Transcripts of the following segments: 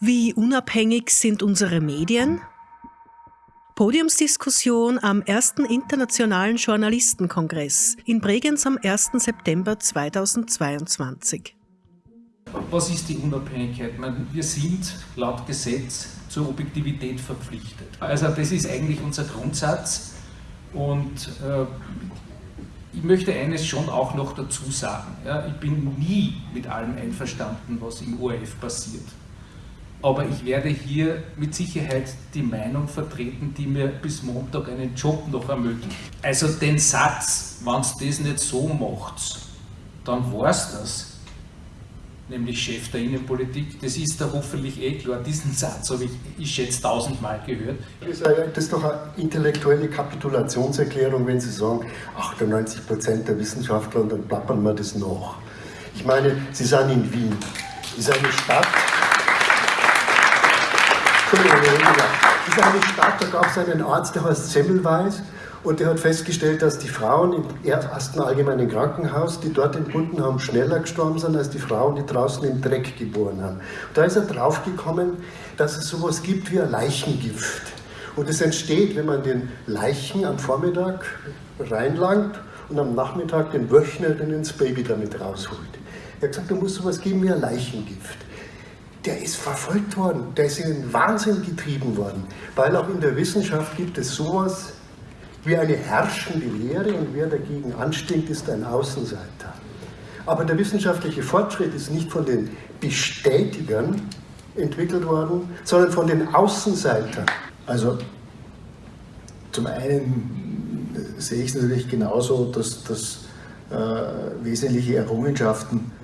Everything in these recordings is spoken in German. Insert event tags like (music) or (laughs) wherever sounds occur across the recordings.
Wie unabhängig sind unsere Medien? Podiumsdiskussion am ersten Internationalen Journalistenkongress in Bregenz am 1. September 2022. Was ist die Unabhängigkeit? wir sind laut Gesetz zur Objektivität verpflichtet. Also das ist eigentlich unser Grundsatz und äh, ich möchte eines schon auch noch dazu sagen. Ja, ich bin nie mit allem einverstanden, was im ORF passiert. Aber ich werde hier mit Sicherheit die Meinung vertreten, die mir bis Montag einen Job noch ermöglicht. Also den Satz, wenn es das nicht so macht, dann war es das nämlich Chef der Innenpolitik. Das ist da hoffentlich eh klar. Diesen Satz habe ich, ich schätze, tausendmal gehört. Das ist doch eine intellektuelle Kapitulationserklärung, wenn Sie sagen, 98 Prozent der Wissenschaftler und dann plappern wir das noch. Ich meine, Sie sind in Wien. Das ist eine Stadt. Entschuldigung, ist eine Stadt, da gab es einen Arzt, der heißt Semmelweis. Und er hat festgestellt, dass die Frauen im ersten allgemeinen Krankenhaus, die dort entbunden haben, schneller gestorben sind als die Frauen, die draußen im Dreck geboren haben. Und da ist er draufgekommen, dass es sowas gibt wie ein Leichengift. Und es entsteht, wenn man den Leichen am Vormittag reinlangt und am Nachmittag den Wöchner dann ins Baby damit rausholt. Er hat gesagt, da muss sowas geben wie ein Leichengift der ist verfolgt worden, der ist in den Wahnsinn getrieben worden, weil auch in der Wissenschaft gibt es sowas wie eine herrschende Lehre und wer dagegen anstinkt, ist ein Außenseiter. Aber der wissenschaftliche Fortschritt ist nicht von den Bestätigern entwickelt worden, sondern von den Außenseitern. Also zum einen sehe ich es natürlich genauso, dass, dass äh, wesentliche Errungenschaften äh,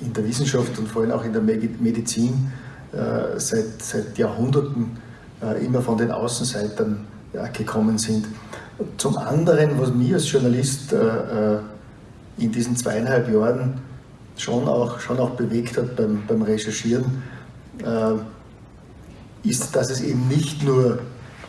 in der Wissenschaft und vor allem auch in der Medizin äh, seit, seit Jahrhunderten äh, immer von den Außenseitern gekommen sind. Zum anderen, was mich als Journalist äh, äh, in diesen zweieinhalb Jahren schon auch, schon auch bewegt hat beim, beim Recherchieren, äh, ist, dass es eben nicht nur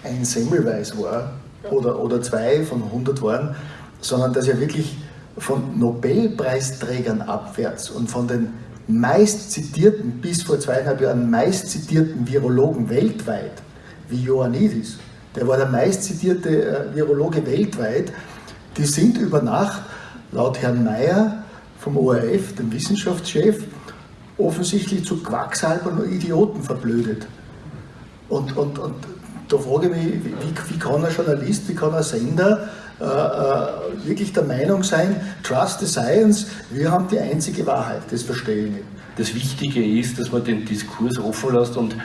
ein Semmelweis war oder, oder zwei von 100 waren, sondern dass ja wirklich von Nobelpreisträgern abwärts und von den meist zitierten, bis vor zweieinhalb Jahren meist zitierten Virologen weltweit, wie Ioannidis, der war der meistzitierte äh, Virologe weltweit, die sind über Nacht, laut Herrn Mayer vom ORF, dem Wissenschaftschef, offensichtlich zu Quacksalbern und Idioten verblödet. Und, und, und da frage ich mich, wie, wie kann ein Journalist, wie kann ein Sender äh, äh, wirklich der Meinung sein, trust the science, wir haben die einzige Wahrheit, das verstehe ich nicht. Das Wichtige ist, dass man den Diskurs offen lässt und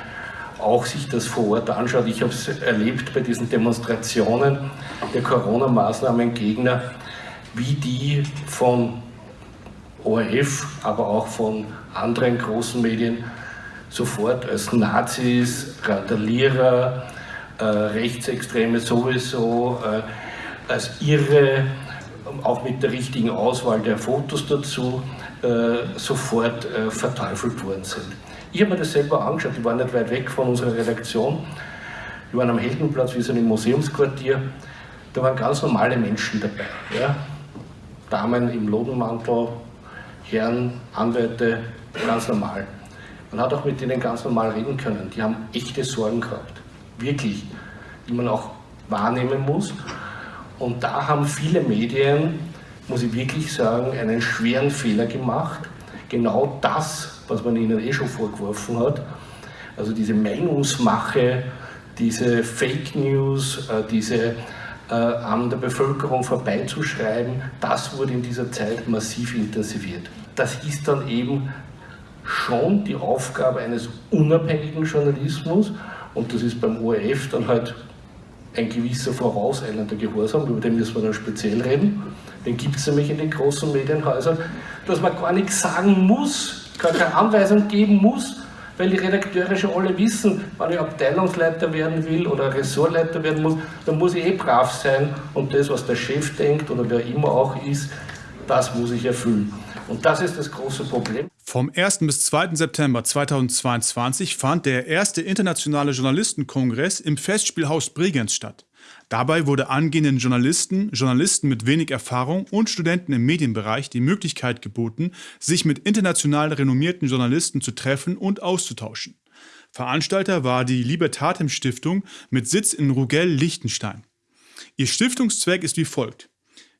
auch sich das vor Ort anschaut. Ich habe es erlebt bei diesen Demonstrationen der Corona-Maßnahmen-Gegner, wie die von ORF, aber auch von anderen großen Medien sofort als Nazis, Randalierer, äh, Rechtsextreme sowieso, äh, als Irre, auch mit der richtigen Auswahl der Fotos dazu, äh, sofort äh, verteufelt worden sind. Ich habe mir das selber angeschaut, ich war nicht weit weg von unserer Redaktion. Wir waren am Heldenplatz, wir sind im Museumsquartier. Da waren ganz normale Menschen dabei. Ja? Damen im Lodenmantel, Herren, Anwälte, ganz normal. Man hat auch mit denen ganz normal reden können. Die haben echte Sorgen gehabt. Wirklich. Die man auch wahrnehmen muss. Und da haben viele Medien, muss ich wirklich sagen, einen schweren Fehler gemacht. Genau das was man ihnen eh schon vorgeworfen hat. Also diese Meinungsmache, diese Fake News, äh, diese äh, an der Bevölkerung vorbeizuschreiben, das wurde in dieser Zeit massiv intensiviert. Das ist dann eben schon die Aufgabe eines unabhängigen Journalismus und das ist beim ORF dann halt ein gewisser vorauseilender Gehorsam, über den müssen wir dann speziell reden. Den gibt es nämlich in den großen Medienhäusern, dass man gar nichts sagen muss, keine Anweisung geben muss, weil die Redakteure schon alle wissen, wenn ich Abteilungsleiter werden will oder Ressortleiter werden muss, dann muss ich eh brav sein und das, was der Chef denkt oder wer immer auch ist, das muss ich erfüllen. Und das ist das große Problem. Vom 1. bis 2. September 2022 fand der erste internationale Journalistenkongress im Festspielhaus Bregenz statt. Dabei wurde angehenden Journalisten, Journalisten mit wenig Erfahrung und Studenten im Medienbereich die Möglichkeit geboten, sich mit international renommierten Journalisten zu treffen und auszutauschen. Veranstalter war die Libertatem Stiftung mit Sitz in Rugell, Liechtenstein. Ihr Stiftungszweck ist wie folgt.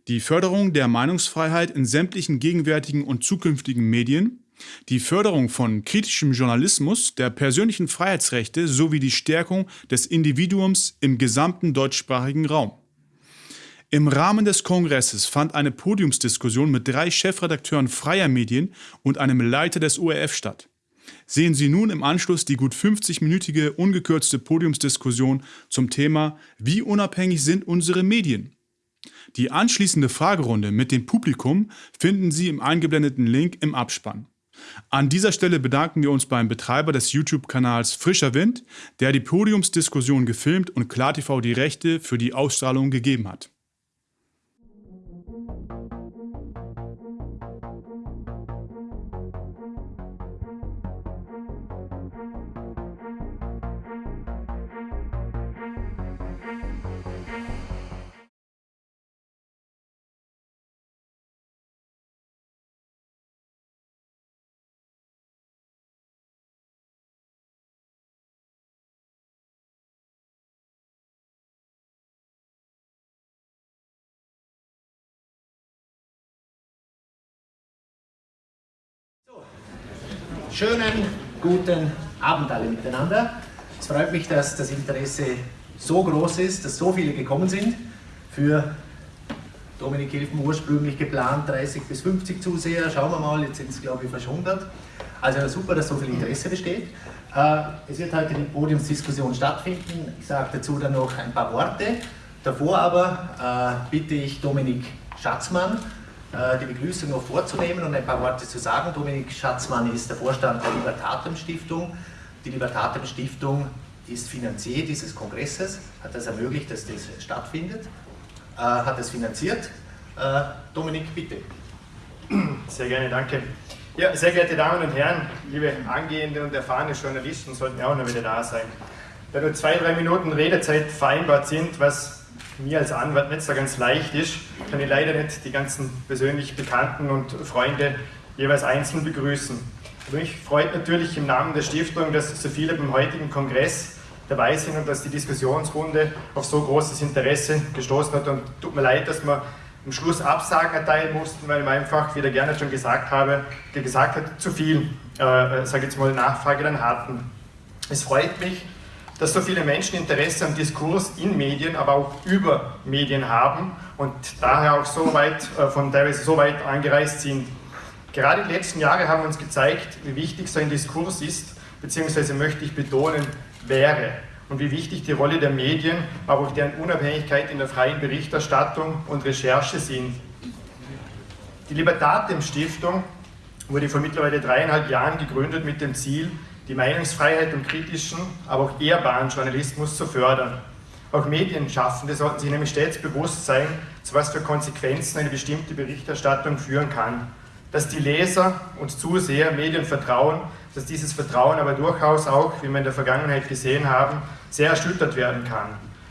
Die Förderung der Meinungsfreiheit in sämtlichen gegenwärtigen und zukünftigen Medien, die Förderung von kritischem Journalismus, der persönlichen Freiheitsrechte sowie die Stärkung des Individuums im gesamten deutschsprachigen Raum. Im Rahmen des Kongresses fand eine Podiumsdiskussion mit drei Chefredakteuren freier Medien und einem Leiter des ORF statt. Sehen Sie nun im Anschluss die gut 50-minütige ungekürzte Podiumsdiskussion zum Thema Wie unabhängig sind unsere Medien? Die anschließende Fragerunde mit dem Publikum finden Sie im eingeblendeten Link im Abspann. An dieser Stelle bedanken wir uns beim Betreiber des YouTube-Kanals Frischer Wind, der die Podiumsdiskussion gefilmt und KlarTV die Rechte für die Ausstrahlung gegeben hat. Schönen guten Abend alle miteinander. Es freut mich, dass das Interesse so groß ist, dass so viele gekommen sind. Für Dominik Hilfen ursprünglich geplant 30 bis 50 Zuseher. Schauen wir mal, jetzt sind es glaube ich fast 100. Also super, dass so viel Interesse besteht. Äh, es wird heute die Podiumsdiskussion stattfinden. Ich sage dazu dann noch ein paar Worte. Davor aber äh, bitte ich Dominik Schatzmann, die Begrüßung noch vorzunehmen und ein paar Worte zu sagen. Dominik Schatzmann ist der Vorstand der Libertatem Stiftung. Die Libertatem Stiftung ist Finanzier dieses Kongresses, hat das ermöglicht, dass das stattfindet, äh, hat es finanziert. Äh, Dominik, bitte. Sehr gerne, danke. Ja, sehr geehrte Damen und Herren, liebe angehende und erfahrene Journalisten sollten ja auch noch wieder da sein. Da nur zwei, drei Minuten Redezeit vereinbart sind, was mir als Anwalt nicht so ganz leicht ist, kann ich leider nicht die ganzen persönlich Bekannten und Freunde jeweils einzeln begrüßen. mich freut natürlich im Namen der Stiftung, dass so viele beim heutigen Kongress dabei sind und dass die Diskussionsrunde auf so großes Interesse gestoßen hat. Und tut mir leid, dass wir am Schluss Absagen erteilen mussten, weil wir einfach, wie der gerne schon gesagt habe, gesagt hat, zu viel, äh, sage jetzt mal, Nachfrage dann hatten. Es freut mich, dass so viele Menschen Interesse am Diskurs in Medien, aber auch über Medien haben und daher auch so weit, äh, von teilweise so weit angereist sind. Gerade die letzten Jahre haben uns gezeigt, wie wichtig so ein Diskurs ist, beziehungsweise möchte ich betonen, wäre und wie wichtig die Rolle der Medien, aber auch deren Unabhängigkeit in der freien Berichterstattung und Recherche sind. Die Libertatem Stiftung wurde vor mittlerweile dreieinhalb Jahren gegründet mit dem Ziel, die Meinungsfreiheit und kritischen, aber auch ehrbaren Journalismus zu fördern. Auch Medienschaffende sollten sich nämlich stets bewusst sein, zu was für Konsequenzen eine bestimmte Berichterstattung führen kann. Dass die Leser und Zuseher Medien vertrauen, dass dieses Vertrauen aber durchaus auch, wie wir in der Vergangenheit gesehen haben, sehr erschüttert werden kann.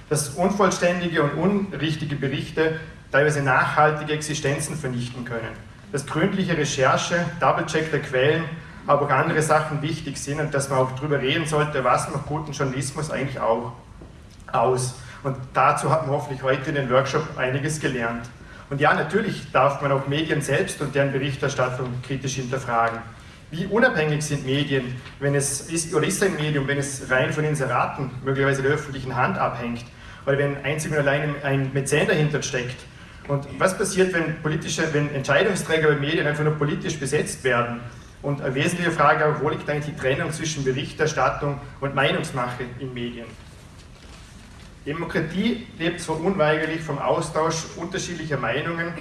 Dass unvollständige und unrichtige Berichte teilweise nachhaltige Existenzen vernichten können. Dass gründliche Recherche, Double-Check der Quellen aber auch andere Sachen wichtig sind und dass man auch darüber reden sollte, was macht guten Journalismus eigentlich auch aus. Und dazu hat man hoffentlich heute in den Workshop einiges gelernt. Und ja, natürlich darf man auch Medien selbst und deren Berichterstattung kritisch hinterfragen. Wie unabhängig sind Medien, wenn es ist, oder ist ein Medium, wenn es rein von Inseraten, möglicherweise der öffentlichen Hand abhängt, oder wenn einzig und allein ein Mäzen dahinter steckt? Und was passiert, wenn, politische, wenn Entscheidungsträger bei Medien einfach nur politisch besetzt werden? Und eine wesentliche Frage auch, wo liegt eigentlich die Trennung zwischen Berichterstattung und Meinungsmache in Medien? Demokratie lebt zwar unweigerlich vom Austausch unterschiedlicher Meinungen,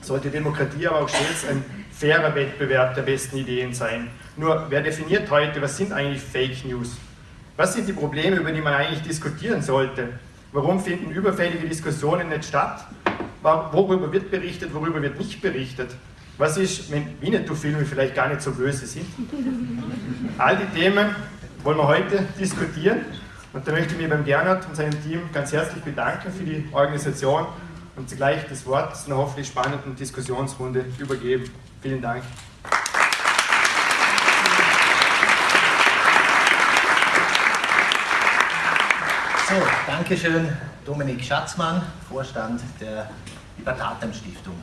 sollte Demokratie aber auch stets ein fairer Wettbewerb der besten Ideen sein. Nur, wer definiert heute, was sind eigentlich Fake News? Was sind die Probleme, über die man eigentlich diskutieren sollte? Warum finden überfällige Diskussionen nicht statt? Worüber wird berichtet, worüber wird nicht berichtet? Was ist, wenn Winnetou-Filme vielleicht gar nicht so böse sind? All die Themen wollen wir heute diskutieren Und da möchte ich mich beim Gernot und seinem Team ganz herzlich bedanken für die Organisation und zugleich das Wort zu einer hoffentlich spannenden Diskussionsrunde übergeben. Vielen Dank. So, Dankeschön, Dominik Schatzmann, Vorstand der Libertatem Stiftung.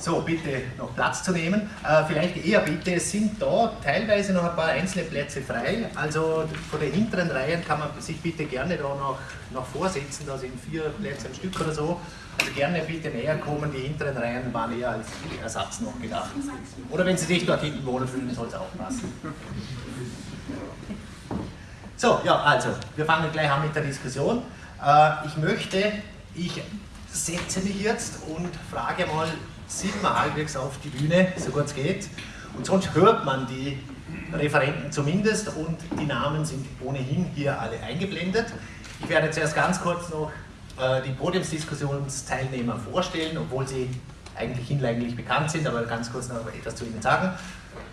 So, bitte noch Platz zu nehmen. Äh, vielleicht eher bitte, es sind da teilweise noch ein paar einzelne Plätze frei. Also von den hinteren Reihen kann man sich bitte gerne da noch, noch vorsetzen. Da sind vier Plätze am Stück oder so. Also gerne bitte näher kommen. Die hinteren Reihen waren eher als Ersatz noch gedacht. Oder wenn Sie sich dort hinten wohlfühlen, soll es auch passen. So, ja, also, wir fangen gleich an mit der Diskussion. Äh, ich möchte, ich setze mich jetzt und frage mal sieht man halbwegs auf die Bühne, so gut es geht. Und sonst hört man die Referenten zumindest und die Namen sind ohnehin hier alle eingeblendet. Ich werde zuerst ganz kurz noch äh, die Podiumsdiskussionsteilnehmer vorstellen, obwohl sie eigentlich hinlänglich bekannt sind, aber ganz kurz noch etwas zu ihnen sagen.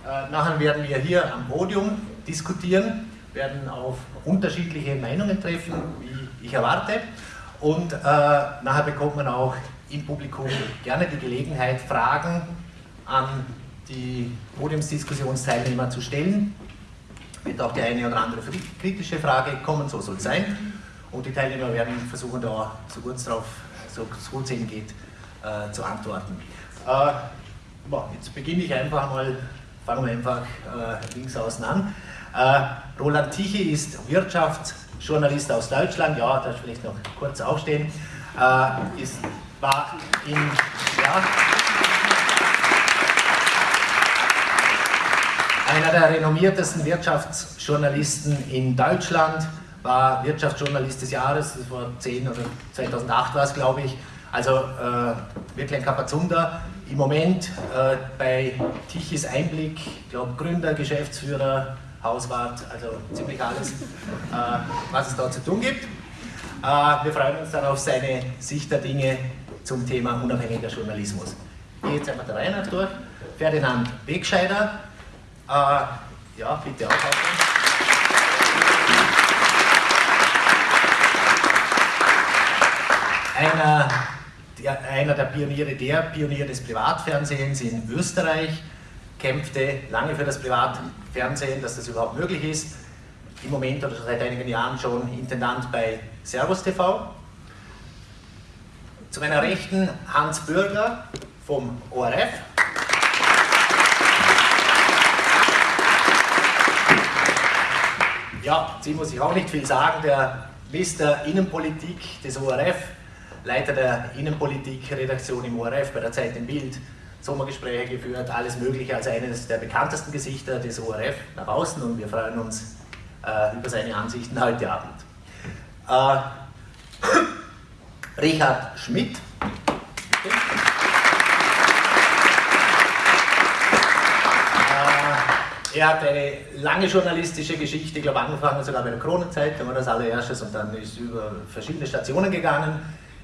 Äh, nachher werden wir hier am Podium diskutieren, werden auf unterschiedliche Meinungen treffen, wie ich erwarte. Und äh, nachher bekommt man auch im Publikum gerne die Gelegenheit, Fragen an die Podiumsdiskussionsteilnehmer zu stellen. Wird auch die eine oder andere kritische Frage kommen, so soll es sein. Und die Teilnehmer werden versuchen, da so gut es drauf, so gut es geht, äh, zu antworten. Äh, jetzt beginne ich einfach mal, fangen wir einfach äh, links außen an. Äh, Roland Tichy ist Wirtschaftsjournalist aus Deutschland, ja, da vielleicht noch kurz aufstehen, äh, ist war in, ja, einer der renommiertesten Wirtschaftsjournalisten in Deutschland, war Wirtschaftsjournalist des Jahres, das war 10 oder 2008 war es, glaube ich. Also äh, wirklich ein Kapazunder. Im Moment äh, bei Tichys Einblick, glaube Gründer, Geschäftsführer, Hauswart, also ziemlich alles, äh, was es da zu tun gibt. Äh, wir freuen uns dann auf seine Sicht der Dinge zum Thema unabhängiger Journalismus. Ich gehe jetzt einmal der Reihe nach durch. Ferdinand Wegscheider, äh, ja, bitte auch Einer der, einer der Pioniere, der Pionier des Privatfernsehens in Österreich, kämpfte lange für das Privatfernsehen, dass das überhaupt möglich ist. Im Moment oder seit einigen Jahren schon Intendant bei Servus TV. Zu meiner Rechten Hans Bürger vom ORF. Ja, sie muss ich auch nicht viel sagen, der Mr. Innenpolitik des ORF, Leiter der Innenpolitik-Redaktion im ORF bei der Zeit im Bild, Sommergespräche geführt, alles Mögliche, also eines der bekanntesten Gesichter des ORF nach außen und wir freuen uns äh, über seine Ansichten heute Abend. Äh, Richard Schmidt. Äh, er hat eine lange journalistische Geschichte, ich glaube angefangen sogar bei der Kronenzeit, da war das allererstes und dann ist über verschiedene Stationen gegangen.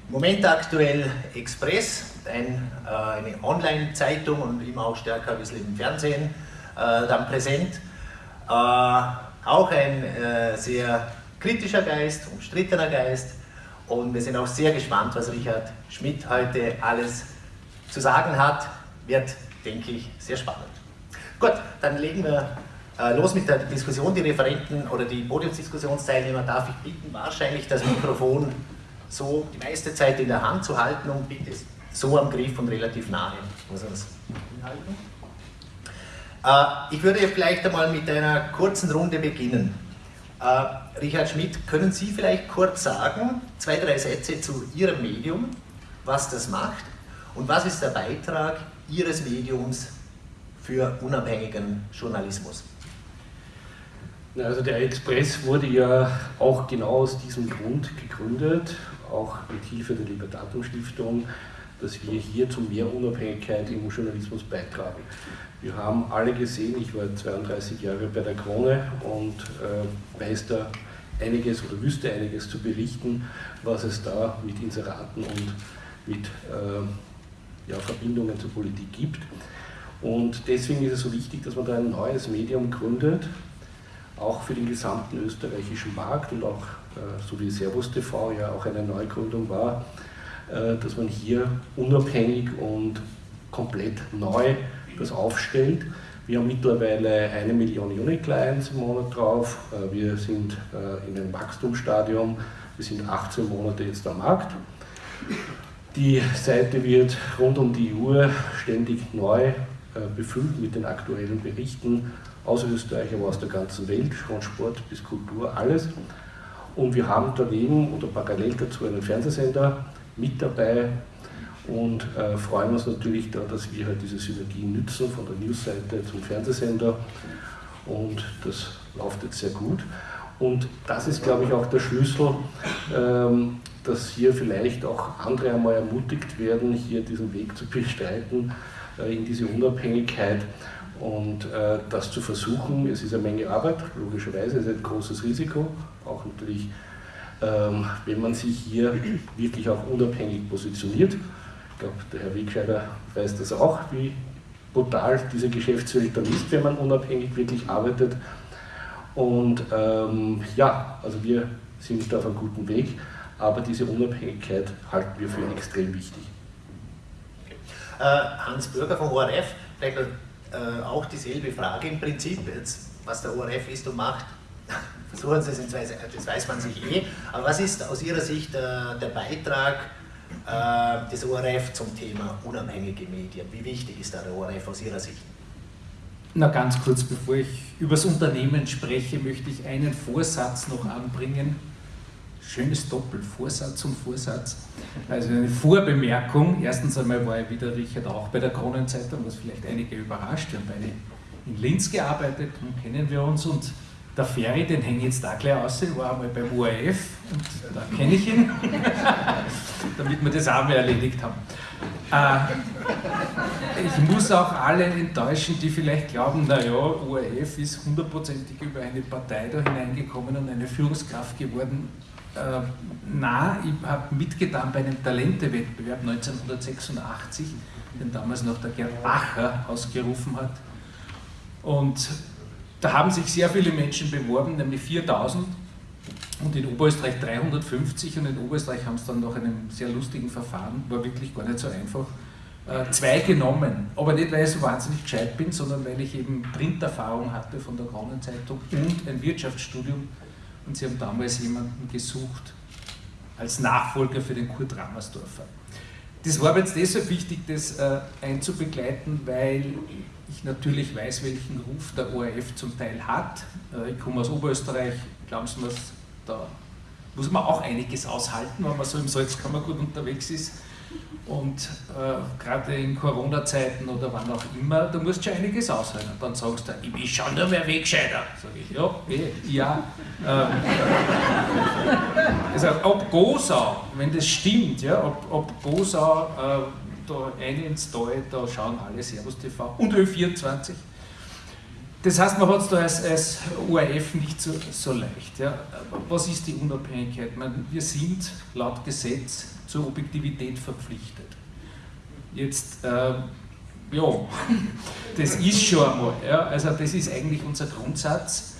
Im Moment aktuell Express, ein, äh, eine Online-Zeitung und immer auch stärker ein bisschen im Fernsehen äh, dann präsent. Auch ein sehr kritischer Geist, umstrittener Geist und wir sind auch sehr gespannt, was Richard Schmidt heute alles zu sagen hat. Wird, denke ich, sehr spannend. Gut, dann legen wir äh, los mit der Diskussion. Die Referenten oder die Podiumsdiskussionsteilnehmer darf ich bitten, wahrscheinlich das Mikrofon so die meiste Zeit in der Hand zu halten und bitte so am Griff und relativ nahe. Muss man. Äh, ich würde vielleicht einmal mit einer kurzen Runde beginnen. Äh, Richard Schmidt, können Sie vielleicht kurz sagen, zwei, drei Sätze zu Ihrem Medium, was das macht und was ist der Beitrag Ihres Mediums für unabhängigen Journalismus? Also der Express wurde ja auch genau aus diesem Grund gegründet, auch mit Hilfe der Libertatum Stiftung, dass wir hier zu mehr Unabhängigkeit im Journalismus beitragen. Wir haben alle gesehen, ich war 32 Jahre bei der Krone und äh, weiß da einiges oder wüsste einiges zu berichten, was es da mit Inseraten und mit äh, ja, Verbindungen zur Politik gibt. Und deswegen ist es so wichtig, dass man da ein neues Medium gründet, auch für den gesamten österreichischen Markt und auch, so wie Servus TV ja auch eine Neugründung war, dass man hier unabhängig und komplett neu das aufstellt. Wir haben mittlerweile eine Million Unique Clients im Monat drauf. Wir sind in einem Wachstumsstadium. Wir sind 18 Monate jetzt am Markt. Die Seite wird rund um die Uhr ständig neu äh, befüllt mit den aktuellen Berichten aus Österreich, aber aus der ganzen Welt, von Sport bis Kultur, alles. Und wir haben daneben oder parallel dazu einen Fernsehsender mit dabei und äh, freuen uns natürlich da, dass wir halt diese Synergien nützen von der Newsseite zum Fernsehsender und das läuft jetzt sehr gut. Und das ist, glaube ich, auch der Schlüssel, ähm, dass hier vielleicht auch andere einmal ermutigt werden, hier diesen Weg zu bestreiten äh, in diese Unabhängigkeit und äh, das zu versuchen. Es ist eine Menge Arbeit, logischerweise, es ist ein großes Risiko, auch natürlich, ähm, wenn man sich hier wirklich auch unabhängig positioniert. Glaube, der Herr Wegscheider weiß das auch, wie brutal diese Geschäftswelt dann ist, wenn man unabhängig wirklich arbeitet. Und ähm, ja, also wir sind da auf einem guten Weg aber diese Unabhängigkeit halten wir für extrem wichtig. Okay. Äh, Hans Bürger vom ORF, vielleicht äh, auch dieselbe Frage im Prinzip, jetzt, was der ORF ist und macht. (laughs) Versuchen Sie es, das weiß man sich eh, aber was ist aus Ihrer Sicht äh, der Beitrag des ORF zum Thema unabhängige Medien? Wie wichtig ist da der ORF aus Ihrer Sicht? Na ganz kurz, bevor ich über das Unternehmen spreche, möchte ich einen Vorsatz noch anbringen schönes Doppel, Vorsatz und Vorsatz. Also eine Vorbemerkung. Erstens einmal war ich wieder Richard auch bei der Kronenzeitung, was vielleicht einige überrascht. Wir haben beide in Linz gearbeitet und kennen wir uns und der Ferry, den hänge ich jetzt da gleich aus, war einmal beim ORF und da kenne ich ihn, (laughs) damit wir das auch mal erledigt haben. Äh, ich muss auch alle enttäuschen, die vielleicht glauben, naja, ORF ist hundertprozentig über eine Partei da hineingekommen und eine Führungskraft geworden. Äh, na, ich habe mitgetan bei einem Talentewettbewerb 1986, den damals noch der Gerd Bacher ausgerufen hat. Und da haben sich sehr viele Menschen beworben, nämlich 4000 und in Oberösterreich 350 und in Oberösterreich haben es dann nach einem sehr lustigen Verfahren, war wirklich gar nicht so einfach, äh, zwei genommen. Aber nicht, weil ich so wahnsinnig gescheit bin, sondern weil ich eben Printerfahrung hatte von der Kronenzeitung und ein Wirtschaftsstudium und sie haben damals jemanden gesucht als Nachfolger für den Kurt Rammersdorfer. Das war jetzt deshalb wichtig, das äh, einzubegleiten, weil ich natürlich weiß, welchen Ruf der ORF zum Teil hat. Äh, ich komme aus Oberösterreich, glauben Sie mir, da muss man auch einiges aushalten, wenn man so im Salzkammergut unterwegs ist. Und äh, gerade in Corona-Zeiten oder wann auch immer, da musst du schon einiges aushalten. Und dann sagst du, ich bin schon nur mehr Wegscheider. Sag ich, ja, eh, ja. Ähm, also, ob Gosau, wenn das stimmt, ja, ob, ob Gosau äh, da eine ins Tal, da schauen alle Servus TV und Ö24. Das heißt, man hat es da als, als ORF nicht so, so leicht. Ja. Was ist die Unabhängigkeit? Meine, wir sind laut Gesetz zur Objektivität verpflichtet. Jetzt, äh, ja, (laughs) das ist schon einmal, ja, also das ist eigentlich unser Grundsatz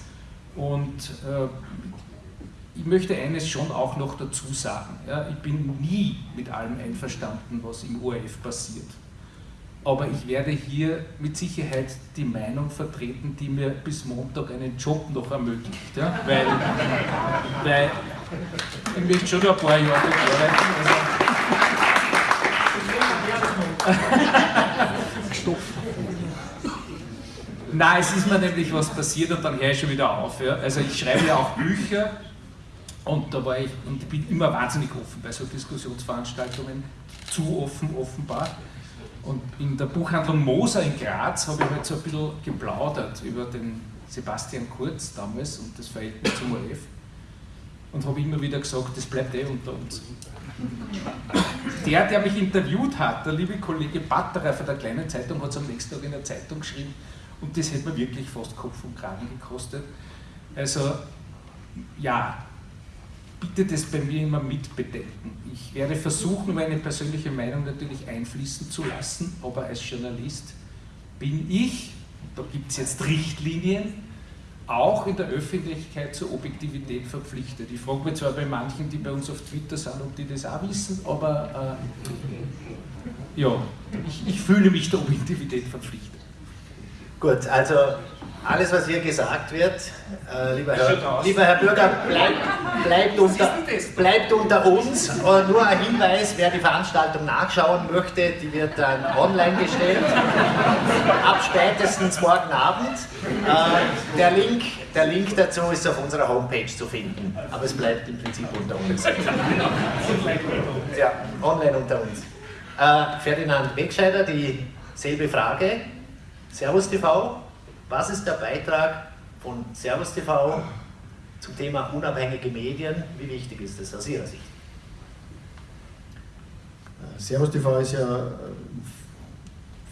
und äh, ich möchte eines schon auch noch dazu sagen. Ja, ich bin nie mit allem einverstanden, was im ORF passiert. Aber ich werde hier mit Sicherheit die Meinung vertreten, die mir bis Montag einen Job noch ermöglicht. Ja? Weil, weil ich möchte schon ein paar Jahre arbeiten. Also (laughs) Nein, es ist mir nämlich was passiert und dann höre ich schon wieder auf. Ja? Also ich schreibe ja auch Bücher und da war ich und ich bin immer wahnsinnig offen bei so Diskussionsveranstaltungen, zu offen offenbar. Und in der Buchhandlung Moser in Graz habe ich halt so ein bisschen geplaudert über den Sebastian Kurz damals und das Verhältnis zum ORF. Und habe immer wieder gesagt, das bleibt eh unter uns. Der, der mich interviewt hat, der liebe Kollege Batterer von der kleinen Zeitung, hat es am nächsten Tag in der Zeitung geschrieben und das hätte mir wirklich fast Kopf und Kragen gekostet. Also, ja, bitte das bei mir immer mitbedenken. Ich werde versuchen, meine persönliche Meinung natürlich einfließen zu lassen, aber als Journalist bin ich, da gibt es jetzt Richtlinien, auch in der Öffentlichkeit zur Objektivität verpflichtet. Ich frage mich zwar bei manchen, die bei uns auf Twitter sind, ob die das auch wissen, aber äh, ja, ich, ich fühle mich der Objektivität verpflichtet. Gut, also alles, was hier gesagt wird, äh, lieber, Herr, lieber, Herr, Bürger, bleibt, bleibt, unter, bleibt unter uns. Und nur ein Hinweis, wer die Veranstaltung nachschauen möchte, die wird dann online gestellt, ab spätestens morgen Abend. Äh, der, Link, der Link dazu ist auf unserer Homepage zu finden, aber es bleibt im Prinzip unter uns. (laughs) Ja, online unter uns. Äh, Ferdinand Wegscheider, dieselbe Frage. Servus TV, was ist der Beitrag von Servus TV zum Thema unabhängige Medien? Wie wichtig ist das aus Ihrer Sicht? Servus TV ist ja im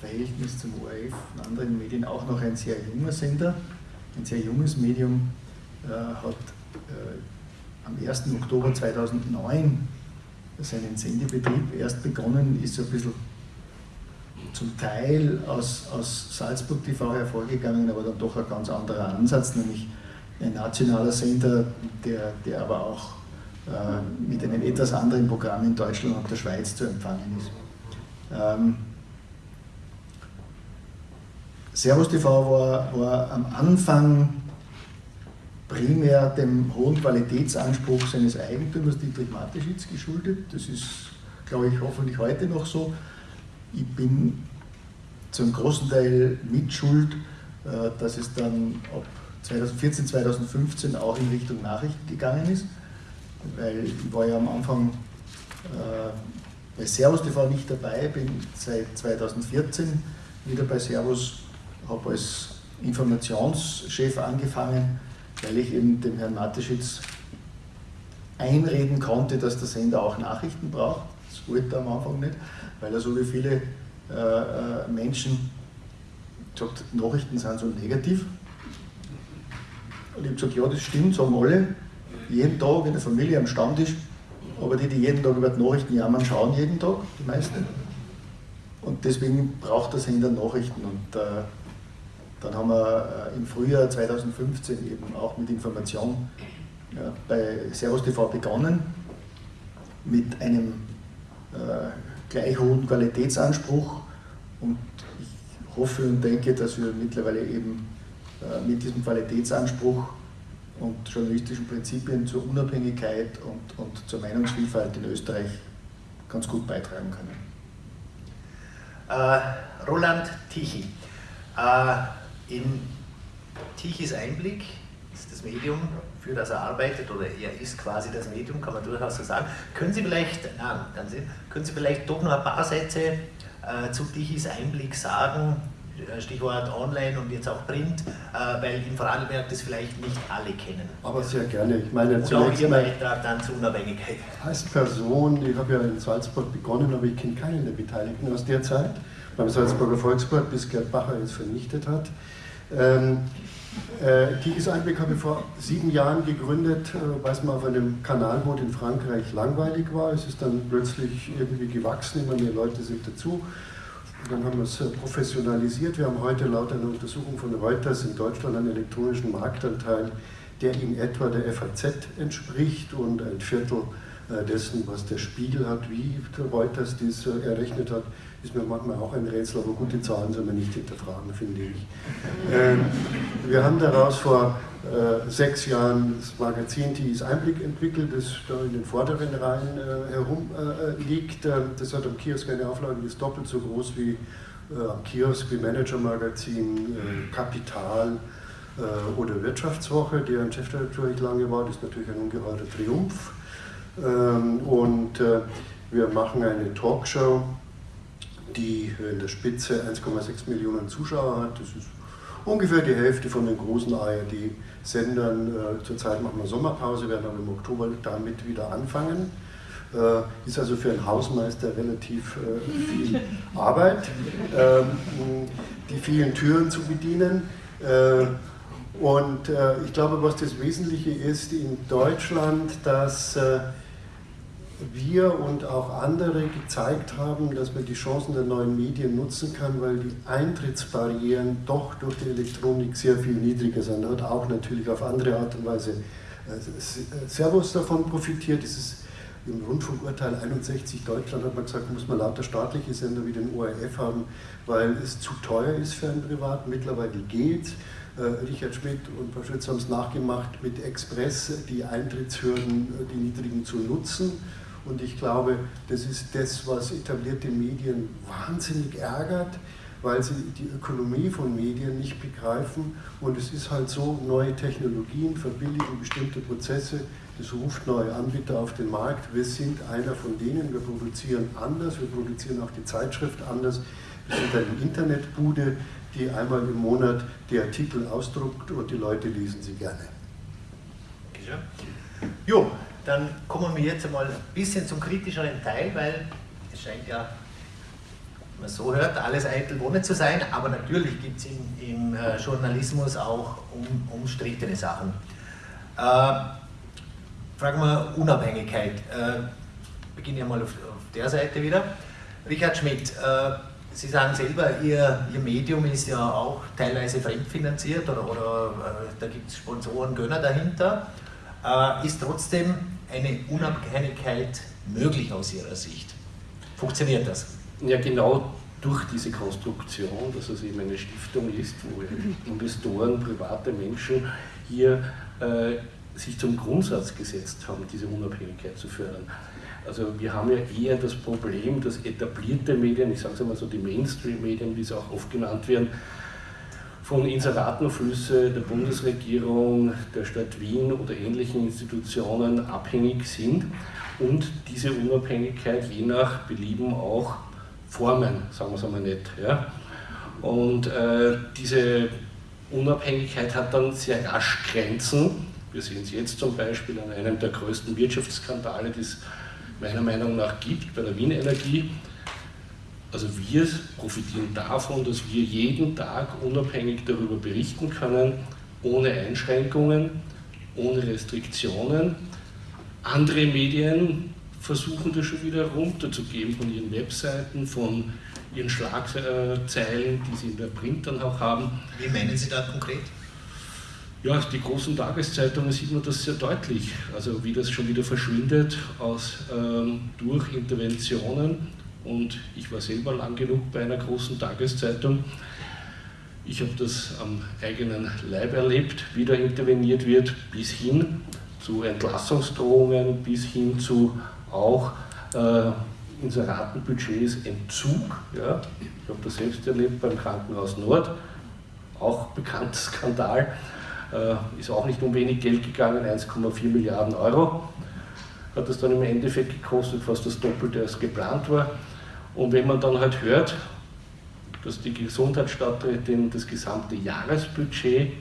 Verhältnis zum ORF und anderen Medien auch noch ein sehr junger Sender, ein sehr junges Medium, äh, hat äh, am 1. Oktober 2009 seinen Sendebetrieb erst begonnen, ist so ein bisschen zum Teil aus, aus Salzburg TV hervorgegangen, aber dann doch ein ganz anderer Ansatz, nämlich ein nationaler Sender, der, der aber auch äh, mit einem etwas anderen Programm in Deutschland und der Schweiz zu empfangen ist. Ähm, Servus TV war, war am Anfang primär dem hohen Qualitätsanspruch seines Eigentümers Dietrich Mateschitz geschuldet. Das ist, glaube ich, hoffentlich heute noch so ich bin zum großen Teil mitschuld, äh, dass es dann ab 2014, 2015 auch in Richtung Nachrichten gegangen ist, weil ich war ja am Anfang äh, bei Servus TV nicht dabei, bin seit 2014 wieder bei Servus, habe als Informationschef angefangen, weil ich eben dem Herrn Mateschitz einreden konnte, dass der Sender auch Nachrichten braucht. Das wollte er am Anfang nicht weil er so wie viele äh, äh, Menschen sagt, Nachrichten sind so negativ. Und ich habe gesagt, ja, das stimmt, sagen alle, jeden Tag in der Familie am Stammtisch, aber die, die jeden Tag über die Nachrichten jammern, schauen jeden Tag, die meisten. Und deswegen braucht der Sender Nachrichten. Und äh, dann haben wir äh, im Frühjahr 2015 eben auch mit Information ja, bei Servus TV begonnen, mit einem äh, gleich hohen Qualitätsanspruch und ich hoffe und denke, dass wir mittlerweile eben äh, mit diesem Qualitätsanspruch und journalistischen Prinzipien zur Unabhängigkeit und, und zur Meinungsvielfalt in Österreich ganz gut beitragen können. Äh, Roland Tichy. Äh, in Tichys Einblick ist das Medium für das er arbeitet oder er ist quasi das Medium, kann man durchaus so sagen. Können Sie vielleicht, na, können Sie vielleicht doch noch ein paar Sätze äh, zu Tichys Einblick sagen, äh, Stichwort Online und jetzt auch Print, äh, weil in Vorarlberg das vielleicht nicht alle kennen. Aber sehr gerne. Ich meine, und auch Ihr Beitrag dann zur Unabhängigkeit. Als Person, ich habe ja in Salzburg begonnen, aber ich kenne keinen der Beteiligten aus der Zeit, beim Salzburger Volksblatt, bis Gerd Bacher es vernichtet hat. Ähm, äh, Tigis Einblick habe ich vor sieben Jahren gegründet, äh, weil es mal auf einem Kanalboot in Frankreich langweilig war. Es ist dann plötzlich irgendwie gewachsen, immer mehr Leute sind dazu. Und dann haben wir es äh, professionalisiert. Wir haben heute laut einer Untersuchung von Reuters in Deutschland einen elektronischen Marktanteil, der in etwa der FAZ entspricht und ein Viertel dessen, was der Spiegel hat, wie Reuters dies errechnet hat ist mir manchmal auch ein Rätsel, aber gute Zahlen soll man nicht hinterfragen, finde ich. (laughs) Ähm, wir haben daraus vor äh, sechs Jahren das Magazin TIs Einblick entwickelt, das da in den vorderen Reihen äh, herumliegt. Äh, das hat am Kiosk eine Auflage, die ist doppelt so groß wie äh, am Kiosk wie Manager-Magazin, Kapital oder Wirtschaftswoche, deren Chefredakteur ich lange war. Das ist natürlich ein ungeheurer Triumph. Ähm, und wir machen eine Talkshow die in der Spitze 1,6 Millionen Zuschauer hat. Das ist ungefähr die Hälfte von den großen ARD-Sendern. Äh, zurzeit machen wir Sommerpause, werden aber im Oktober damit wieder anfangen. Äh, ist also für einen Hausmeister relativ äh, viel (laughs) Arbeit, ähm, die vielen Türen zu bedienen. Und ich glaube, was das Wesentliche ist in Deutschland, dass wir und auch andere gezeigt haben, dass man die Chancen der neuen Medien nutzen kann, weil die Eintrittsbarrieren doch durch die Elektronik sehr viel niedriger sind. Hat auch natürlich auf andere Art und Weise äh, Servus davon profitiert. Es ist im Rundfunkurteil 61 Deutschland hat man gesagt, muss man lauter staatliche Sender wie den ORF haben, weil es zu teuer ist für einen Privat. Mittlerweile geht äh, Richard Schmidt und Frau Schütz haben es nachgemacht, mit Express die Eintrittshürden, äh, die niedrigen zu nutzen. Und ich glaube, das ist das, was etablierte Medien wahnsinnig ärgert, weil sie die Ökonomie von Medien nicht begreifen. Und es ist halt so, neue Technologien verbilligen bestimmte Prozesse, das ruft neue Anbieter auf den Markt. Wir sind einer von denen, wir produzieren anders, wir produzieren auch die Zeitschrift anders. Wir sind eine Internetbude, die einmal im Monat die Artikel ausdruckt und die Leute lesen sie gerne. Jo, dann kommen wir jetzt einmal ein bisschen zum kritischeren Teil, weil es scheint ja, wenn man so hört, alles eitel Wohnen zu sein, aber natürlich gibt es im, im, äh, Journalismus auch um, umstrittene Sachen. Äh, fragen wir Unabhängigkeit. Äh, beginne ich mal auf, auf, der Seite wieder. Richard Schmidt, äh, Sie sagen selber, Ihr, Ihr Medium ist ja auch teilweise fremdfinanziert oder, oder äh, da gibt es Sponsoren, Gönner dahinter. Äh, ist trotzdem eine Unabhängigkeit möglich aus Ihrer Sicht? Funktioniert das? Ja, genau durch diese Konstruktion, dass es eben eine Stiftung ist, wo Investoren, private Menschen hier äh, sich zum Grundsatz gesetzt haben, diese Unabhängigkeit zu fördern. Also wir haben ja eher das Problem, dass etablierte Medien, ich sage es einmal so die Mainstream-Medien, wie sie auch oft genannt werden, von Inseratenflüsse der Bundesregierung, der Stadt Wien oder ähnlichen Institutionen abhängig sind und diese Unabhängigkeit je nach Belieben auch formen, sagen wir es einmal nicht. Ja? Und äh, diese Unabhängigkeit hat dann sehr rasch Grenzen. Wir sehen es jetzt zum Beispiel an einem der größten Wirtschaftsskandale, die es meiner Meinung nach gibt bei der Wien Energie. Also wir profitieren davon, dass wir jeden Tag unabhängig darüber berichten können, ohne Einschränkungen, ohne Restriktionen. Andere Medien versuchen das schon wieder runterzugeben von ihren Webseiten, von ihren Schlagzeilen, die sie in der Print dann auch haben. Wie meinen Sie da konkret? Ja, die großen Tageszeitungen sieht man das sehr deutlich. Also wie das schon wieder verschwindet aus, ähm, durch Interventionen und ich war selber lang genug bei einer großen Tageszeitung. Ich habe das am eigenen Leib erlebt, wie da interveniert wird, bis hin zu Entlassungsdrohungen, bis hin zu auch äh, Inseratenbudgets Entzug. Ja. Ich habe das selbst erlebt beim Krankenhaus Nord, auch bekannter Skandal, äh, ist auch nicht um wenig Geld gegangen, 1,4 Milliarden Euro hat das dann im Endeffekt gekostet, fast das Doppelte als geplant war. Und wenn man dann halt hört, dass die Gesundheitsstadträtin das gesamte Jahresbudget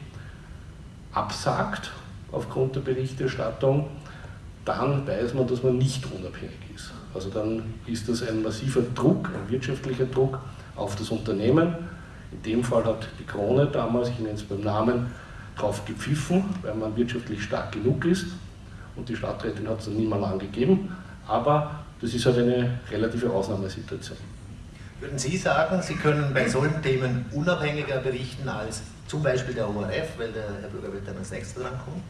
absagt aufgrund der Berichterstattung, dann weiß man, dass man nicht unabhängig ist. Also dann ist das ein massiver Druck, ein wirtschaftlicher Druck auf das Unternehmen. In dem Fall hat die Krone damals, ich nenne es beim Namen, drauf gepfiffen, weil man wirtschaftlich stark genug ist. Und die Stadträtin hat es dann niemand angegeben. Aber das ist halt eine relative Ausnahmesituation. Würden Sie sagen, Sie können bei solchen Themen unabhängiger berichten als zum Beispiel der ORF, weil der Herr Bürger wird dann als nächster drankommen?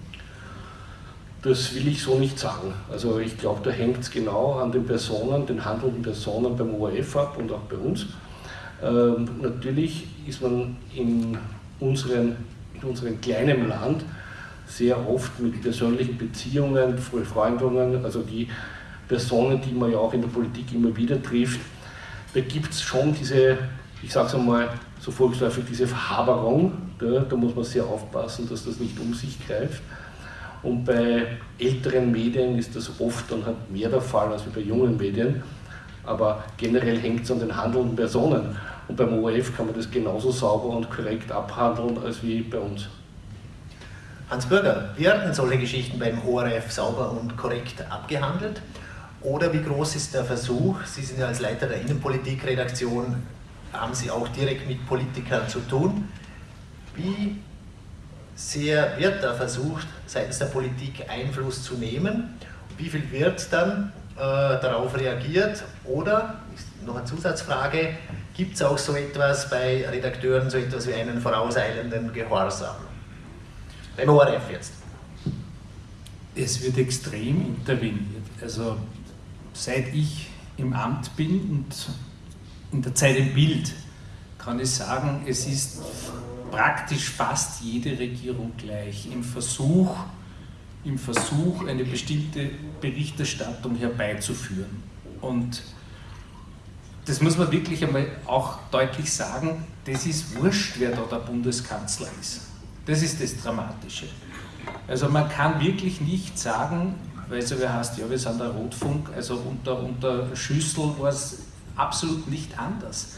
Das will ich so nicht sagen. Also ich glaube, da hängt es genau an den Personen, den handelnden Personen beim ORF ab und auch bei uns. Ähm, natürlich ist man in, unseren, in unserem kleinen Land sehr oft mit persönlichen Beziehungen, Freundungen, also die Personen, die man ja auch in der Politik immer wieder trifft, da gibt es schon diese, ich sage es einmal so volksläufig, diese Verhaberung. Da, da muss man sehr aufpassen, dass das nicht um sich greift. Und bei älteren Medien ist das oft dann halt mehr der Fall als bei jungen Medien. Aber generell hängt es an den handelnden Personen. Und beim ORF kann man das genauso sauber und korrekt abhandeln als wie bei uns. Hans Bürger, werden solche Geschichten beim ORF sauber und korrekt abgehandelt? Oder wie groß ist der Versuch? Sie sind ja als Leiter der Innenpolitikredaktion, haben Sie auch direkt mit Politikern zu tun. Wie sehr wird da versucht, seitens der Politik Einfluss zu nehmen? Wie viel wird dann darauf reagiert? Oder, noch eine Zusatzfrage, gibt es auch so etwas bei Redakteuren, so etwas wie einen vorauseilenden Gehorsam? Beim ORF jetzt. Es wird extrem interveniert. Also seit ich im Amt bin und in der Zeit im Bild, kann ich sagen, es ist praktisch fast jede Regierung gleich im Versuch, im Versuch, eine bestimmte Berichterstattung herbeizuführen. Und das muss man wirklich einmal auch deutlich sagen, das ist wurscht, wer da der Bundeskanzler ist. Das ist das Dramatische. Also man kann wirklich nicht sagen, weil so wer heißt, ja, wir sind der Rotfunk, also unter, unter Schüssel war es absolut nicht anders.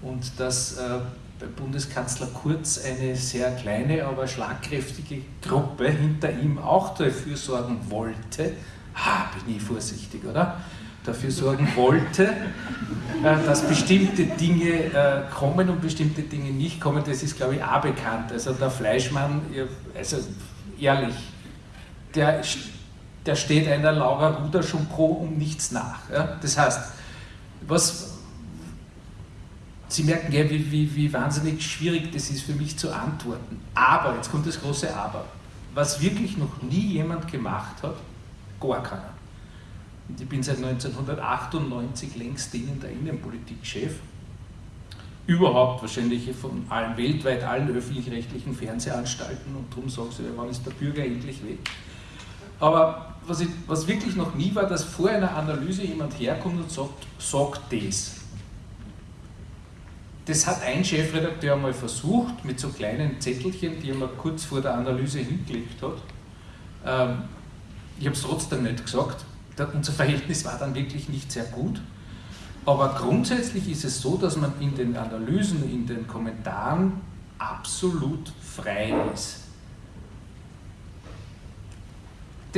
Und dass äh, bei Bundeskanzler Kurz eine sehr kleine, aber schlagkräftige Gruppe hinter ihm auch dafür sorgen wollte, ha, bin ich vorsichtig, oder? Dafür sorgen wollte, äh, dass bestimmte Dinge äh, kommen und bestimmte Dinge nicht kommen, das ist, glaube ich, auch bekannt. Also der Fleischmann, also ehrlich, der, der steht einer Laura Ruder schon pro um nichts nach. Ja? Das heißt, was, Sie merken ja, wie, wie, wie wahnsinnig schwierig das ist für mich zu antworten. Aber, jetzt kommt das große Aber, was wirklich noch nie jemand gemacht hat, gar keiner. Und ich bin seit 1998 längst dienender Innenpolitik-Chef. Überhaupt wahrscheinlich von allen, weltweit allen öffentlich-rechtlichen Fernsehanstalten und darum sagen sie, wann ist der Bürger endlich weg? Aber was, ich, was wirklich noch nie war, dass vor einer Analyse jemand herkommt und sagt, sagt das. Das hat ein Chefredakteur mal versucht, mit so kleinen Zettelchen, die er mal kurz vor der Analyse hingelegt hat. Ähm, ich habe es trotzdem nicht gesagt. Unser Verhältnis war dann wirklich nicht sehr gut. Aber grundsätzlich ist es so, dass man in den Analysen, in den Kommentaren absolut frei ist.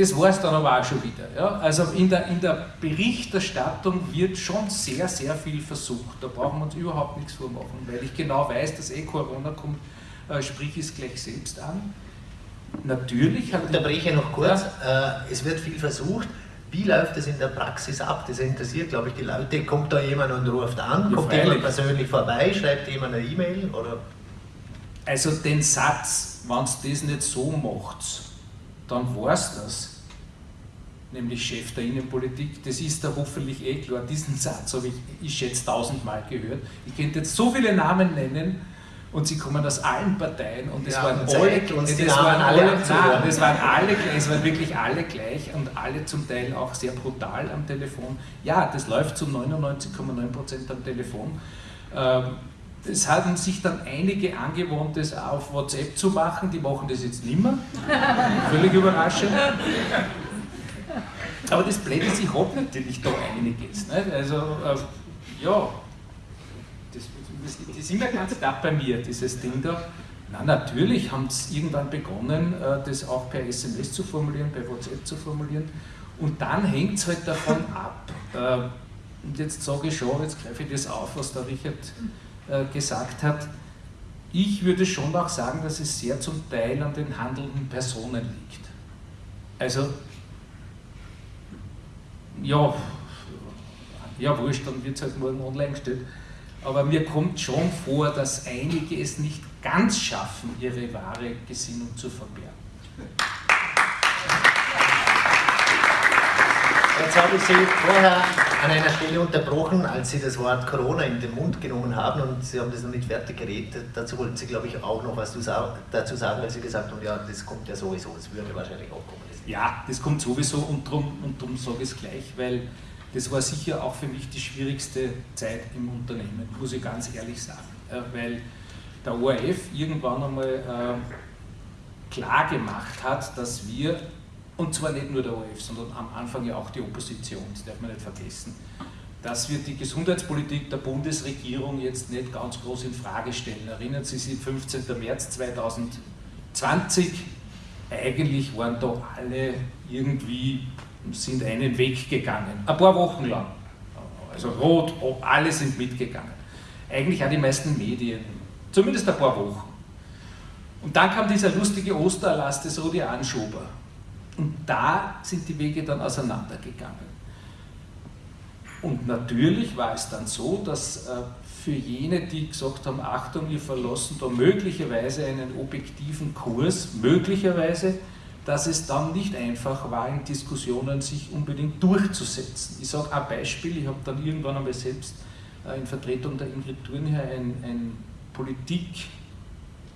Das war es dann aber auch schon wieder. Ja? Also in der, in der Berichterstattung wird schon sehr, sehr viel versucht. Da brauchen wir uns überhaupt nichts vormachen, weil ich genau weiß, dass eh Corona kommt, äh, sprich es gleich selbst an. Natürlich hat. Ich unterbreche noch kurz. Ja. Äh, es wird viel versucht. Wie läuft das in der Praxis ab? Das interessiert, glaube ich, die Leute. Kommt da jemand und ruft an? Ja, Kommt jemand persönlich vorbei? Schreibt jemand eine E-Mail? Also den Satz, wenn es das nicht so macht, dann war es das. Nämlich Chef der Innenpolitik. Das ist da hoffentlich eh klar. Diesen Satz habe ich, ich schätze, tausendmal gehört. Ich könnte jetzt so viele Namen nennen und sie kommen aus allen Parteien und es ja, waren alle, das waren alle, nein, das waren alle gleich, es waren wirklich alle gleich und alle zum Teil auch sehr brutal am Telefon. Ja, das läuft zu 99,9% am Telefon. Ähm, es haben sich dann einige angewohnt, das auf WhatsApp zu machen, die machen das jetzt nicht mehr. (laughs) Völlig überraschend. Aber das Blöde ist, ich habe natürlich da einiges. Nicht? Also, äh, ja, das, das, das ist immer ganz knapp bei mir, dieses Ding da. Na, natürlich haben sie irgendwann begonnen, äh, das auch per SMS zu formulieren, per WhatsApp zu formulieren. Und dann hängt es halt davon (laughs) ab. Äh, und jetzt sage ich schon, jetzt greife ich das auf, was der Richard äh, gesagt hat, ich würde schon auch sagen, dass es sehr zum Teil an den handelnden Personen liegt. Also, ja, ja wurscht, dann wird es halt morgen online gestellt. Aber mir kommt schon vor, dass einige es nicht ganz schaffen, ihre wahre Gesinnung zu verbergen. Jetzt habe ich Sie vorher an einer Stelle unterbrochen, als Sie das Wort Corona in den Mund genommen haben und Sie haben das noch nicht fertig geredet. Dazu wollten Sie, glaube ich, auch noch was dazu sagen, weil Sie gesagt haben, ja, das kommt ja sowieso, es würde wahrscheinlich auch kommen. Ja, das kommt sowieso und darum und drum sage ich es gleich, weil das war sicher auch für mich die schwierigste Zeit im Unternehmen, muss ich ganz ehrlich sagen. Weil der ORF irgendwann einmal äh, klar gemacht hat, dass wir und zwar nicht nur der ORF, sondern am Anfang ja auch die Opposition, das darf man nicht vergessen, dass wir die Gesundheitspolitik der Bundesregierung jetzt nicht ganz groß in Frage stellen. Erinnern Sie sich, 15. März 2020, eigentlich waren da alle irgendwie, sind einen Weg gegangen, ein paar Wochen lang. Also rot, alle sind mitgegangen. Eigentlich auch die meisten Medien, zumindest ein paar Wochen. Und dann kam dieser lustige Ostererlass des Rudi Anschober. Und da sind die Wege dann auseinandergegangen. Und natürlich war es dann so, dass äh, für jene, die gesagt haben, Achtung, wir verlassen da möglicherweise einen objektiven Kurs, möglicherweise, dass es dann nicht einfach war, in Diskussionen sich unbedingt durchzusetzen. Ich sage ein Beispiel, ich habe dann irgendwann einmal selbst äh, in Vertretung der Ingrid Thurnherr ein, ein Politik,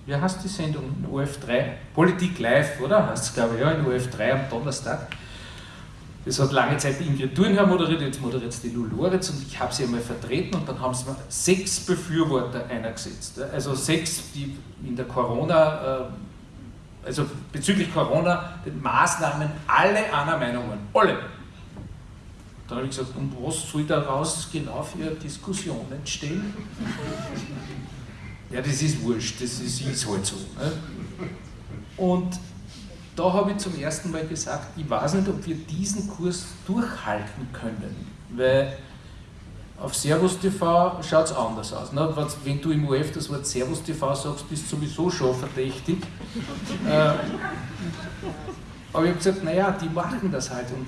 wie heißt die Sendung? OF3? Politik Live, oder? Heißt es, glaube ich, ja, in OF3 am Donnerstag das hat lange Zeit Ingrid Thurnherr moderiert, jetzt moderiert es die Lou Lorenz und ich habe sie einmal vertreten und dann haben sie mir sechs Befürworter einergesetzt. Also sechs, die in der Corona, äh, also bezüglich Corona, den Maßnahmen alle einer Meinung waren. Alle. Dann habe ich gesagt, und was soll daraus genau für Diskussionen stehen? Ja, das ist wurscht, das ist, ist halt so. Ne? Und da habe ich zum ersten Mal gesagt, ich weiß nicht, ob wir diesen Kurs durchhalten können, weil auf Servus TV schaut es anders aus. Ne? Wenn du im UF das Wort Servus TV sagst, bist du sowieso schon verdächtig. (laughs) äh, aber ich habe gesagt, naja, die machen das halt. Und,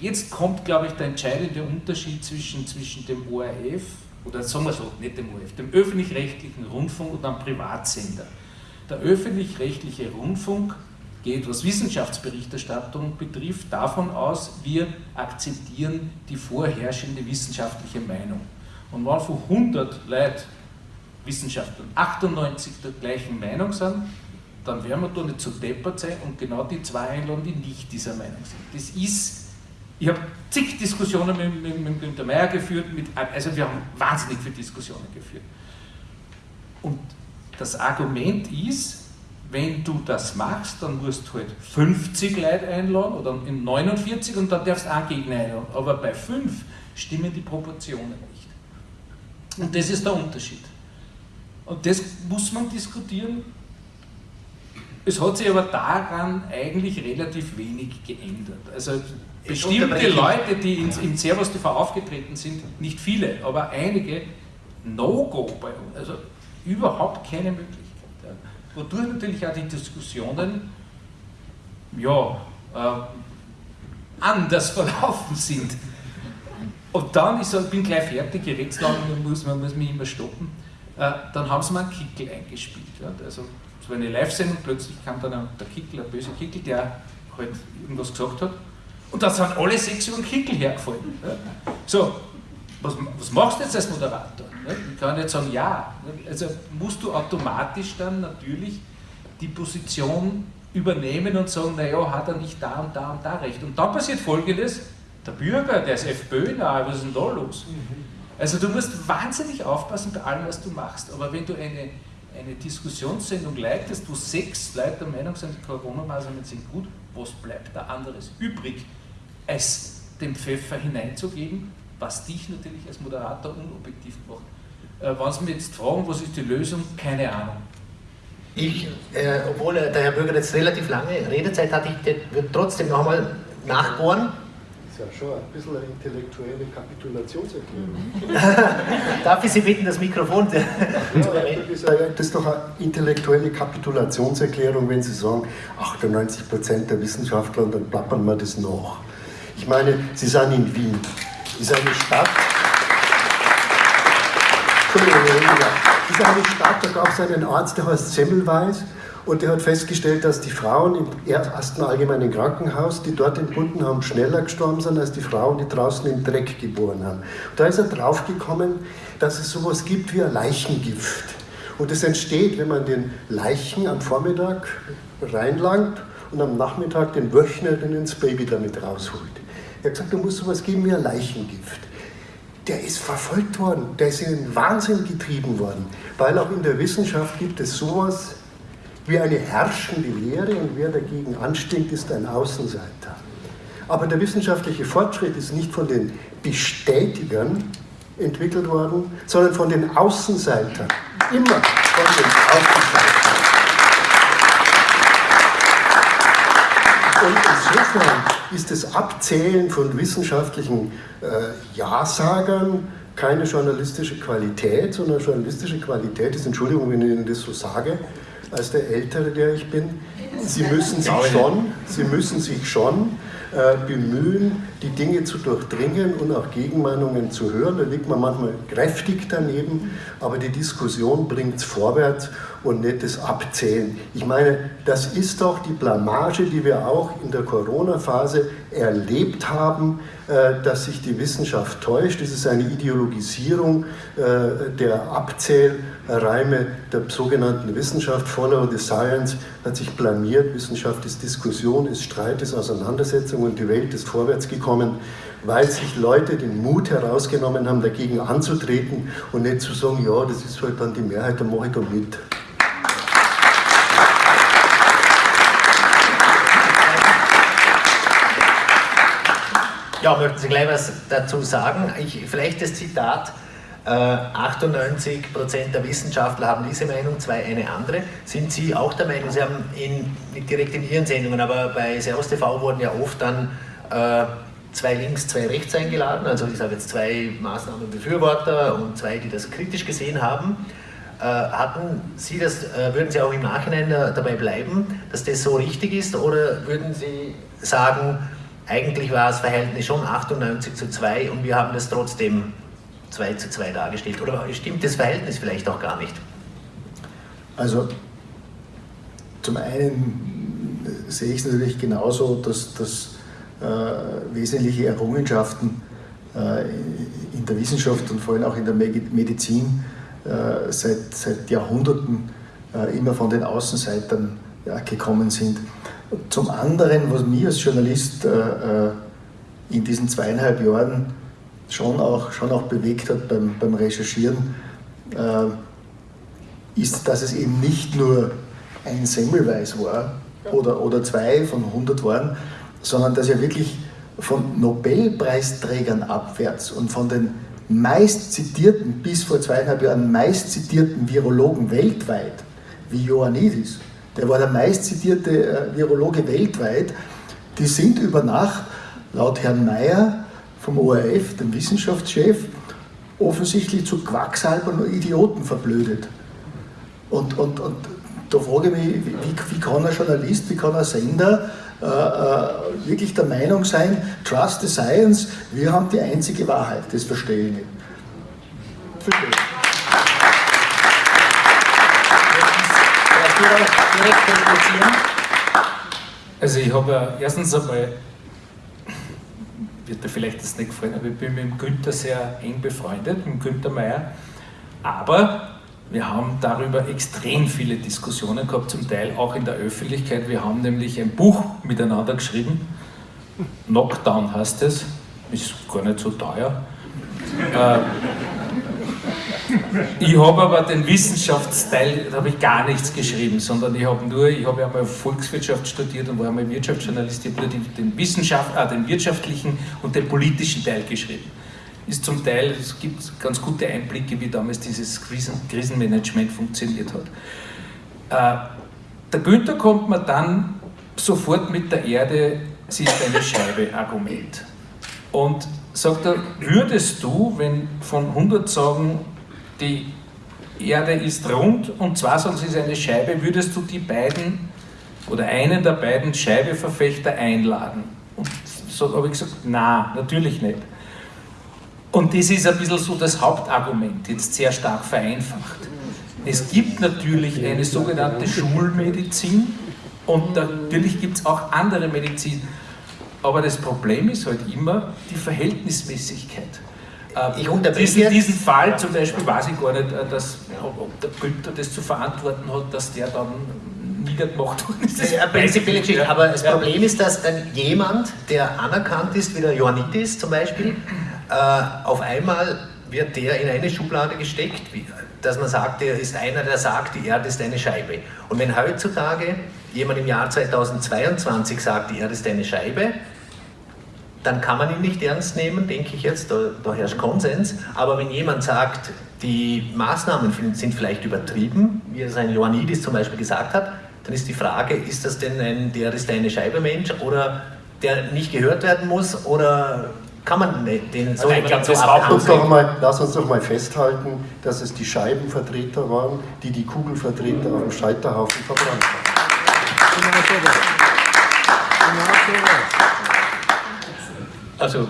jetzt kommt, glaube ich, der entscheidende Unterschied zwischen, zwischen dem ORF, oder sagen wir so, nicht dem ORF, dem öffentlich-rechtlichen Rundfunk und einem Privatsender. Der öffentlich-rechtliche Rundfunk geht, was Wissenschaftsberichterstattung betrifft, davon aus, wir akzeptieren die vorherrschende wissenschaftliche Meinung. Und wenn von 100 Leuten Wissenschaftlern 98 der gleichen Meinung sind, dann werden wir da nicht zu deppert sein und genau die zwei einladen, die nicht dieser Meinung sind. Das ist, ich habe zig Diskussionen mit, mit, mit Günter Meyer geführt, mit, also wir haben wahnsinnig viele Diskussionen geführt. Und das Argument ist, wenn du das machst, dann musst du halt 50 Leute einladen oder 49 und dann darfst du einen Gegner einladen. Aber bei 5 stimmen die Proportionen nicht. Und das ist der Unterschied. Und das muss man diskutieren. Es hat sich aber daran eigentlich relativ wenig geändert. Also bestimmte Leute, die in, in Servus TV aufgetreten sind, nicht viele, aber einige, No-Go bei uns. Also überhaupt keine Möglichkeit wodurch natürlich auch die Diskussionen ja, äh, anders (laughs) verlaufen sind. Und dann, ich sag, bin gleich fertig, ich rede lang, muss, man muss mich immer stoppen, äh, dann haben sie mir einen Kickel eingespielt. Ja. Also, es war eine Live-Sendung, plötzlich kam dann der Kickel, ein böser Kickel, der halt irgendwas gesagt hat. Und da sind alle sechs über den Kickel hergefallen. Ja. So, was, was machst du jetzt als Moderator? Ich kann nicht sagen, ja. Also musst du automatisch dann natürlich die Position übernehmen und sagen, naja, hat er nicht da und da und da recht. Und dann passiert folgendes, der Bürger, der ist FPÖ nahe, was ist denn da los? Also du musst wahnsinnig aufpassen bei allem, was du machst. Aber wenn du eine, eine Diskussionssendung leitest, wo sechs Leute der Meinung sind, die Corona-Maßnahmen sind gut, was bleibt da anderes übrig, als den Pfeffer hineinzugeben, was dich natürlich als Moderator unobjektiv macht. Äh, wenn Sie mich jetzt fragen, was ist die Lösung, keine Ahnung. Ich, äh, obwohl der Herr Bürger jetzt relativ lange Redezeit hat, ich würde trotzdem noch einmal nachbohren. Das ist ja schon ein bisschen eine intellektuelle Kapitulationserklärung. (laughs) Darf ich Sie bitten, das Mikrofon zu ja, das, ist doch eine intellektuelle Kapitulationserklärung, wenn Sie sagen, 98% der Wissenschaftler und dann plappern wir das nach. Ich meine, Sie sind in Wien ist eine Stadt, ist eine Stadt, da gab es einen Arzt, der heißt Semmelweis und der hat festgestellt, dass die Frauen im ersten allgemeinen Krankenhaus, die dort entbunden haben, schneller gestorben sind als die Frauen, die draußen im Dreck geboren haben. Und da ist er draufgekommen, dass es sowas gibt wie ein Leichengift. Und es entsteht, wenn man den Leichen am Vormittag reinlangt und am Nachmittag den Wöchner dann ins Baby damit rausholt. Er hat gesagt, du musst sowas geben wie ein Leichengift. Der ist verfolgt worden, der ist in den Wahnsinn getrieben worden, weil auch in der Wissenschaft gibt es sowas wie eine herrschende Lehre und wer dagegen anstinkt, ist ein Außenseiter. Aber der wissenschaftliche Fortschritt ist nicht von den Bestätigern entwickelt worden, sondern von den Außenseitern. Immer von den Außenseitern. Und insofern ist das Abzählen von wissenschaftlichen äh, Ja-Sagern keine journalistische Qualität, sondern journalistische Qualität ist, Entschuldigung, wenn ich Ihnen das so sage, als der Ältere, der ich bin, Sie müssen sich schon, Sie müssen sich schon bemühen, die Dinge zu durchdringen und auch Gegenmeinungen zu hören. Da liegt man manchmal kräftig daneben, aber die Diskussion bringt es vorwärts und nicht das Abzählen. Ich meine, das ist doch die Blamage, die wir auch in der Corona-Phase erlebt haben, äh, dass sich die Wissenschaft täuscht. Das ist eine Ideologisierung äh, der Abzählreime der sogenannten Wissenschaft. Follow the Science hat sich blamiert. Wissenschaft ist Diskussion, ist Streit, ist Auseinandersetzung und die Welt ist vorwärts gekommen, weil sich Leute den Mut herausgenommen haben, dagegen anzutreten und nicht zu sagen, ja, das ist halt dann die Mehrheit, dann mache ich da mit. Ja, möchten Sie gleich was dazu sagen? Ich, vielleicht das Zitat. 98 äh, Prozent der Wissenschaftler haben diese Meinung, zwei eine andere. Sind Sie auch der Meinung, Sie haben in, direkt in Ihren Sendungen, aber bei Servus TV wurden ja oft dann äh, zwei links, zwei rechts eingeladen, also ich sage jetzt zwei Maßnahmenbefürworter und zwei, die das kritisch gesehen haben. Äh, hatten Sie das, äh, würden Sie auch im Nachhinein dabei bleiben, dass das so richtig ist oder würden Sie sagen, eigentlich war das Verhältnis schon 98 zu 2 und wir haben das trotzdem 2 zu 2 dargestellt. Oder stimmt das Verhältnis vielleicht auch gar nicht? Also zum einen sehe ich es natürlich genauso, dass, dass äh, wesentliche Errungenschaften äh, in der Wissenschaft und vor allem auch in der Medizin äh, seit, seit Jahrhunderten äh, immer von den Außenseitern ja, gekommen sind. Zum anderen, was mich als Journalist äh, äh, in diesen zweieinhalb Jahren schon auch, schon auch bewegt hat beim, beim Recherchieren, äh, ist, dass es eben nicht nur ein Semmelweis war oder, oder zwei von 100 waren, sondern dass ja wirklich von Nobelpreisträgern abwärts und von den meist zitierten, bis vor zweieinhalb Jahren meist zitierten Virologen weltweit, wie Ioannidis, der war der meistzitierte äh, Virologe weltweit, die sind über Nacht, laut Herrn Mayer vom ORF, dem Wissenschaftschef, offensichtlich zu Quacksalbern und Idioten verblödet. Und, und, und da frage ich mich, wie, wie kann ein Journalist, wie kann ein Sender äh, äh, wirklich der Meinung sein, trust the science, wir haben die einzige Wahrheit, das verstehe ich nicht. Verstehe ich. Also ich habe ja erstens einmal, wird dir vielleicht das nicht gefallen, aber ich bin mit dem Günther sehr eng befreundet, mit dem Günther Meier. Aber wir haben darüber extrem viele Diskussionen gehabt, zum Teil auch in der Öffentlichkeit. Wir haben nämlich ein Buch miteinander geschrieben, Knockdown heißt es, ist gar nicht so teuer. Äh, ich habe aber den Wissenschaftsteil, da habe ich gar nichts geschrieben, sondern ich habe nur, ich habe ja mal Volkswirtschaft studiert und war einmal Wirtschaftsjournalist, ich habe nur den, Wissenschaft, äh, den wirtschaftlichen und den politischen Teil geschrieben. Ist zum Teil, es gibt ganz gute Einblicke, wie damals dieses Krisen, Krisenmanagement funktioniert hat. Äh, der Günther kommt mir dann sofort mit der Erde, sie ist eine Scheibe, Argument. Und sagt er, würdest du, wenn von 100 sagen, die Erde ist rund und zwar sie ist eine Scheibe, würdest du die beiden oder einen der beiden Scheibeverfechter einladen? Und so habe ich gesagt, na, natürlich nicht. Und das ist ein bisschen so das Hauptargument, jetzt sehr stark vereinfacht. Es gibt natürlich eine sogenannte Schulmedizin und natürlich gibt es auch andere Medizin. Aber das Problem ist halt immer die Verhältnismäßigkeit. Äh, ich unterbreche diesen, diesen Fall zum Beispiel weiß ich gar nicht, äh, dass, ob der Günther das zu verantworten hat, dass der dann niedergemacht worden ist. Ja, prinzipielle Geschichte. Ja. Aber das ja. Problem ist, dass dann jemand, der anerkannt ist, wie der Ioannidis zum Beispiel, äh, auf einmal wird der in eine Schublade gesteckt, dass man sagt, er ist einer, der sagt, die Erde ist eine Scheibe. Und wenn heutzutage jemand im Jahr 2022 sagt, die Erde ist eine Scheibe, dann kann man ihn nicht ernst nehmen, denke ich jetzt, da, da herrscht Konsens. Aber wenn jemand sagt, die Maßnahmen sind vielleicht übertrieben, wie es ein Ioannidis zum Beispiel gesagt hat, dann ist die Frage, ist das denn ein, der ist eine Scheibemensch oder der nicht gehört werden muss oder kann man den so, also so lass, uns doch mal, lass uns doch mal festhalten, dass es die Scheibenvertreter waren, die die Kugelvertreter auf dem Scheiterhaufen verbrannt haben. Also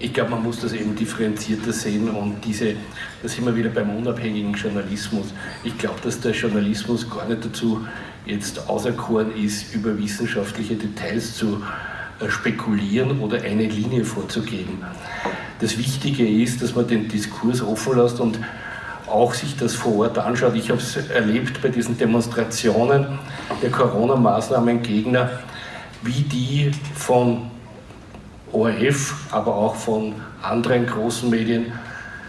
ich glaube, man muss das eben differenzierter sehen und diese, da sind wir wieder beim unabhängigen Journalismus. Ich glaube, dass der Journalismus gar nicht dazu jetzt auserkoren ist, über wissenschaftliche Details zu äh, spekulieren oder eine Linie vorzugeben. Das Wichtige ist, dass man den Diskurs offen lässt und auch sich das vor Ort anschaut. Ich habe es erlebt bei diesen Demonstrationen der Corona-Maßnahmen-Gegner, wie die von ORF, aber auch von anderen großen Medien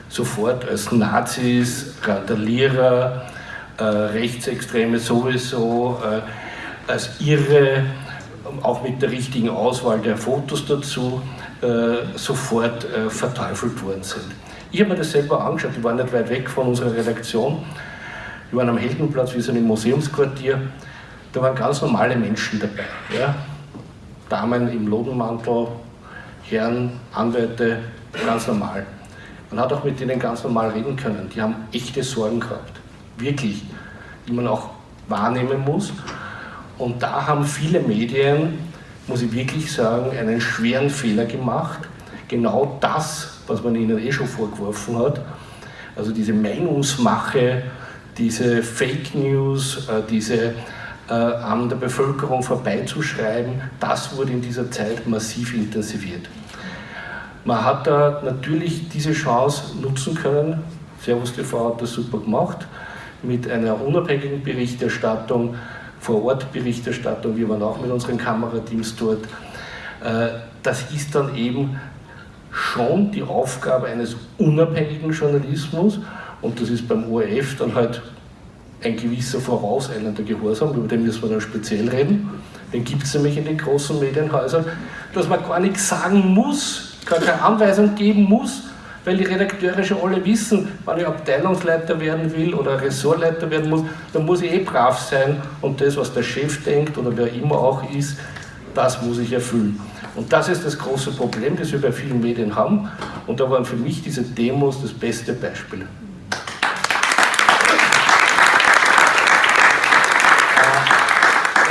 sofort als Nazis, Randalierer, äh, Rechtsextreme sowieso, äh, als Irre, auch mit der richtigen Auswahl der Fotos dazu, äh, sofort äh, verteufelt worden sind. Ich habe mir das selber angeschaut, die waren nicht weit weg von unserer Redaktion, die waren am Heldenplatz, wie so ein Museumsquartier, da waren ganz normale Menschen dabei. Ja? Damen im Lodenmantel, Herren, Anwälte, ganz normal. Man hat auch mit denen ganz normal reden können. Die haben echte Sorgen gehabt, wirklich, die man auch wahrnehmen muss. Und da haben viele Medien, muss ich wirklich sagen, einen schweren Fehler gemacht. Genau das, was man ihnen eh schon vorgeworfen hat, also diese Meinungsmache, diese Fake News, äh, diese äh, an der Bevölkerung vorbeizuschreiben, das wurde in dieser Zeit massiv intensiviert. Man hat da natürlich diese Chance nutzen können. Servus TV hat das super gemacht mit einer unabhängigen Berichterstattung, Vor-Ort-Berichterstattung. Wir waren auch mit unseren Kamerateams dort. Äh, das ist dann eben schon die Aufgabe eines unabhängigen Journalismus und das ist beim ORF dann halt ein gewisser vorauseilender Gehorsam, über den müssen wir dann speziell reden. Den gibt es nämlich in den großen Medienhäusern, dass man gar nichts sagen muss, gar keine Anweisung geben muss, weil die Redakteure schon alle wissen, wenn ich Abteilungsleiter werden will oder Ressortleiter werden muss, dann muss ich eh brav sein und das, was der Chef denkt oder wer immer auch ist, das muss ich erfüllen. Und das ist das große Problem, das wir bei vielen Medien haben. Und da waren für mich diese Demos das beste Beispiel.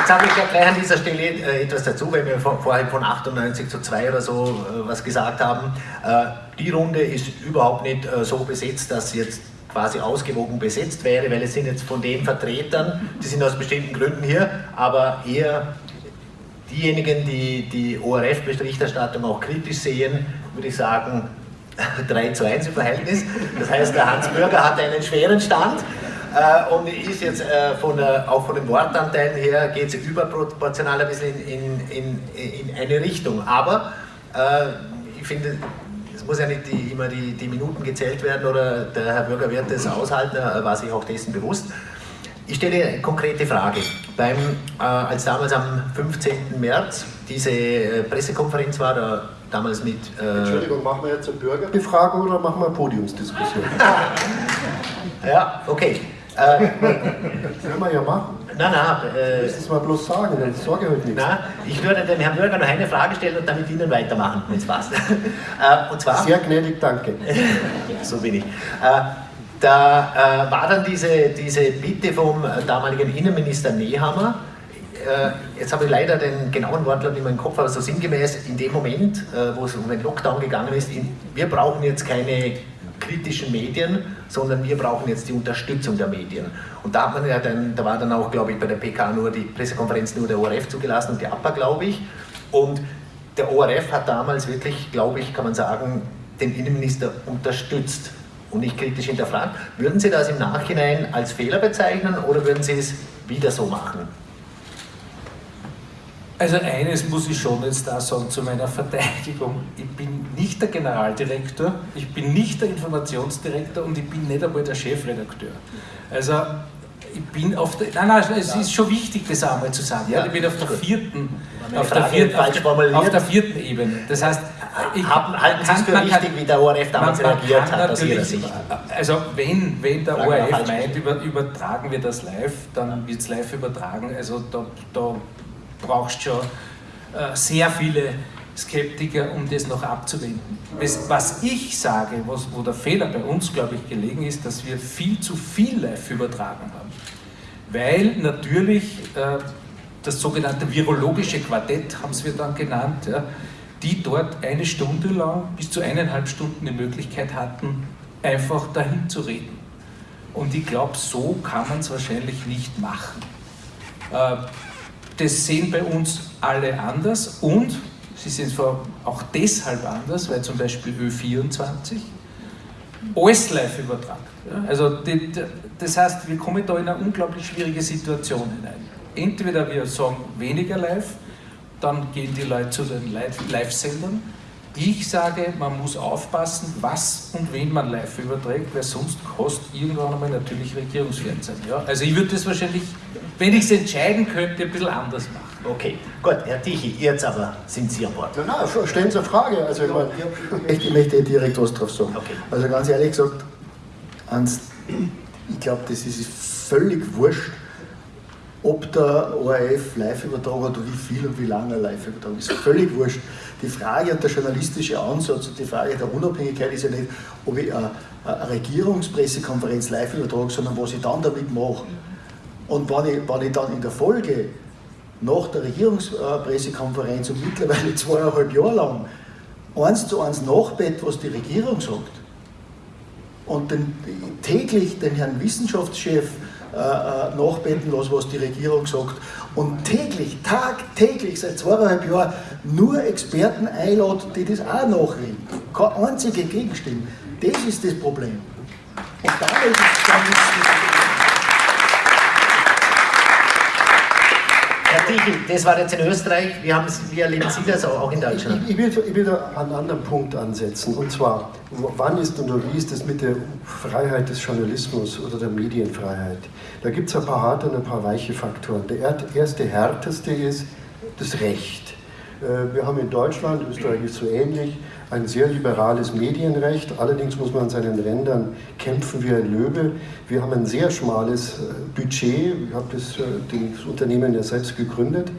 Habe ich ja gleich an dieser Stelle äh, etwas dazu, weil wir vorhin von 98 zu 2 oder so äh, was gesagt haben. Äh, die Runde ist überhaupt nicht so besetzt, dass sie jetzt quasi ausgewogen besetzt wäre, weil es sind jetzt von den Vertretern, die sind aus bestimmten Gründen hier, aber eher diejenigen, die die ORF-Berichterstattung auch kritisch sehen, würde ich sagen, (laughs) 3 zu 1 im Verhältnis. Das heißt, der Hans Bürger hat einen schweren Stand. Äh, und ist jetzt äh, von auch von den Wortanteilen her geht es überproportional ein bisschen in, in, in, in eine Richtung. Aber äh, ich finde, es muss ja nicht die, immer die, die Minuten gezählt werden oder der Herr Bürger wird das aushalten, er war sich auch dessen bewusst. Ich stelle eine konkrete Frage. Beim, äh, als damals am 15. März diese äh, Pressekonferenz war, da damals mit... Äh Entschuldigung, machen wir jetzt eine Bürgerbefragung oder machen wir eine Podiumsdiskussion? (laughs) ja, okay. Äh, Können wir ja machen. Nein, nein. Äh, Müssen es mal bloß sagen, dann sage ich halt nichts. Nein, ich würde dem Herrn Bürger noch eine Frage stellen und damit Ihnen weitermachen, wenn es passt. (laughs) äh, und zwar, Sehr gnädig, danke. (laughs) so bin ich. Äh, da äh, war dann diese, diese Bitte vom damaligen Innenminister Nehammer, äh, jetzt habe ich leider den genauen Wortlaut nicht mehr im Kopf, aber so sinngemäß in dem Moment, äh, wo es um den Lockdown gegangen ist, in, wir brauchen jetzt keine kritischen Medien, sondern wir brauchen jetzt die Unterstützung der Medien. Und da, hat man ja dann, da war dann auch, glaube ich, bei der PK nur die Pressekonferenz nur der ORF zugelassen und die APA, glaube ich. Und der ORF hat damals wirklich, glaube ich, kann man sagen, den Innenminister unterstützt und nicht kritisch hinterfragt. Würden Sie das im Nachhinein als Fehler bezeichnen oder würden Sie es wieder so machen? Also eines muss ich schon jetzt da sagen zu meiner Verteidigung. Ich bin nicht der Generaldirektor, ich bin nicht der Informationsdirektor und ich bin nicht einmal der Chefredakteur. Also ich bin auf der, nein, nein, es ist schon wichtig, das einmal zu sagen. Ja, ich bin auf der vierten, auf der vierten, auf, der, vierten Ebene. Das heißt, ich, Haben, halten Sie es für wichtig, kann, wie der ORF damals reagiert hat, aus Ihrer Sicht? Also wenn, wenn der ORF meint, über, übertragen wir das live, dann wird es live übertragen. Also da, da brauchst schon äh, sehr viele Skeptiker, um das noch abzuwenden. Was ich sage, was, wo der Fehler bei uns, glaube ich, gelegen ist, dass wir viel zu viel live übertragen haben. Weil natürlich äh, das sogenannte virologische Quartett, haben wir dann genannt, ja, die dort eine Stunde lang bis zu eineinhalb Stunden die Möglichkeit hatten, einfach dahin zu reden. Und ich glaube, so kann man es wahrscheinlich nicht machen. Äh, das sehen bei uns alle anders und sie sehen es auch deshalb anders, weil zum Beispiel Ö24 alles live übertragt. Also das heißt, wir kommen da in eine unglaublich schwierige Situation hinein. Entweder wir sagen weniger live, dann gehen die Leute zu den Live-Sendern. Ich sage, man muss aufpassen, was und wen man live überträgt, weil sonst kostet irgendwann einmal natürlich Regierungsfernsehen. Ja? Also ich würde das wahrscheinlich, wenn ich es entscheiden könnte, ein bisschen anders machen. Okay, gut, Herr Tichy, jetzt aber sind Sie an Bord. Ja, na, stellen Sie eine Frage. Also ich, meine, ich möchte direkt was drauf sagen. Okay. Also ganz ehrlich gesagt, Hans, ich glaube, das ist völlig wurscht, ob der ORF live übertragen hat wie viel und wie lange er live übertragen ist völlig wurscht. Die Frage und der journalistische Ansatz und die Frage der Unabhängigkeit ist ja nicht, ob ich eine, eine Regierungspressekonferenz live übertrage, sondern was ich dann damit mache. Und wenn ich, wenn ich dann in der Folge nach der Regierungspressekonferenz und mittlerweile zweieinhalb Jahre lang eins zu eins nachbett, was die Regierung sagt, und den, täglich den Herrn Wissenschaftschef nachbeten lasse, was die Regierung sagt. Und täglich, tagtäglich, seit zweieinhalb Jahren nur Experten einladen, die das auch nachreden. Keine einzige Gegenstimme. Das ist das Problem. Und damit ist dann Herr Tichel, das war jetzt in Österreich. Wie, haben, wie erleben Sie das auch in Deutschland? Ich, ich, will, ich will da einen anderen Punkt ansetzen. Und zwar, wann ist und wie ist es mit der Freiheit des Journalismus oder der Medienfreiheit? Da gibt es ein paar harte und ein paar weiche Faktoren. Der erste härteste ist das Recht. Äh, wir haben in Deutschland, Österreich ist so ähnlich, ein sehr liberales Medienrecht. Allerdings muss man an seinen Rändern kämpfen wie ein Löwe. Wir haben ein sehr schmales äh, Budget. Ich habe das, äh, das Unternehmen ja selbst gegründet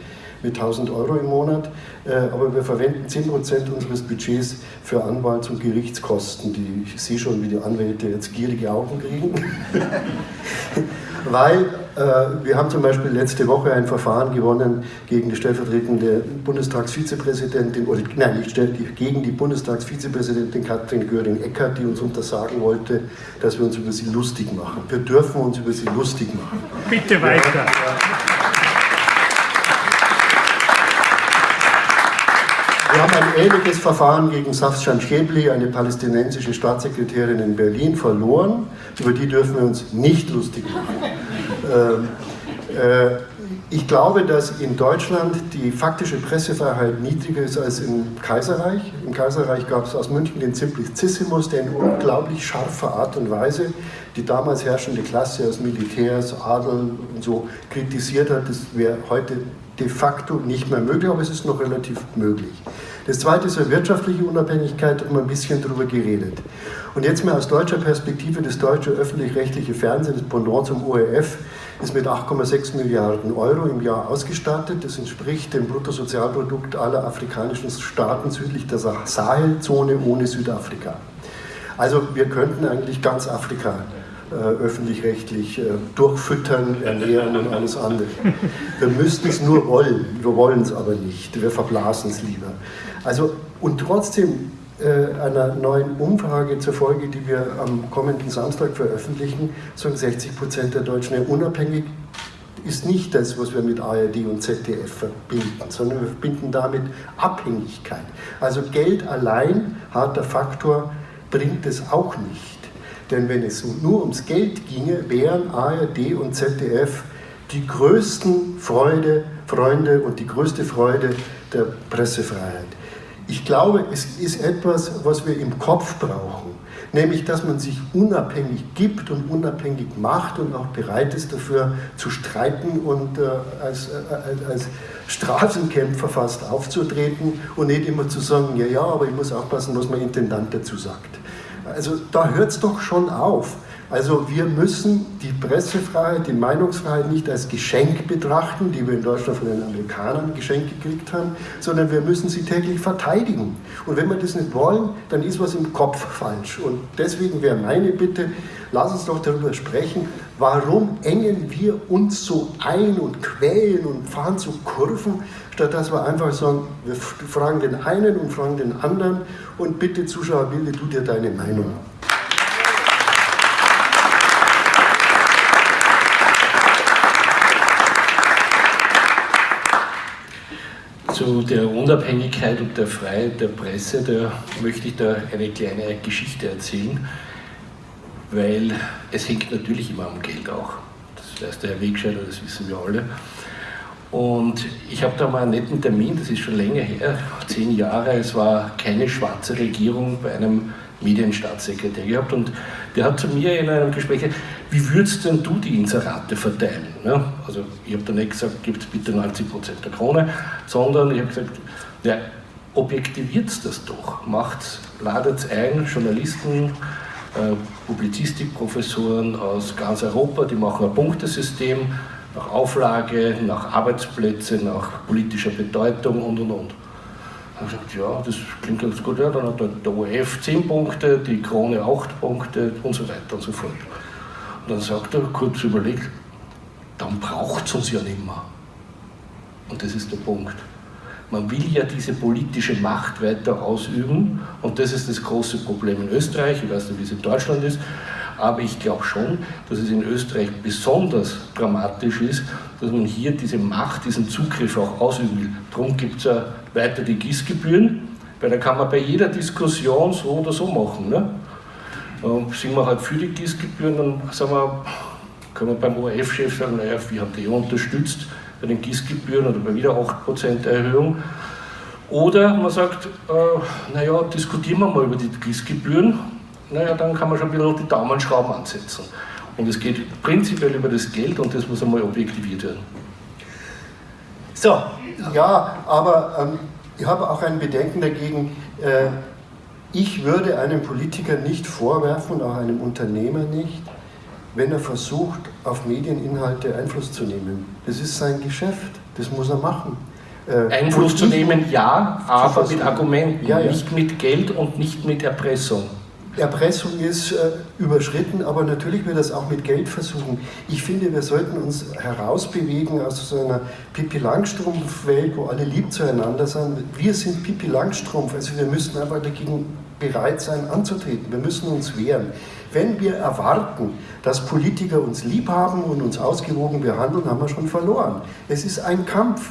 mit 1000 Euro im Monat, äh, aber wir verwenden 10% unseres Budgets für Anwalts- und Gerichtskosten. Die, ich sehe schon, wie die Anwälte jetzt gierige Augen kriegen. (laughs) Weil äh, wir haben zum Beispiel letzte Woche ein Verfahren gewonnen gegen die stellvertretende Bundestagsvizepräsidentin, oder nein, nicht gegen die Bundestagsvizepräsidentin Katrin Göring-Eckardt, die uns untersagen wollte, dass wir uns über sie lustig machen. Wir dürfen uns über sie lustig machen. Bitte weiter. Wir haben ein ähnliches Verfahren gegen Safshan Schäbli, eine palästinensische Staatssekretärin in Berlin, verloren. Über die dürfen wir uns nicht lustig machen. Ähm, äh, ich glaube, dass in Deutschland die faktische Pressefreiheit niedriger ist als im Kaiserreich. Im Kaiserreich gab es aus München den Simplicissimus, der in unglaublich scharfer Art und Weise die damals herrschende Klasse aus Militärs, Adel und so kritisiert hat. Das wäre heute de facto nicht mehr möglich, aber es ist noch relativ möglich. Das zweite ist eine wirtschaftliche Unabhängigkeit, um ein bisschen darüber geredet. Und jetzt mal aus deutscher Perspektive, das deutsche öffentlich-rechtliche Fernsehen, das Pendant zum ORF, ist mit 8,6 Milliarden Euro im Jahr ausgestattet. Das entspricht dem Bruttosozialprodukt aller afrikanischen Staaten südlich der Sahelzone ohne Südafrika. Also wir könnten eigentlich ganz Afrika öffentlich-rechtlich äh, durchfüttern, ernähren und alles andere. Wir müssten es nur wollen, wir wollen es aber nicht, wir verblasen es lieber. Also, und trotzdem äh, einer neuen Umfrage zur Folge, die wir am kommenden Samstag veröffentlichen, sagen 60 Prozent der Deutschen, unabhängig ist nicht das, was wir mit ARD und ZDF verbinden, sondern wir verbinden damit Abhängigkeit. Also Geld allein, harter Faktor, bringt es auch nicht. Denn wenn es nur ums Geld ginge, wären ARD und ZDF die größten Freude, Freunde und die größte Freude der Pressefreiheit. Ich glaube, es ist etwas, was wir im Kopf brauchen, nämlich dass man sich unabhängig gibt und unabhängig macht und auch bereit ist dafür zu streiten und äh, als, äh, als Straßenkämpfer fast aufzutreten und nicht immer zu sagen, ja, ja, aber ich muss aufpassen, was mein Intendant dazu sagt. Also da hört es doch schon auf. Also wir müssen die Pressefreiheit, die Meinungsfreiheit nicht als Geschenk betrachten, die wir in Deutschland von den Amerikanern geschenkt gekriegt haben, sondern wir müssen sie täglich verteidigen. Und wenn wir das nicht wollen, dann ist was im Kopf falsch. Und deswegen wäre meine Bitte, lass uns doch darüber sprechen, Warum engen wir uns so ein und quälen und fahren so Kurven, statt dass wir einfach sagen, wir fragen den einen und fragen den anderen und bitte Zuschauer, bilde du dir deine Meinung. Zu der Unabhängigkeit und der Freiheit der Presse, da möchte ich da eine kleine Geschichte erzählen, weil es hängt natürlich immer am Geld auch. Das weiß der Herr Wegscheider, das wissen wir alle. Und ich habe da mal einen netten Termin, das ist schon länger her, zehn Jahre, es war keine schwarze Regierung bei einem Medienstaatssekretär gehabt. Und der hat zu mir in einem Gespräch gesagt, wie würdest denn du die Inserate verteilen? Ja, also ich habe da nicht gesagt, gibt bitte 90% der Krone, sondern ich habe gesagt, ja, objektiviert das doch, macht, ladet ein, Journalisten, äh, Publizistikprofessoren aus ganz Europa, die machen ein Punktesystem nach Auflage, nach Arbeitsplätze, nach politischer Bedeutung und und und. Dann habe ich gesagt, ja, das klingt ganz gut, ja, dann hat der ORF 10 Punkte, die Krone 8 Punkte und so weiter und so fort. Und dann sagt er, kurz überlegt, dann braucht es uns ja nicht mehr. Und das ist der Punkt. Man will ja diese politische Macht weiter ausüben und das ist das große Problem in Österreich. Ich weiß nicht, wie es in Deutschland ist, aber ich glaube schon, dass es in Österreich besonders dramatisch ist, dass man hier diese Macht, diesen Zugriff auch ausüben will. Darum gibt es ja weiter die GIS-Gebühren, weil da kann man bei jeder Diskussion so oder so machen. Ne? Sind wir halt für die GIS-Gebühren, dann sagen wir, können wir beim ORF-Chef sagen, naja, wir haben die unterstützt bei den GIS-Gebühren oder bei wieder 8% Erhöhung. Oder man sagt, äh, naja, diskutieren wir mal über die GIS-Gebühren, naja, dann kann man schon bisschen die Daumenschrauben ansetzen. Und es geht prinzipiell über das Geld und das muss einmal objektiviert werden. So, ja, aber ähm, ich habe auch ein Bedenken dagegen. Äh, ich würde einem Politiker nicht vorwerfen, auch einem Unternehmer nicht, wenn er versucht, auf Medieninhalte Einfluss zu nehmen. Das ist sein Geschäft, das muss er machen. Äh, Einfluss zu nehmen, ja, aber mit Argumenten, ja, ja. nicht mit Geld und nicht mit Erpressung. Erpressung ist äh, überschritten, aber natürlich wird das auch mit Geld versuchen. Ich finde, wir sollten uns herausbewegen aus so einer Pippi Langstrumpf-Welt, wo alle lieb zueinander sind. Wir sind Pippi Langstrumpf, also wir müssen einfach dagegen bereit sein anzutreten. Wir müssen uns wehren. Wenn wir erwarten, dass Politiker uns lieb haben und uns ausgewogen behandeln, haben wir schon verloren. Es ist ein Kampf.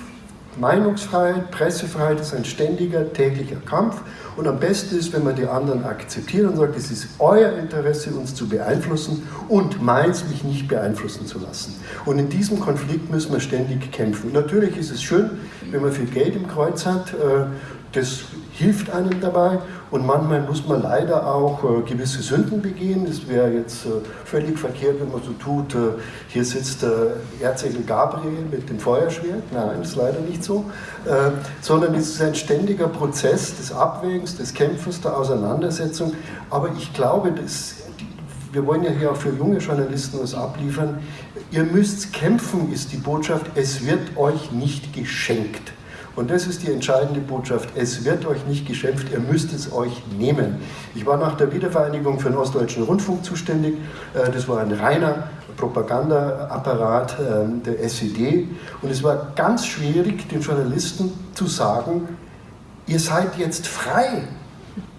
Meinungsfreiheit, Pressefreiheit ist ein ständiger, täglicher Kampf. Und am besten ist, wenn man die anderen akzeptiert und sagt, es ist euer Interesse, uns zu beeinflussen und meins, mich nicht beeinflussen zu lassen. Und in diesem Konflikt müssen wir ständig kämpfen. Natürlich ist es schön, wenn man viel Geld im Kreuz hat. Äh, das hilft einem dabei und manchmal muss man leider auch äh, gewisse Sünden begehen. Es wäre jetzt äh, völlig verkehrt, wenn man so tut, äh, hier sitzt äh, Erzengel Gabriel mit dem Feuerschwert. Nein, das ist leider nicht so. Äh, sondern es ist ein ständiger Prozess des Abwägens, des Kämpfens, der Auseinandersetzung. Aber ich glaube, dass wir wollen ja hier auch für junge Journalisten was abliefern. Ihr müsst kämpfen, ist die Botschaft. Es wird euch nicht geschenkt. Und das ist die entscheidende Botschaft. Es wird euch nicht geschämpft, ihr müsst es euch nehmen. Ich war nach der Wiedervereinigung für den Ostdeutschen Rundfunk zuständig. Äh, das war ein reiner Propagandaapparat ähm, der SED. Und es war ganz schwierig, den Journalisten zu sagen, ihr seid jetzt frei.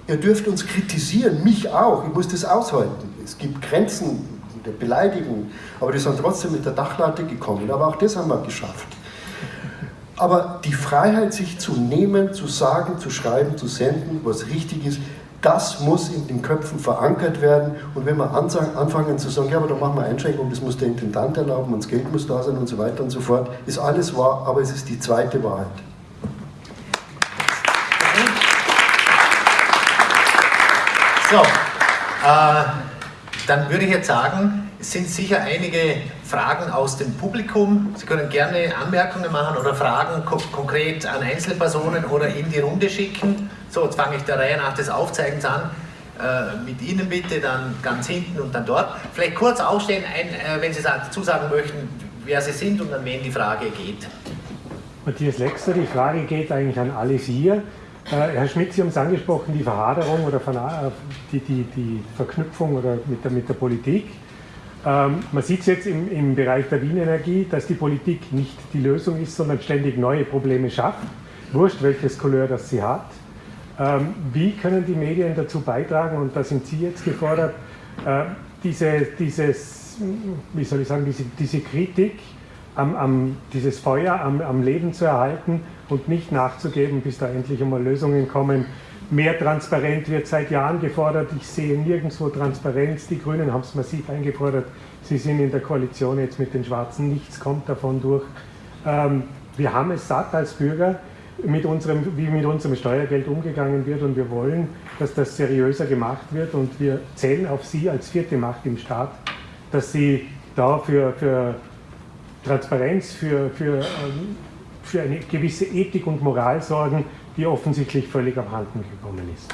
Ihr dürft uns kritisieren, mich auch. Ich muss das aushalten. Es gibt Grenzen der Beleidigung, aber die sind trotzdem mit der Dachlatte gekommen. Aber auch das haben wir geschafft. Aber die Freiheit, sich zu nehmen, zu sagen, zu schreiben, zu senden, was richtig ist, das muss in den Köpfen verankert werden. Und wenn wir anfangen zu sagen, ja, aber da machen wir Einschränkungen, das muss der Intendant erlauben und das Geld muss da sein und so weiter und so fort, ist alles wahr, aber es ist die zweite Wahrheit. So, äh, dann würde ich jetzt sagen, es sind sicher einige Fragen aus dem Publikum. Sie können gerne Anmerkungen machen oder Fragen ko konkret an Einzelpersonen oder in die Runde schicken. So, jetzt fange ich der Reihe nach des Aufzeigens an. Äh, mit Ihnen bitte, dann ganz hinten und dann dort. Vielleicht kurz aufstehen, ein, äh, wenn Sie dazu sagen möchten, wer Sie sind und an wen die Frage geht. Matthias Lexer, die Frage geht eigentlich an alle vier. Äh, Herr Schmidt, Sie haben es angesprochen, die Verhaderung oder die, die, die Verknüpfung oder mit, der, mit der Politik. Ähm, man sieht es jetzt im, im Bereich der Wienenergie, dass die Politik nicht die Lösung ist, sondern ständig neue Probleme schafft. Wurscht, welches Couleur das sie hat. Ähm, wie können die Medien dazu beitragen, und da sind Sie jetzt gefordert, äh, diese, dieses, wie soll ich sagen, diese, diese Kritik, am, am, dieses Feuer am, am Leben zu erhalten und nicht nachzugeben, bis da endlich einmal Lösungen kommen. Mehr Transparenz wird seit Jahren gefordert. Ich sehe nirgendwo Transparenz. Die Grünen haben es massiv eingefordert. Sie sind in der Koalition jetzt mit den Schwarzen. Nichts kommt davon durch. Ähm, wir haben es satt als Bürger, mit unserem, wie mit unserem Steuergeld umgegangen wird und wir wollen, dass das seriöser gemacht wird und wir zählen auf Sie als vierte Macht im Staat, dass Sie da für, für Transparenz, für, für, ähm, für eine gewisse Ethik und Moral sorgen, die offensichtlich völlig abhanden gekommen ist.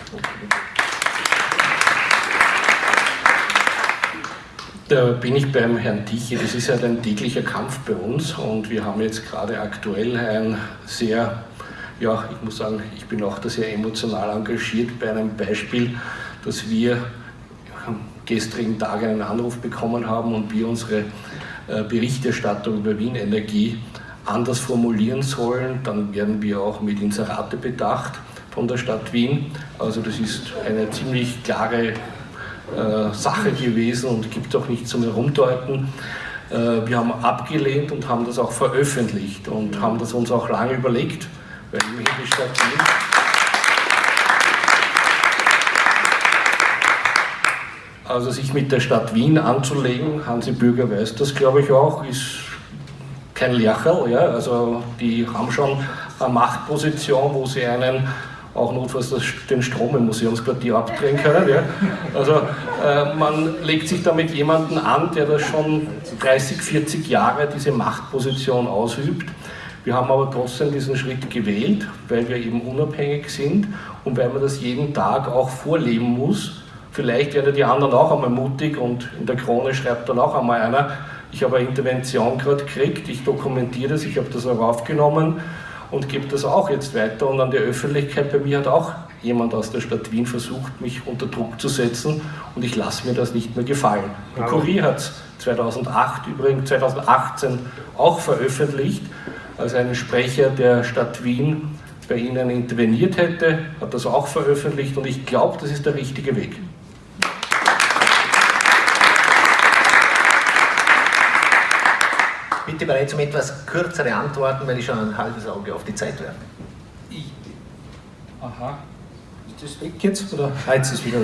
Da bin ich beim Herrn Tichy. Das ist ja ein täglicher Kampf bei uns und wir haben jetzt gerade aktuell ein sehr, ja, ich muss sagen, ich bin auch da sehr emotional engagiert bei einem Beispiel, dass wir gestrigen Tag einen Anruf bekommen haben und wir unsere äh, Berichterstattung über Wien Energie anders formulieren sollen, dann werden wir auch mit Inserate bedacht von der Stadt Wien. Also das ist eine ziemlich klare äh, Sache gewesen und gibt auch nichts zum Herumdeuten. Äh, wir haben abgelehnt und haben das auch veröffentlicht und haben das uns auch lange überlegt, weil immerhin die Stadt Wien Also sich mit der Stadt Wien anzulegen, Hansi Bürger weiß das glaube ich auch, ist kein Lercherl. Ja? Also die haben schon eine Machtposition, wo sie einen auch notfalls den Strom im Museumsquartier (laughs) abdrehen können. Ja? Also äh, man legt sich da mit jemandem an, der das schon 30, 40 Jahre diese Machtposition ausübt. Wir haben aber trotzdem diesen Schritt gewählt, weil wir eben unabhängig sind und weil man das jeden Tag auch vorleben muss. Vielleicht werden die anderen auch einmal mutig und in der Krone schreibt dann auch einmal einer, ich habe eine Intervention gerade gekriegt, ich dokumentiere das, ich habe das auch aufgenommen und gebe das auch jetzt weiter. Und an die Öffentlichkeit, bei mir hat auch jemand aus der Stadt Wien versucht, mich unter Druck zu setzen und ich lasse mir das nicht mehr gefallen. Der Kurier hat es 2008 übrigens, 2018 auch veröffentlicht, als ein Sprecher der Stadt Wien bei Ihnen interveniert hätte, hat das auch veröffentlicht und ich glaube, das ist der richtige Weg. Bitte bereits um etwas kürzere Antworten, weil ich schon ein halbes Auge auf die Zeit werfe. Aha. Ist das weg jetzt? Oder? Ah, jetzt ist wieder.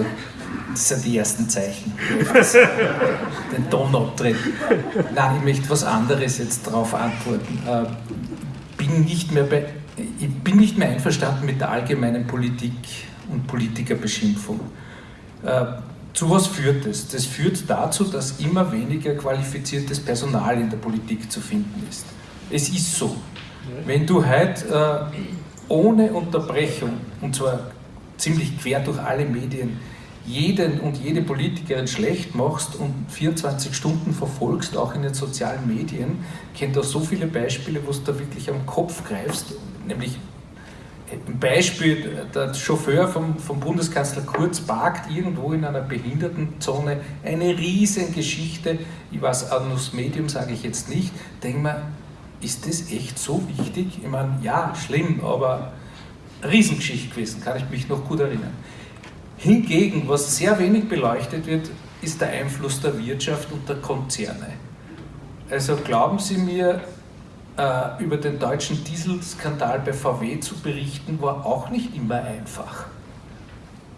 Das sind die ersten Zeichen. (laughs) Den Ton abdrehen. Nein, ich möchte was anderes jetzt darauf antworten. Äh, bin nicht mehr bei, ich bin nicht mehr einverstanden mit der allgemeinen Politik und Politikerbeschimpfung. Zu was führt das? Das führt dazu, dass immer weniger qualifiziertes Personal in der Politik zu finden ist. Es ist so. Wenn du heute äh, ohne Unterbrechung, und zwar ziemlich quer durch alle Medien, jeden und jede Politikerin schlecht machst und 24 Stunden verfolgst, auch in den sozialen Medien, kennt da so viele Beispiele, wo du da wirklich am Kopf greifst, nämlich Beispiel, der Chauffeur vom, vom Bundeskanzler Kurz parkt irgendwo in einer Behindertenzone, eine Riesengeschichte, ich weiß, Annus Medium sage ich jetzt nicht, denke mir, ist das echt so wichtig? Ich meine, ja, schlimm, aber Riesengeschichte gewesen, kann ich mich noch gut erinnern. Hingegen, was sehr wenig beleuchtet wird, ist der Einfluss der Wirtschaft und der Konzerne. Also glauben Sie mir, äh, über den deutschen Dieselskandal bei VW zu berichten, war auch nicht immer einfach.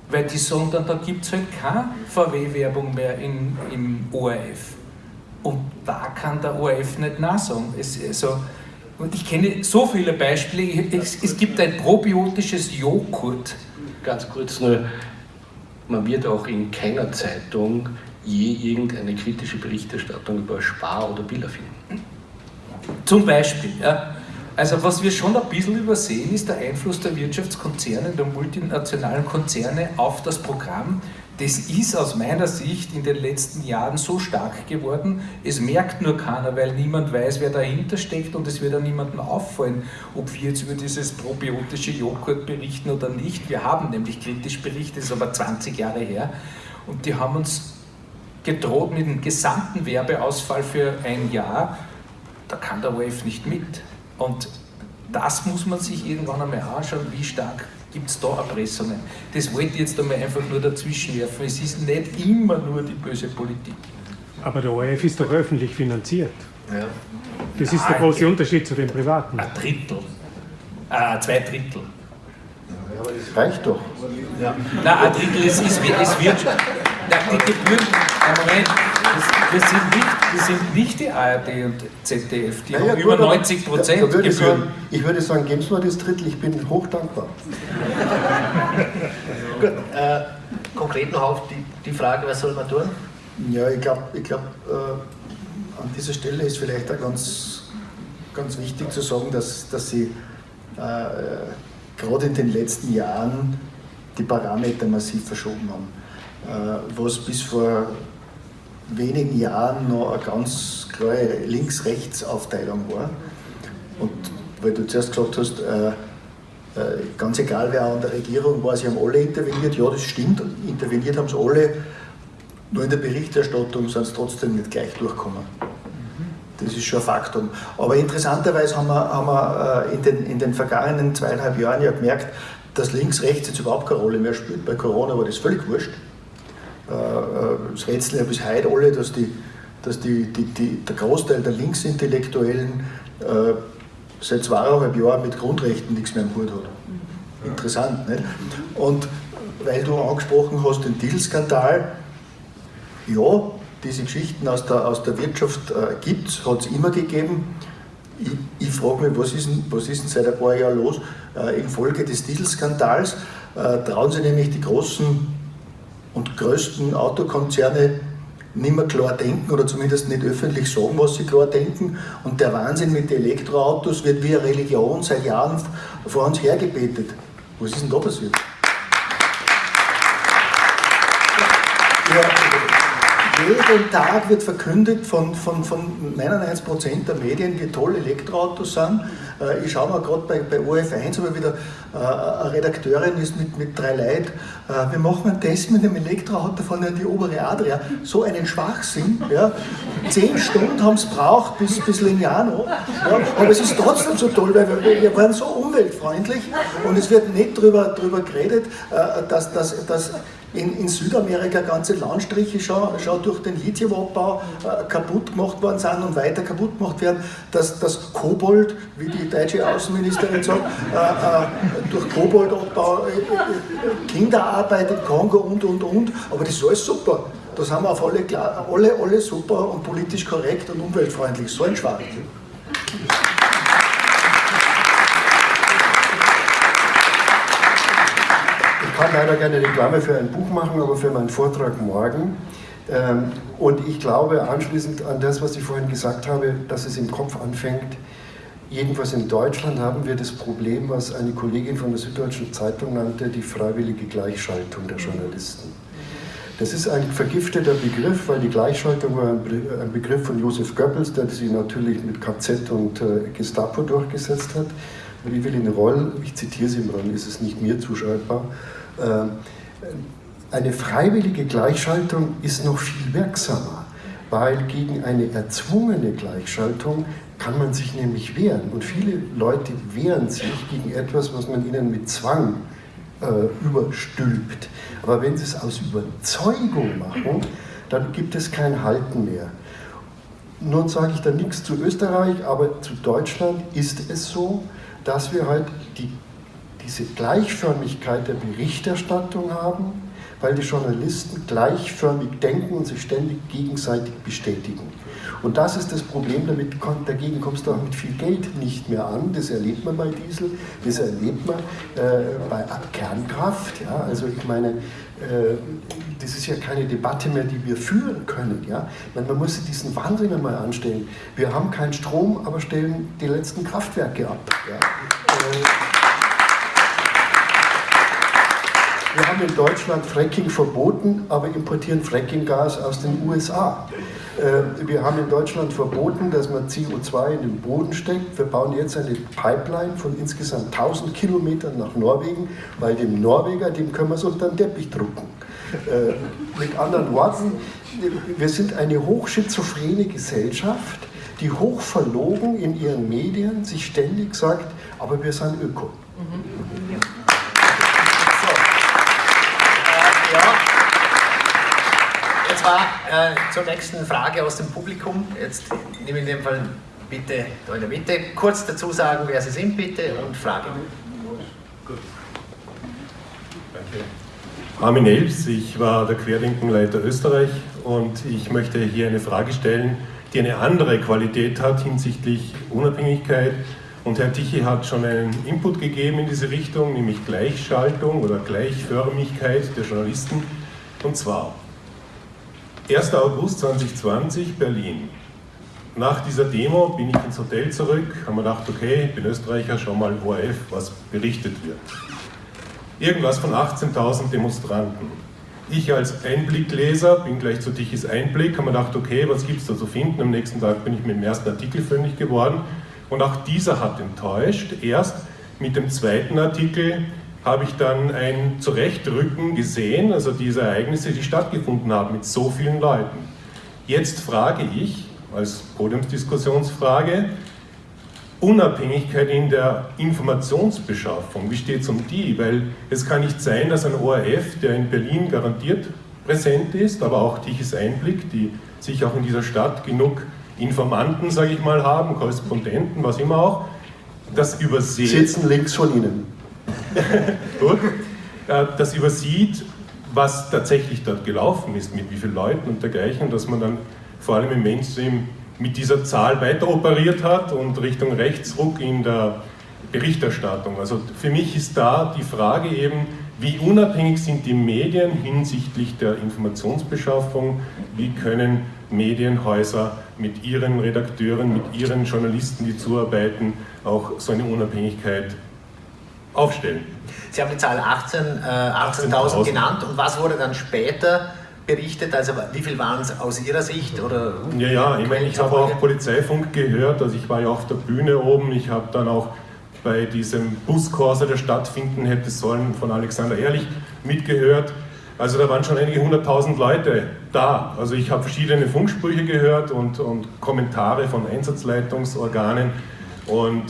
Weil die sagen da gibt es halt keine VW-Werbung mehr in, im ORF. Und da kann der ORF nicht nachsagen. Es, also, und ich kenne so viele Beispiele. Es, es gibt ein probiotisches Joghurt. Ganz kurz nur, man wird auch in keiner Zeitung je irgendeine kritische Berichterstattung über Spar oder Billa finden. Zum Beispiel. Ja. Also was wir schon ein bisschen übersehen, ist der Einfluss der Wirtschaftskonzerne, der multinationalen Konzerne auf das Programm. Das ist aus meiner Sicht in den letzten Jahren so stark geworden, es merkt nur keiner, weil niemand weiß, wer dahinter steckt und es wird auch niemandem auffallen, ob wir jetzt über dieses probiotische Joghurt berichten oder nicht. Wir haben nämlich kritisch berichtet, das ist aber 20 Jahre her und die haben uns gedroht mit dem gesamten Werbeausfall für ein Jahr. Da kann der ORF nicht mit. Und das muss man sich irgendwann einmal anschauen, wie stark gibt es da Erpressungen. Das wollte ich jetzt einmal einfach nur dazwischen werfen. Es ist nicht immer nur die böse Politik. Aber der ORF ist doch öffentlich finanziert. Ja. Das ist der große Unterschied zu den privaten. Ein Drittel. Äh, zwei Drittel. Aber das reicht doch. Ja. Nein, ein Drittel, es, ist, es wird schon. die Gebühren, Moment, das, das, sind nicht, das sind nicht die ARD und ZDF, die naja, haben über 90 Prozent da, da würde Gebühren. Sagen, ich würde sagen, geben Sie mir das Drittel, ich bin hochdankbar. (laughs) Gut, äh, konkret noch auf die, die Frage, was soll man tun? Ja, ich glaube, ich glaub, äh, an dieser Stelle ist vielleicht auch ganz, ganz wichtig zu sagen, dass, dass Sie äh, gerade in den letzten Jahren die Parameter massiv verschoben haben. Äh, was bis vor wenigen Jahren noch eine ganz klare Links-Rechts-Aufteilung war. Und weil du zuerst gesagt hast, äh, äh, ganz egal wer an der Regierung war, sie haben alle interveniert, ja das stimmt, interveniert haben sie alle, nur in der Berichterstattung sind sie trotzdem nicht gleich durchgekommen. Das ist schon ein Faktum. Aber interessanterweise haben wir, haben wir in, den, in den vergangenen zweieinhalb Jahren ja gemerkt, dass links, rechts jetzt überhaupt keine Rolle mehr spielt. Bei Corona war das völlig wurscht. Das rätseln ja bis heute alle, dass, die, dass die, die, die, der Großteil der Linksintellektuellen äh, seit zweieinhalb Jahren mit Grundrechten nichts mehr im Hut hat. Interessant, nicht? Und weil du angesprochen hast, den Titelskandal, ja, diese Geschichten aus der, aus der Wirtschaft äh, gibt es, hat es immer gegeben. Ich, ich frage mich, was ist, denn, was ist denn seit ein paar Jahren los? Äh, infolge des Titelskandals äh, trauen sich nämlich die großen und größten Autokonzerne nicht mehr klar denken oder zumindest nicht öffentlich sagen, was sie klar denken. Und der Wahnsinn mit den Elektroautos wird wie eine Religion seit Jahren vor uns hergebetet. Was ist denn da passiert? Ja, jeden Tag wird verkündet von, von, von 99% der Medien, wie toll Elektroautos sind. Äh, ich schaue mal gerade bei, bei OF1, aber wieder äh, eine Redakteurin ist mit, mit drei Leuten. Äh, wir machen einen Test mit einem Elektroauto von die obere Adria. So einen Schwachsinn. Ja. Zehn Stunden haben es braucht bis, bis Lignano. Ja. Aber es ist trotzdem so toll, weil wir, wir waren so umweltfreundlich und es wird nicht darüber drüber geredet, dass, dass, dass in, in Südamerika ganze Landstriche schon, schon durch den Lithiumabbau äh, kaputt gemacht worden sind und weiter kaputt gemacht werden, dass das Kobold, wie die deutsche Außenministerin sagt, äh, äh, durch Koboldabbau äh, äh, Kinderarbeit im Kongo und und und. Aber das ist alles super. Das haben wir auf alle, alle, alle super und politisch korrekt und umweltfreundlich. So ein Schwachsinn. Ich kann leider keine Reklame für ein Buch machen, aber für meinen Vortrag morgen. Ähm, und ich glaube anschließend an das, was ich vorhin gesagt habe, dass es im Kopf anfängt. Jedenfalls in Deutschland haben wir das Problem, was eine Kollegin von der Süddeutschen Zeitung nannte, die freiwillige Gleichschaltung der Journalisten. Das ist ein vergifteter Begriff, weil die Gleichschaltung war ein Begriff von Josef Goebbels, der sie natürlich mit KZ und äh, Gestapo durchgesetzt hat. Und in Roll, ich zitiere sie Roll, ist es nicht mir zuschreibbar, ähm, eine freiwillige Gleichschaltung ist noch viel wirksamer, weil gegen eine erzwungene Gleichschaltung kann man sich nämlich wehren. Und viele Leute wehren sich gegen etwas, was man ihnen mit Zwang äh, überstülpt. Aber wenn sie es aus Überzeugung machen, dann gibt es kein Halten mehr. Nun sage ich da nichts zu Österreich, aber zu Deutschland ist es so, dass wir halt die diese Gleichförmigkeit der Berichterstattung haben, weil die Journalisten gleichförmig denken und sich ständig gegenseitig bestätigen. Und das ist das Problem, damit, dagegen kommst du auch mit viel Geld nicht mehr an. Das erlebt man bei Diesel, das erlebt man äh, bei Kernkraft. Ja? Also ich meine, äh, das ist ja keine Debatte mehr, die wir führen können. Ja? Meine, man muss sich diesen Wahnsinn einmal anstellen. Wir haben keinen Strom, aber stellen die letzten Kraftwerke ab. Ja? Äh, Wir haben in Deutschland Fracking verboten, aber importieren Frackinggas aus den USA. Äh, wir haben in Deutschland verboten, dass man CO2 in den Boden steckt. Wir bauen jetzt eine Pipeline von insgesamt 1000 Kilometern nach Norwegen, weil dem Norweger, dem können wir es unter den Teppich drucken. Äh, mit anderen Worten, wir sind eine hochschizophrene Gesellschaft, die hochverlogen in ihren Medien sich ständig sagt, aber wir sind Öko. Mhm. So. Äh, ja. Jetzt war äh, zur nächsten Frage aus dem Publikum. Jetzt nehme ich in dem Fall bitte da in der Mitte kurz dazu sagen, wer Sie sind, bitte, und Frage. Danke. Armin Elbs, ich war der Querdenkenleiter Österreich und ich möchte hier eine Frage stellen, die eine andere Qualität hat hinsichtlich Unabhängigkeit. Und Herr Tichy hat schon einen Input gegeben in diese Richtung, nämlich Gleichschaltung oder Gleichförmigkeit der Journalisten. Und zwar 1. August 2020, Berlin. Nach dieser Demo bin ich ins Hotel zurück, haben wir gedacht, okay, ich bin Österreicher, schau mal ORF, was berichtet wird. Irgendwas von 18.000 Demonstranten. Ich als Einblickleser bin gleich zu Tichys Einblick, haben wir gedacht, okay, was gibt es da zu finden? Am nächsten Tag bin ich mit dem ersten Artikel fündig geworden und auch dieser hat enttäuscht. Erst mit dem zweiten Artikel habe ich dann ein Zurechtrücken gesehen, also diese Ereignisse, die stattgefunden haben mit so vielen Leuten. Jetzt frage ich, als Podiumsdiskussionsfrage, Unabhängigkeit in der Informationsbeschaffung, wie steht es um die? Weil es kann nicht sein, dass ein ORF, der in Berlin garantiert präsent ist, aber auch Tiches Einblick, die sich auch in dieser Stadt genug Informanten, sage ich mal, haben, Korrespondenten, was immer auch, das übersieht. Sitzen links von Ihnen. (laughs) Gut. Äh, das übersieht, was tatsächlich dort gelaufen ist, mit wie vielen Leuten und dergleichen, dass man dann vor allem im Mainstream mit dieser Zahl weiter operiert hat und Richtung Rechtsruck in der Berichterstattung. Also für mich ist da die Frage eben, wie unabhängig sind die Medien hinsichtlich der Informationsbeschaffung, wie können Medienhäuser mit ihren Redakteuren, mit ihren Journalisten, die zuarbeiten, auch so eine Unabhängigkeit aufstellen. Sie haben die Zahl 18.000 18 18 genannt und was wurde dann später berichtet? Also wie viel waren es aus Ihrer Sicht? Oder ja, ja, ich meine, ich habe auch Polizeifunk gehört, also ich war ja auf der Bühne oben, ich habe dann auch bei diesem Buskorso, der stattfinden hätte sollen, von Alexander Ehrlich mitgehört. Also da waren schon einige hunderttausend Leute da. Also ich habe verschiedene Funksprüche gehört und, und Kommentare von Einsatzleitungsorganen und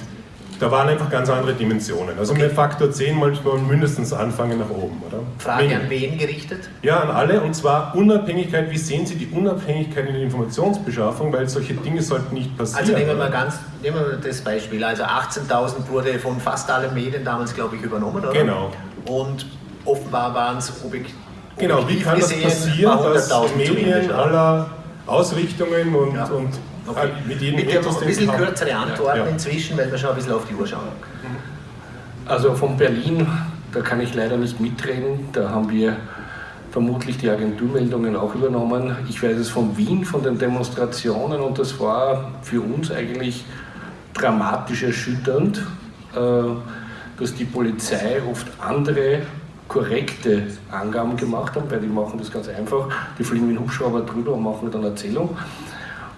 da waren einfach ganz andere Dimensionen. Also okay. mit Faktor 10 manchmal mindestens anfangen nach oben, oder? Frage wen? an wen gerichtet? Ja, an alle. Und zwar Unabhängigkeit. Wie sehen Sie die Unabhängigkeit in der Informationsbeschaffung? Weil solche Dinge sollten nicht passieren. Also nehmen wir mal ganz, nehmen wir das Beispiel. Also 18.000 wurde von fast allen Medien damals, glaube ich, übernommen, oder? Genau. Und offenbar waren es objektiv Genau, wie kann das passieren, dass Medien aller Ausrichtungen und, ja. und Okay. Mit jedem Bitte Ethos, ein bisschen kürzere Antworten ja. inzwischen, weil wir schon ein bisschen auf die Uhr schauen. Also von Berlin, da kann ich leider nicht mitreden. Da haben wir vermutlich die Agenturmeldungen auch übernommen. Ich weiß es von Wien, von den Demonstrationen und das war für uns eigentlich dramatisch erschütternd, äh, dass die Polizei oft andere korrekte Angaben gemacht hat, weil die machen das ganz einfach. Die fliegen mit dem Hubschrauber drüber und machen dann Erzählung.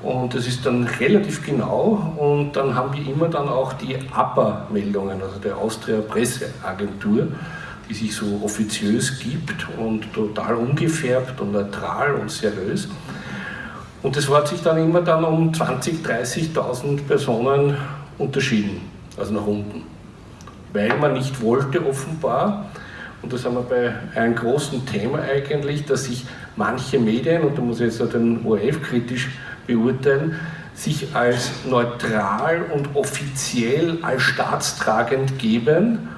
Und das ist dann relativ genau und dann haben wir immer dann auch die APA-Meldungen, also der Austria Presseagentur, die sich so offiziös gibt und total ungefärbt und neutral und seriös. Und das hat sich dann immer dann um 20.000, 30.000 Personen unterschieden, also nach unten. Weil man nicht wollte offenbar, und das haben wir bei einem großen Thema eigentlich, dass sich manche Medien, und da muss ich jetzt den ORF kritisch beurteilen, sich als neutral und offiziell als staatstragend geben,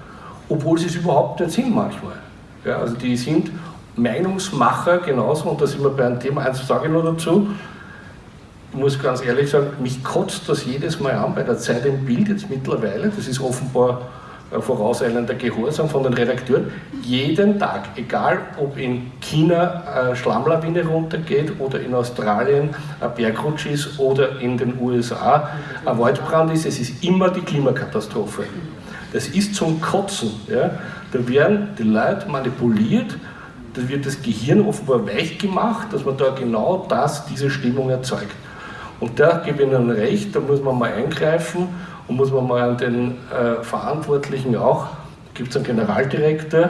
obwohl sie es überhaupt nicht sind manchmal. Ja, also die sind Meinungsmacher genauso, und da sind wir bei einem Thema, eins sage ich noch dazu, ich muss ganz ehrlich sagen, mich kotzt das jedes Mal an bei der Zeit im Bild jetzt mittlerweile, das ist offenbar vorauseilender Gehorsam von den Redakteuren, jeden Tag, egal ob in China eine Schlammlawine runtergeht oder in Australien ein Bergrutsch ist oder in den USA ein Waldbrand ist, es ist immer die Klimakatastrophe. Das ist zum Kotzen. Ja. Da werden die Leute manipuliert, da wird das Gehirn offenbar weich gemacht, dass man da genau das, diese Stimmung erzeugt. Und da gebe ich Ihnen recht, da muss man mal eingreifen und muss man mal an den äh, Verantwortlichen auch, gibt es einen Generaldirektor,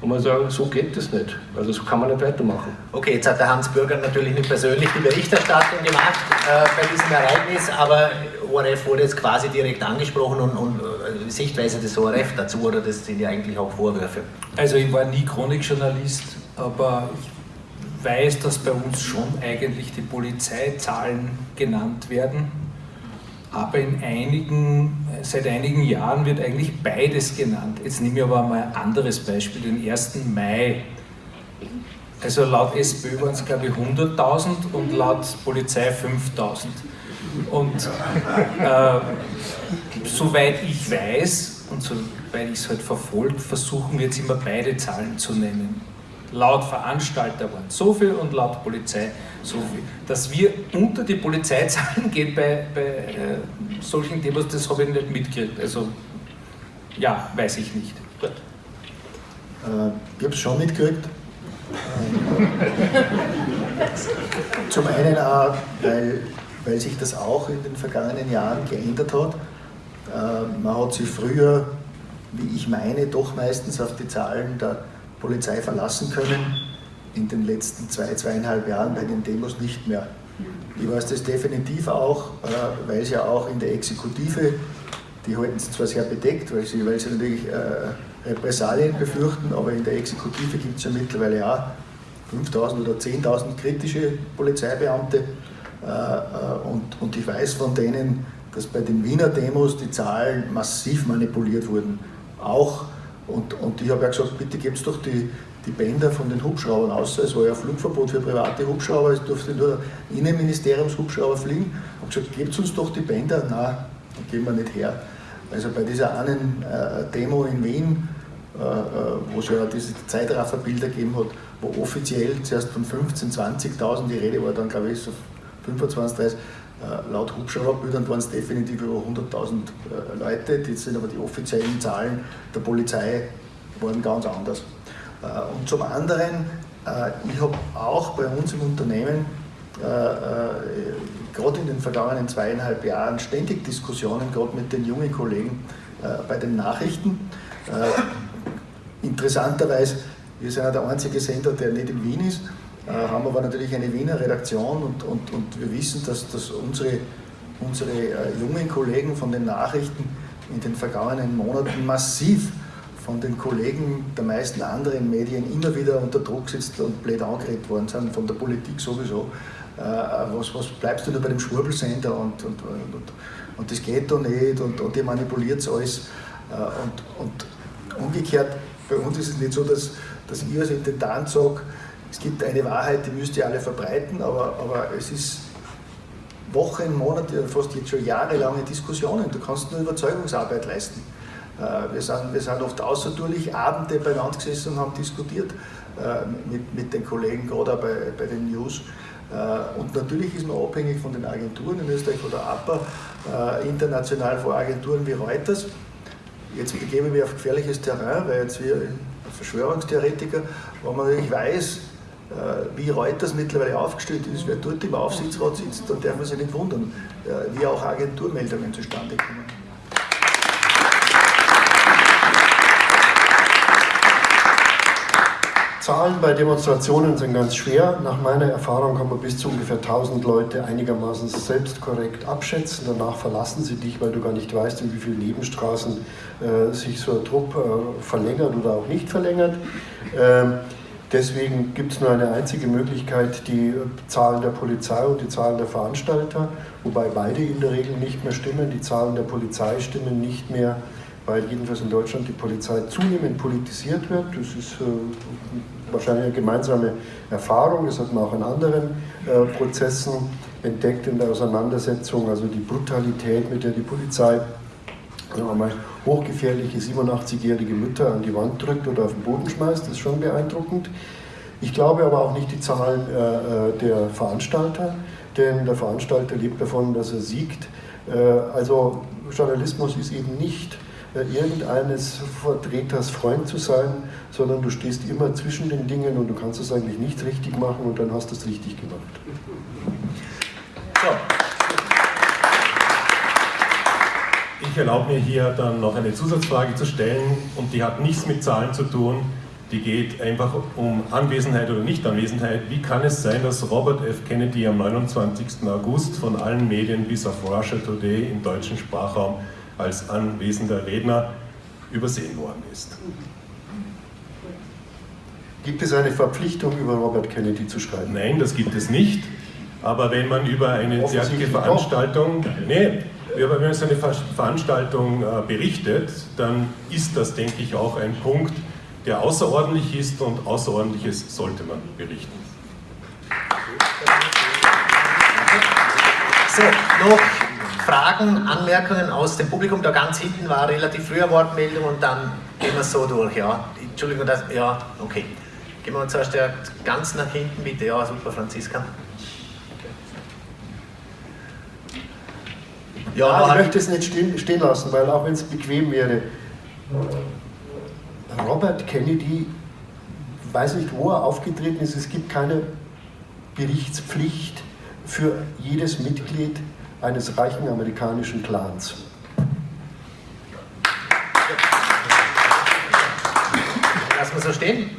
Und man sagen, so geht das nicht. Also so kann man nicht weitermachen. Okay, jetzt hat der Hans Bürger natürlich nicht persönlich die Berichterstattung gemacht äh, bei diesem Ereignis, aber ORF wurde jetzt quasi direkt angesprochen und, und äh, Sichtweise des ORF dazu, oder das sind ja eigentlich auch Vorwürfe? Also ich war nie Chronikjournalist, aber ich weiß, dass bei uns schon eigentlich die Polizeizahlen genannt werden aber in einigen, seit einigen Jahren wird eigentlich beides genannt. Jetzt nehme ich aber mal ein anderes Beispiel, den 1. Mai. Also laut SPÖ waren es glaube ich 100.000 und laut Polizei 5.000. Und äh, soweit ich weiß und soweit ich es halt verfolgt, versuchen wir jetzt immer beide Zahlen zu nennen. Laut Veranstalter waren so viel und laut Polizei so viel. Dass wir unter die Polizeizahlen (laughs) gehen bei, bei äh, solchen Demos, das habe ich nicht mitgekriegt. Also ja, weiß ich nicht. Gut. Äh, ich habe es schon mitgekriegt. Zum einen auch, weil, weil sich das auch in den vergangenen Jahren geändert hat. Äh, man hat sich früher, wie ich meine, doch meistens auf die Zahlen der Polizei verlassen können. In den letzten zwei, zweieinhalb Jahren bei den Demos nicht mehr. Ich weiß das definitiv auch, äh, weil es ja auch in der Exekutive, die halten es zwar sehr bedeckt, weil sie, weil sie natürlich äh, Repressalien befürchten, aber in der Exekutive gibt es ja mittlerweile auch 5000 oder 10.000 kritische Polizeibeamte. Äh, und, und ich weiß von denen, dass bei den Wiener Demos die Zahlen massiv manipuliert wurden. Auch und, und ich habe ja gesagt, bitte gebt doch die, die Bänder von den Hubschraubern aus. Es war ja Flugverbot für private Hubschrauber, es durfte nur Innenministeriumshubschrauber fliegen. Ich habe gesagt, gebt uns doch die Bänder. Nein, die geben wir nicht her. Also bei dieser einen äh, Demo in Wien, äh, äh wo es ja diese Zeitrafferbilder gegeben hat, wo offiziell zuerst von 15.000, 20.000 die Rede war, dann glaube ich so 25, 30, äh, laut Hubschrauberbildern waren es definitiv über 100.000 äh, Leute, die sind aber die offiziellen Zahlen der Polizei waren ganz anders. Äh, und zum anderen, ich habe auch bei uns im Unternehmen gerade in den vergangenen zweieinhalb Jahren ständig Diskussionen, gerade mit den jungen Kollegen bei den Nachrichten. Interessanterweise, wir sind ja der einzige Sender, der nicht in Wien ist. Äh, haben aber natürlich eine Wiener Redaktion und, und, und wir wissen, dass, dass unsere, unsere äh, jungen Kollegen von den Nachrichten in den vergangenen Monaten massiv von den Kollegen der meisten anderen Medien immer wieder unter Druck sitzt und blöd angeredet worden sind, von der Politik sowieso. Äh, was, was bleibst du nur bei dem Schwurbelsender und, und, und, und das geht doch nicht und, und ihr manipuliert alles. Und, und umgekehrt, bei uns ist es nicht so, dass, dass ich als Intendant sage, es gibt eine Wahrheit, die müsst ihr alle verbreiten, aber, aber es ist Wochen, Monate, fast jetzt schon jahrelange Diskussionen. Du kannst nur Überzeugungsarbeit leisten. Äh, wir sind, wir sind oft außertourlich Abende beieinander gesessen und haben diskutiert äh, mit, mit den Kollegen, gerade bei, bei den News. Äh, und natürlich ist man abhängig von den Agenturen in Österreich oder APA, international vor Agenturen wie Reuters. Jetzt begebe ich mich auf gefährliches Terrain, weil jetzt wir Verschwörungstheoretiker, wo man natürlich weiß, wie Reuters mittlerweile aufgestellt ist, wer dort im Aufsichtsrat sitzt, dann darf man sich nicht wundern, äh, wie auch Agenturmeldungen zustande kommen. Zahlen bei Demonstrationen sind ganz schwer. Nach meiner Erfahrung kann man bis zu ungefähr 1000 Leute einigermaßen selbst korrekt abschätzen. Danach verlassen sie dich, weil du gar nicht weißt, in wie vielen Nebenstraßen äh, sich so ein Trupp äh, verlängert oder auch nicht verlängert. Ähm, Deswegen gibt es nur eine einzige Möglichkeit, die Zahlen der Polizei und die Zahlen der Veranstalter, wobei beide in der Regel nicht mehr stimmen. Die Zahlen der Polizei stimmen nicht mehr, weil jedenfalls in Deutschland die Polizei zunehmend politisiert wird. Das ist äh, wahrscheinlich eine gemeinsame Erfahrung, das hat man auch in anderen äh, Prozessen entdeckt in der Auseinandersetzung, also die Brutalität, mit der die Polizei einmal hochgefährliche 87-jährige Mütter an die Wand drückt oder auf den Boden schmeißt, das ist schon beeindruckend. Ich glaube aber auch nicht die Zahlen äh, äh, der Veranstalter, denn der Veranstalter lebt davon, dass er siegt. Äh, also Journalismus ist eben nicht äh, irgendeines Vertreters Freund zu sein, sondern du stehst immer zwischen den Dingen und du kannst es eigentlich nicht richtig machen und dann hast du es richtig gemacht. So. Ich erlaube mir hier dann noch eine Zusatzfrage zu stellen und die hat nichts mit Zahlen zu tun. die geht einfach um Anwesenheit oder Nichtanwesenheit. Wie kann es sein, dass Robert F. Kennedy am 29. August von allen Medien bis auf Russia Today im deutschen Sprachraum als anwesender Redner übersehen worden ist? Gibt es eine Verpflichtung, über Robert Kennedy zu schreiben? Nein, das gibt es nicht. Aber wenn man über eine derartige Veranstaltung, nee, wenn man so eine Veranstaltung äh, berichtet, dann ist das, denke ich, auch ein Punkt, der außerordentlich ist und Außerordentliches sollte man berichten. So, noch Fragen, Anmerkungen aus dem Publikum. Da ganz hinten war relativ früher Wortmeldung und dann gehen wir so durch. Ja, Entschuldigung, das, ja, okay. Gehen wir zuerst ganz nach hinten bitte. Ja, super, Franziska. Ja, ich möchte es nicht stehen, stehen lassen, weil auch wenn es bequem wäre, Robert Kennedy, weiß nicht, wo er aufgetreten ist, es gibt keine Berichtspflicht für jedes Mitglied eines reichen amerikanischen Clans. Lassen wir so stehen.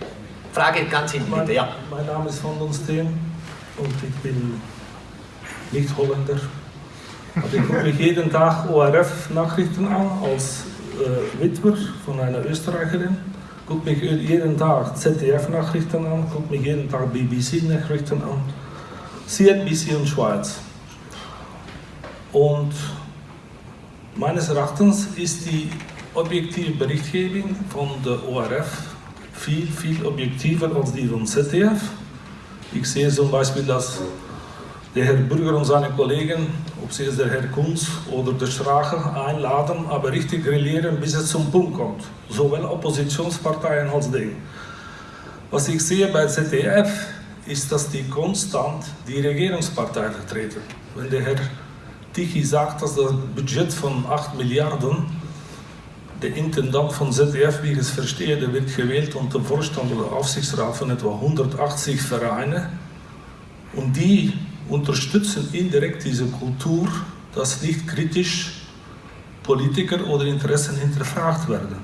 Frage ganz hinten bitte, ja. Mein Name ist Van den Steen und ich bin nicht Holländer. Aber ich gucke mich jeden Tag ORF-Nachrichten an als äh, Witwer von einer Österreicherin. Gucke mich jeden Tag ZDF-Nachrichten an, gucke mich jeden Tag BBC-Nachrichten an. CNBC und Schweiz. Und meines Erachtens ist die objektive Berichtgebung von der ORF viel, viel objektiver als die von ZDF. Ich sehe zum Beispiel, dass der Herr Bürger und seine Kollegen, ob sie jetzt der Herr Kunz oder der Strache einladen, aber richtig grillieren, bis es zum Punkt kommt. Sowohl Oppositionsparteien als die. Was ich sehe bei ZDF, ist, dass die konstant die Regierungspartei vertreten. Wenn der Herr Tichy sagt, dass das Budget von 8 Milliarden der Intendant von ZDF, wie ich es verstehe, der wird gewählt unter Vorstand oder Aufsichtsrat von etwa 180 Vereinen. Und die unterstützen indirekt diese Kultur, dass nicht kritisch Politiker oder Interessen hinterfragt werden.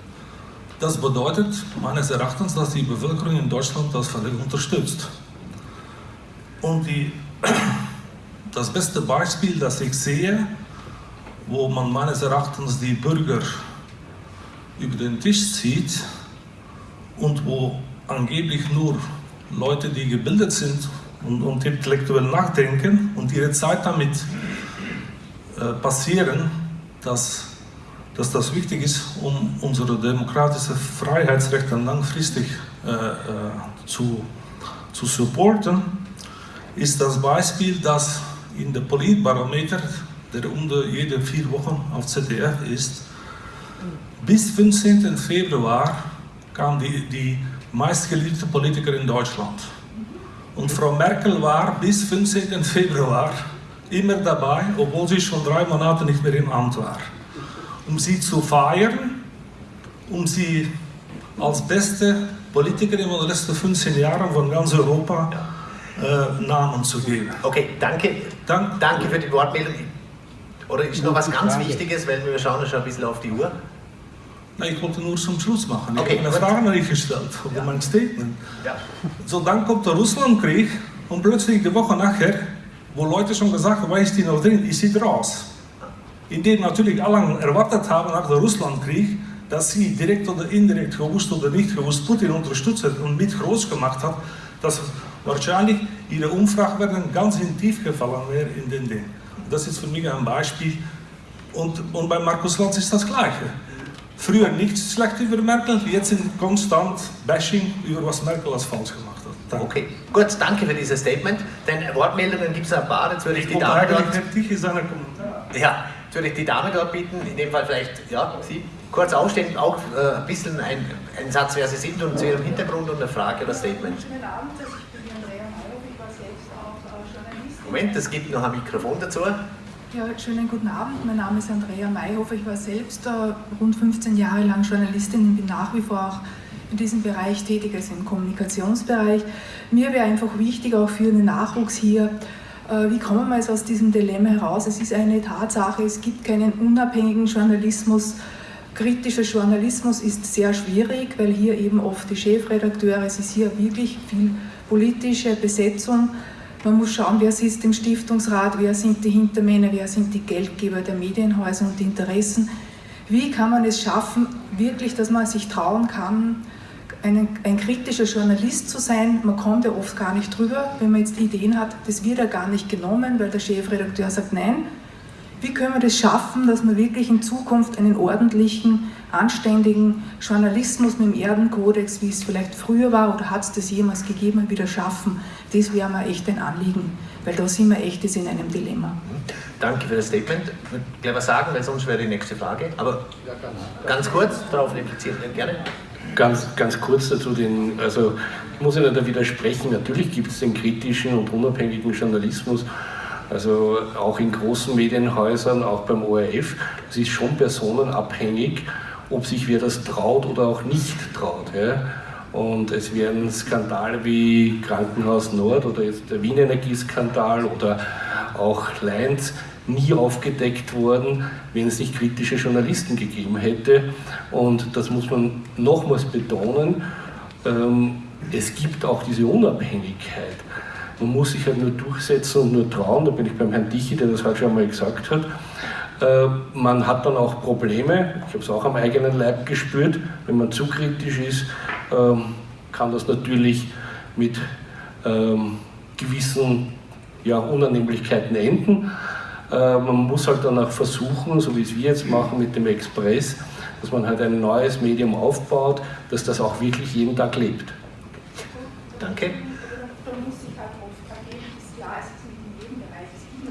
Das bedeutet meines Erachtens, dass die Bevölkerung in Deutschland das völlig unterstützt. Und die, (clears throat) das beste Beispiel, das ich sehe, wo man meines Erachtens die Bürger über den Tisch zieht und wo angeblich nur Leute, die gebildet sind und, und intellektuell nachdenken und ihre Zeit damit äh, passieren, dass, dass das wichtig ist, um unsere demokratische Freiheitsrechte langfristig äh, äh, zu, zu supporten, ist das Beispiel, dass in der Politbarometer, der unter jede vier Wochen auf ZDF ist, bis 15. Februar kam die, die meistgeliebte Politiker in Deutschland. Und Frau Merkel war bis 15. Februar immer dabei, obwohl sie schon drei Monate nicht mehr im Amt war. Um sie zu feiern, um sie als beste Politikerin in den letzten 15 Jahren von ganz Europa äh, Namen zu geben. Okay, danke. Dank. Danke für die Wortmeldung. Oder ist noch was ganz Wichtiges, weil wir schauen schon ein bisschen auf die Uhr. Ich wollte nur zum Schluss machen. Ich okay, habe eine Frage nicht gestellt über ja. mein Statement. Ja. So, dann kommt der Russlandkrieg und plötzlich die Woche nachher, wo Leute schon gesagt haben, ist die noch drin, ist sie raus. Indem natürlich alle erwartet haben nach dem Russlandkrieg, dass sie direkt oder indirekt gewusst oder nicht gewusst Putin unterstützt und mit groß gemacht hat, dass wahrscheinlich ihre Umfragewerten ganz in tief gefallen wäre in den Ding. Das ist für mich ein Beispiel. Und, und bei Markus Lanz ist das Gleiche. Früher nichts schlecht über Merkel, jetzt sind konstant Bashing über was Merkel als falsch gemacht hat. Danke. Okay, gut, danke für dieses Statement. Denn Wortmeldungen gibt es ein paar, jetzt würde ich, ich die Dame dort... Ja, jetzt würde ich die Dame dort bitten, in dem Fall vielleicht, ja, Sie, kurz aufstehen, auch äh, ein bisschen ein, ein, Satz, wer Sie sind und zu Ihrem Hintergrund und eine Frage oder Statement. Schönen Abend, ich bin Andrea Mayhoff, ich war selbst auch Journalistin. Moment, es gibt noch ein Mikrofon dazu. Ja, schönen guten Abend. Mein Name ist Andrea Mayhofer. Ich war selbst äh, rund 15 Jahre lang Journalistin und bin nach wie vor auch in diesem Bereich tätig, also im Kommunikationsbereich. Mir wäre einfach wichtig, auch für den Nachwuchs hier, äh, wie kommen wir jetzt aus diesem Dilemma heraus? Es ist eine Tatsache, es gibt keinen unabhängigen Journalismus kritischer Journalismus ist sehr schwierig, weil hier eben oft die Chefredakteure, es ist hier wirklich viel politische Besetzung. Man muss schauen, wer sitzt im Stiftungsrat, wer sind die Hintermänner, wer sind die Geldgeber der Medienhäuser und Interessen. Wie kann man es schaffen, wirklich, dass man sich trauen kann, ein, ein, kritischer Journalist zu sein. Man kommt ja oft gar nicht drüber, wenn man jetzt Ideen hat, das wird ja gar nicht genommen, weil der Chefredakteur sagt nein. Wie können wir das schaffen, dass wir wirklich in Zukunft einen ordentlichen, anständigen Journalismus mit dem Erdenkodex, wie es vielleicht früher war oder hat es das jemals gegeben, wieder schaffen? Das wäre mir echt ein Anliegen, weil da sind wir echt in einem Dilemma. Danke für das Statement. Ich würde gleich was sagen, weil sonst wäre die nächste Frage. Aber ganz kurz darauf replizieren, gerne. Ganz, ganz kurz dazu, den, also ich muss Ihnen da widersprechen, natürlich gibt es den kritischen und unabhängigen Journalismus, also auch in großen Medienhäusern, auch beim ORF, es ist schon personenabhängig, ob sich wer das traut oder auch nicht traut. Ja. Und es werden Skandale wie Krankenhaus Nord oder jetzt der Wien Energieskandal oder auch Leinz nie aufgedeckt worden, wenn es nicht kritische Journalisten gegeben hätte. Und das muss man nochmals betonen. Ähm, es gibt auch diese Unabhängigkeit. Man muss sich halt nur durchsetzen und nur trauen. Da bin ich beim Herrn Tichy, der das heute schon einmal gesagt hat. Äh, man hat dann auch Probleme. Ich habe es auch am eigenen Leib gespürt. Wenn man zu kritisch ist, ähm, kann das natürlich mit ähm, gewissen ja, Unannehmlichkeiten enden. Äh, man muss halt dann auch versuchen, so wie es wir jetzt machen mit dem Express, dass man halt ein neues Medium aufbaut, dass das auch wirklich jeden Tag lebt. Danke.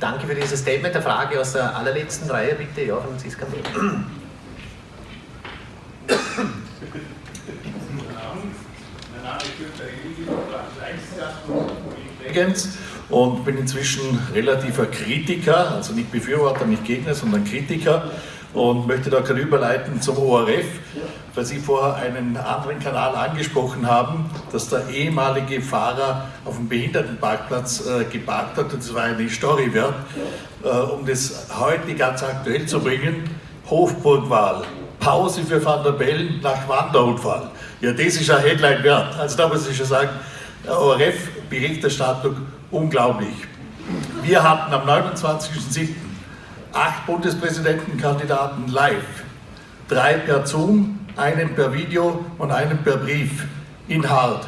danke für dieses Statement. Der Frage aus der allerletzten Reihe, bitte. Ja, Franziska. und bin inzwischen relativer Kritiker, also nicht Befürworter, nicht Gegner, sondern Kritiker und möchte da gerade überleiten zum ORF, weil Sie vorher einen anderen Kanal angesprochen haben, dass der ehemalige Fahrer auf dem Behindertenparkplatz äh, geparkt hat und das war eine Story wert, äh, um das heute ganz aktuell zu bringen. Hofburgwahl, Pause für Van der Bellen nach Wanderunfall. Ja, das ist ein Headline wert. Also da muss ich schon sagen, ORF-Berichterstattung unglaublich. Wir hatten am 29.07 acht Bundespräsidentenkandidaten live, drei per Zoom, einen per Video und einen per Brief in Hart.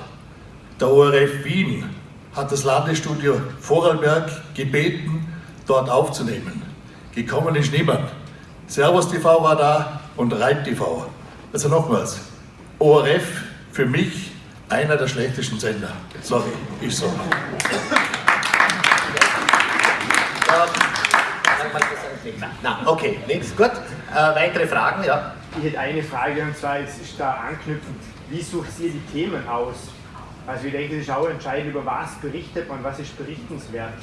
Der ORF Wien hat das Landesstudio Vorarlberg gebeten, dort aufzunehmen. Gekommen ist niemand. Servus TV war da und Reit TV. Also nochmals, ORF für mich einer der schlechtesten Sender. Sorry, ist so. Na, okay, nichts, gut. Äh, weitere Fragen, ja? Ich hätte eine Frage und zwar ist, ist da anknüpfend, wie sucht ihr die Themen aus? Also ich denke, es ist auch entscheidend, über was berichtet man, was ist berichtenswert.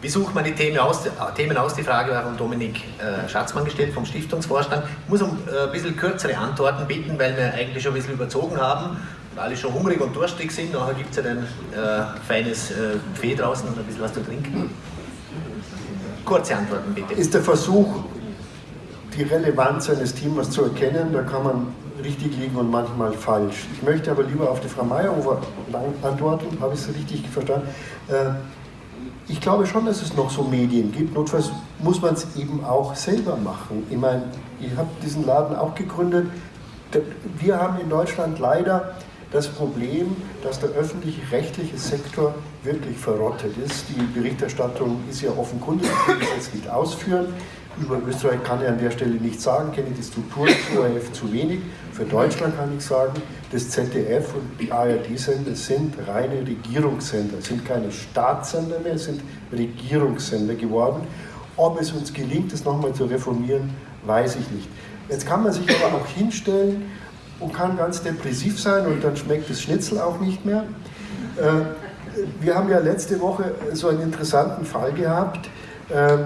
Wie sucht man die Themen aus? Äh, Themen aus? Die Frage war von Dominik äh, Schatzmann gestellt, vom Stiftungsvorstand. Ich muss um äh, ein bisschen kürzere Antworten bitten, weil wir eigentlich schon ein bisschen überzogen haben und alle schon hungrig und durstig sind. Nachher gibt es ja ein äh, feines äh, Buffet draußen und ein bisschen was zu trinken. Kurze Antworten bitte. Ist der Versuch, die Relevanz eines Themas zu erkennen, da kann man richtig liegen und manchmal falsch. Ich möchte aber lieber auf die Frau Meyerhofer antworten, habe ich es richtig verstanden. Äh, ich glaube schon, dass es noch so Medien gibt. Notfalls muss man es eben auch selber machen. Ich meine, ich habe diesen Laden auch gegründet. Wir haben in Deutschland leider das Problem, dass der öffentliche rechtliche Sektor wirklich verrottet ist. Die Berichterstattung ist ja offenkundig, ich will jetzt nicht ausführen. Über Österreich kann ich an der Stelle nichts sagen, kenne die Struktur des ORF zu wenig. Für Deutschland kann ich sagen, das ZDF und die ARD-Sender sind reine Regierungssender, sind keine Staatssender mehr, sind Regierungssender geworden. Ob es uns gelingt, das nochmal zu reformieren, weiß ich nicht. Jetzt kann man sich aber auch hinstellen und kann ganz depressiv sein und dann schmeckt das Schnitzel auch nicht mehr. Äh, wir haben ja letzte Woche so einen interessanten Fall gehabt. Äh,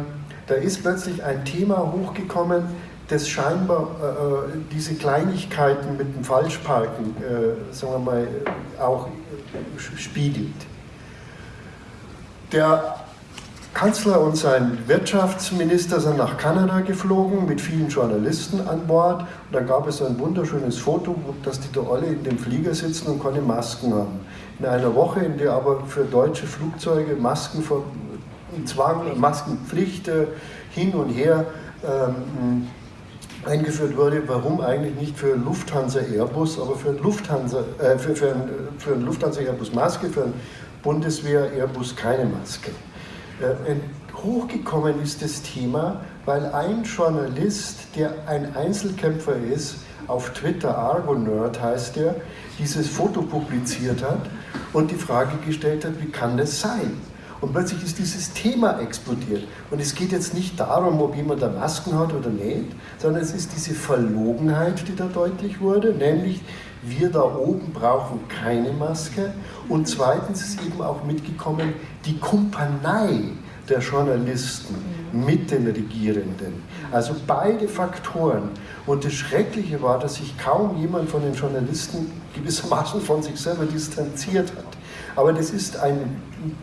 da ist plötzlich ein Thema hochgekommen, das scheinbar äh, diese Kleinigkeiten mit dem Falschparken, äh, sagen wir mal, auch spiegelt. Der Kanzler und sein Wirtschaftsminister sind nach Kanada geflogen mit vielen Journalisten an Bord. Und da gab es ein wunderschönes Foto, dass die da alle in dem Flieger sitzen und keine Masken haben. In einer Woche, in der aber für deutsche Flugzeuge Masken Zwang, Maskenpflicht äh, hin und her ähm, eingeführt wurde, warum eigentlich nicht für Lufthansa Airbus, aber für Lufthansa, äh, für, für, ein, für ein Lufthansa Airbus Maske, für ein Bundeswehr Airbus keine Maske. Äh, hochgekommen ist das Thema, weil ein Journalist, der ein Einzelkämpfer ist, auf Twitter, Argo-Nerd heißt er, dieses Foto publiziert hat und die Frage gestellt hat, wie kann das sein? Und plötzlich ist dieses Thema explodiert. Und es geht jetzt nicht darum, ob jemand da Masken hat oder nicht, sondern es ist diese Verlogenheit, die da deutlich wurde, nämlich wir da oben brauchen keine Maske. Und zweitens ist eben auch mitgekommen die Kumpanei der Journalisten mit den Regierenden. Also beide Faktoren. Und das Schreckliche war, dass sich kaum jemand von den Journalisten gewissermaßen von sich selber distanziert hat. Aber das ist ein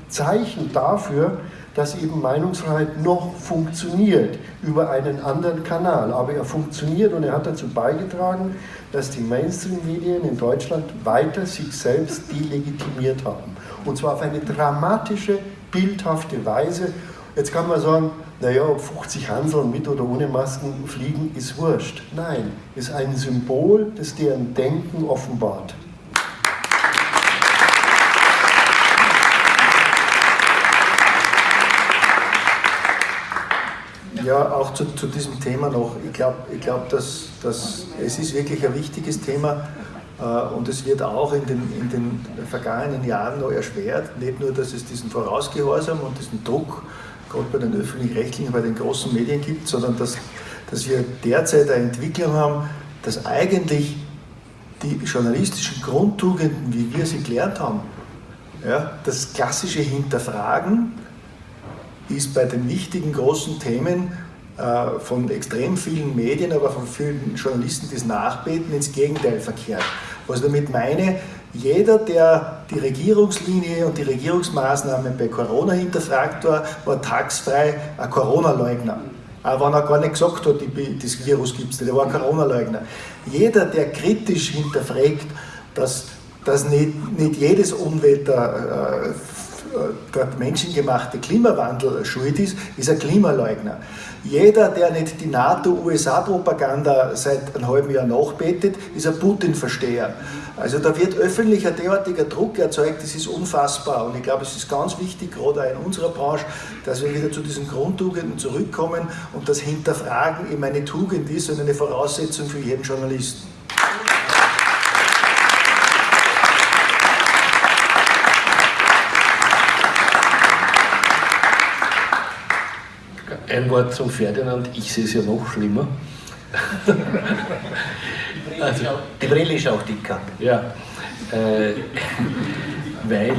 Zeichen dafür, dass eben Meinungsfreiheit noch funktioniert über einen anderen Kanal. Aber er funktioniert und er hat dazu beigetragen, dass die Mainstream-Medien in Deutschland weiter sich selbst delegitimiert haben. Und zwar auf eine dramatische, bildhafte Weise. Jetzt kann man sagen, naja, ob 50 Hanseln mit oder ohne Masken fliegen, ist wurscht. Nein, ist ein Symbol, das deren Denken offenbart. Ja, auch zu, zu diesem Thema noch. Ich glaube, ich glaub, dass, dass es ist wirklich ein wichtiges Thema äh, und es wird auch in den, in den vergangenen Jahren noch erschwert. Nicht nur, dass es diesen Vorausgehorsam und diesen Druck gerade bei den öffentlich-rechtlichen, bei den großen Medien gibt, sondern dass, dass wir derzeit eine Entwicklung haben, dass eigentlich die journalistischen Grundtugenden, wie wir sie gelernt haben, ja, das klassische Hinterfragen, ist bei den wichtigen großen Themen äh, von extrem vielen Medien, aber von vielen Journalisten, die es nachbeten, ins Gegenteil verkehrt. Was ich damit meine, jeder, der die Regierungslinie und die Regierungsmaßnahmen bei Corona hinterfragt war, war tagsfrei ein Corona-Leugner. Auch wenn er gar nicht gesagt hat, das Virus gibt es nicht, er war ein Corona-Leugner. Jeder, der kritisch hinterfragt, dass, dass nicht, nicht jedes Unwetter dort menschengemachte Klimawandel schuld ist, ist ein Klimaleugner. Jeder, der nicht die NATO-USA-Propaganda seit einem halben Jahr nachbetet, ist ein Putin-Versteher. Also da wird öffentlich ein derartiger Druck erzeugt, das ist unfassbar. Und ich glaube, es ist ganz wichtig, gerade auch in unserer Branche, dass wir wieder zu diesen Grundtugenden zurückkommen und das Hinterfragen eben eine Tugend ist und eine Voraussetzung für jeden Journalisten. Ein Wort zum Ferdinand, ich sehe es ja noch schlimmer. also, die Brille ist auch dicker. Ja, äh, (laughs) weil